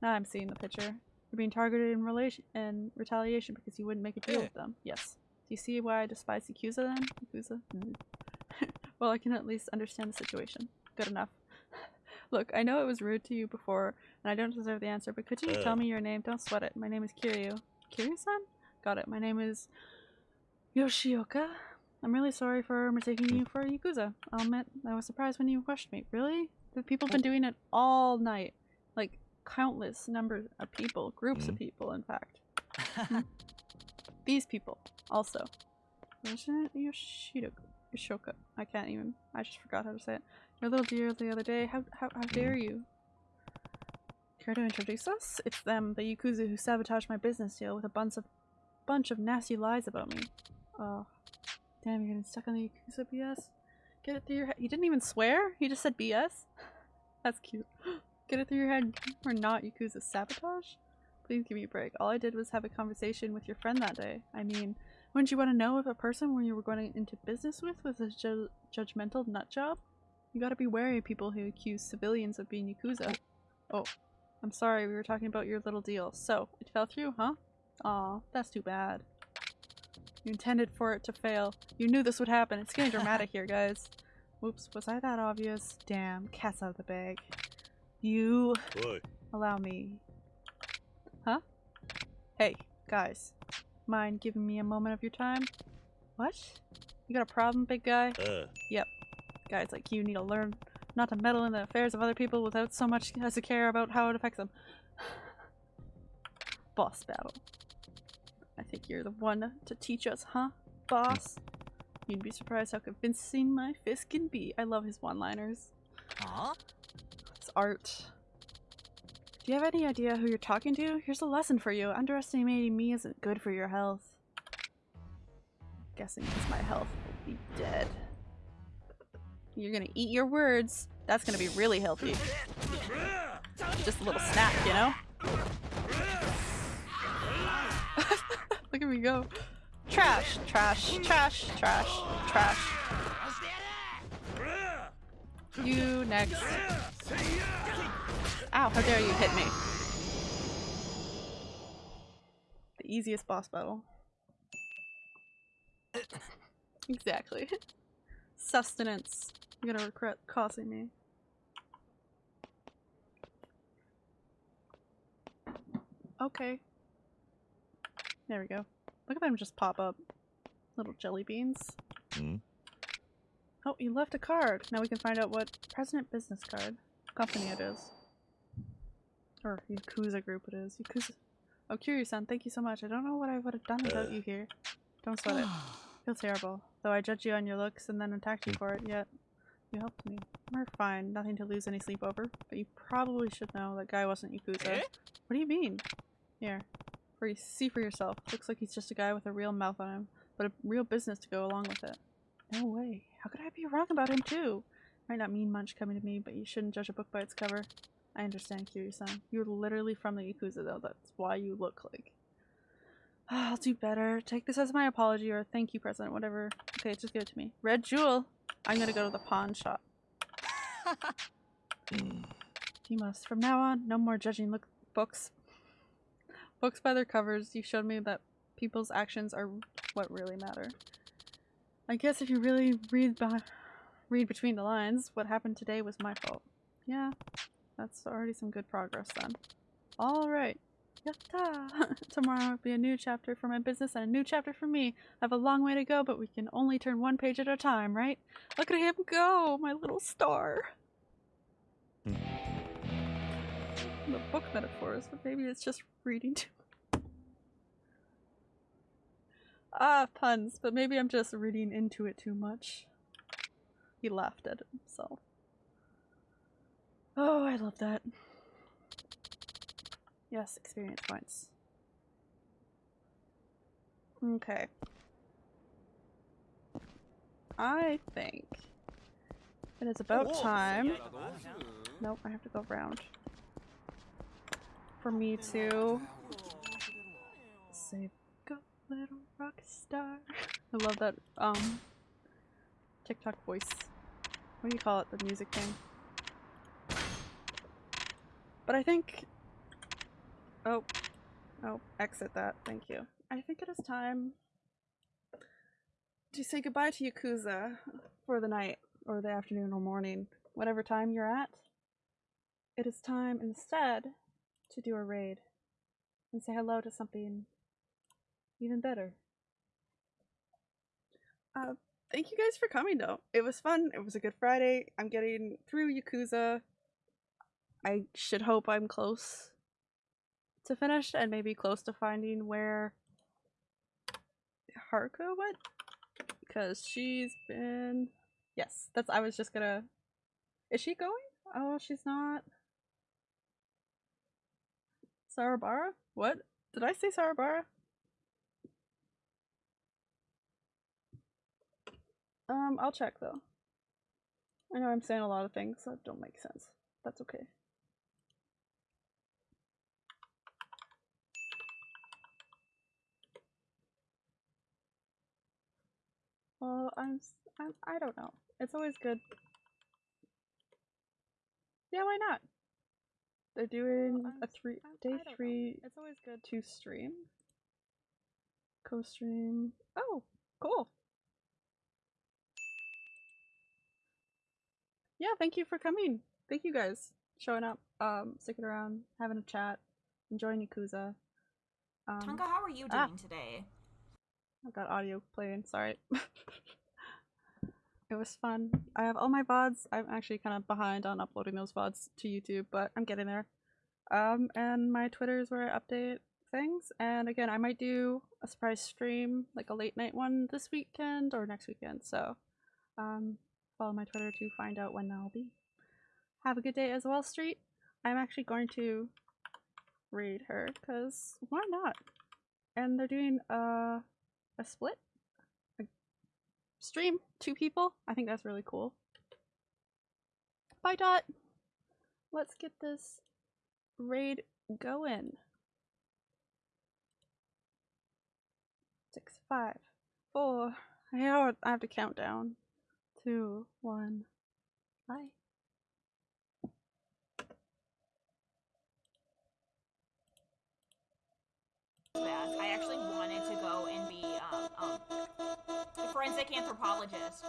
Now I'm seeing the picture. You're being targeted in relation in retaliation because you wouldn't make a deal with them. Yes. Do you see why I despise Yakuza then? Yakuza? Mm. <laughs> well, I can at least understand the situation. Good enough. <laughs> Look, I know it was rude to you before, and I don't deserve the answer, but could you Uh. tell me your name? Don't sweat it. My name is Kiryu. Kiryu-san? Got it. My name is Yoshioka. I'm really sorry for mistaking hmm. you for a Yakuza. I'll admit, I was surprised when you questioned me. Really? The people have oh. been doing it all night. Like, countless numbers of people. Groups of Mhm. people, in fact. Hmm. <laughs> These people, also. It Yoshoka? I can't even. I just forgot how to say it. Your little dear the other day. How, how, how hmm. dare you? Care to introduce us? It's them, the Yakuza who sabotaged my business deal with a bunch of bunch of nasty lies about me. Oh. Damn, you're getting stuck on the Yakuza BS? <laughs> <gasps> Get it through your head. He didn't even swear? He just said BS? That's cute. Get it through your head. We're not Yakuza sabotage? Please give me a break. All I did was have a conversation with your friend that day. I mean, wouldn't you want to know if a person when you were going into business with was a ju- judgmental nut job? You gotta be wary of people who accuse civilians of being Yakuza. Oh, I'm sorry, we were talking about your little deal. So, it fell through, huh? Aw, that's too bad. You intended for it to fail. You knew this would happen. It's getting dramatic here, guys. Whoops, was I that obvious? Damn, cat's out of the bag. You Boy. allow me. Huh? Hey, guys. Mind giving me a moment of your time? What? You got a problem, big guy? Uh. Yep. Guys like you need to learn not to meddle in the affairs of other people without so much as a care about how it affects them. <sighs> Boss battle. I think you're the one to teach us, huh, boss? You'd be surprised how convincing my fist can be. I love his one-liners. あ It's art. Do you have any idea who you're talking to? Here's a lesson for you. Underestimating me isn't good for your health. Guessing because my health will be dead. You're gonna eat your words. That's gonna be really healthy. Just a little snack, you know? Look at me go. Trash, trash, trash, trash, trash. You next. Ow, how dare you hit me. The easiest boss battle. exactly. Sustenance. You're gonna regret causing me. Okay. There we go. Look at them just pop up. Little jelly beans. Hmm? Oh, you left a card. Now we can find out what President Business Card company it is. Or Yakuza group it is. Yakuza. Oh, Kiryu-san, thank you so much. I don't know what I would have done without Uh. you here. Don't sweat it. <sighs> Feel terrible. Though I judged you on your looks and then attacked you for it, yet you helped me. We're fine. Nothing to lose any sleep over. But you probably should know that guy wasn't Yakuza. Eh? What do you mean? Here. For you see for yourself. Looks like he's just a guy with a real mouth on him, but a real business to go along with it. No way. How could I be wrong about him too? Might not mean much coming to me, but you shouldn't judge a book by its cover. I understand, Kiryu-san. You're literally from the Yakuza, though. That's why you look like. <sighs> I'll do better. Take this as my apology or thank you present, whatever. Okay, just give it to me. Red Jewel! I'm gonna go to the pawn shop. <laughs> You must. From now on, no more judging look books. Books by their covers. You showed me that people's actions are what really matter. I guess if you really read by read between the lines, what happened today was my fault. Yeah, that's already some good progress then. Alright. Yatta! <laughs> Tomorrow will be a new chapter for my business and a new chapter for me. I have a long way to go, but we can only turn one page at a time, right? Look at him go, my little star. Book metaphors, but maybe it's just reading too Ah, puns, but maybe I'm just reading into it too much. He laughed at himself. Oh, I love that. Yes, experience points. Okay. I think it is about time. Nope, I have to go around. For me to save little rock star. I love that um TikTok voice. What do you call it? The music thing. But I think Oh. Oh, exit that. Thank you. I think it is time to say goodbye to Yakuza for the night, or the afternoon, or morning, whatever time you're at. It is time instead to do a raid and say hello to something even better. Uh, thank you guys for coming though. It was fun. It was a good Friday. I'm getting through Yakuza. I should hope I'm close to finish and maybe close to finding where Haruka went because she's been yes that's I was just gonna is she going oh she's not Sarabara what did I say Sarabara um I'll check though I know I'm saying a lot of things that don't make sense that's okay Well, I'm, I'm I don't know. It's always good. Yeah, why not? They're doing I'm a s- three I'm- day I don't know. three. It's always good to stream. Co-stream. Oh, cool. Yeah, thank you for coming. Thank you guys showing up, um, sticking around, having a chat, enjoying Yakuza. Um, Tonka, how are you doing ah. today? I've got audio playing, sorry. <laughs> it was fun. I have all my VODs. I'm actually kind of behind on uploading those VODs to YouTube, but I'm getting there. Um, and my Twitter is where I update things. And again, I might do a surprise stream, like a late night one this weekend or next weekend. So, um, follow my Twitter to find out when that'll be. Have a good day as well, Street. I'm actually going to read her, because why not? And they're doing, uh, a split stream two people. I think that's really cool. Bye dot. Let's get this raid going. Six five four. I have to count down. Two one. Bye Bad. I actually wanted to go and be um, um, a forensic anthropologist.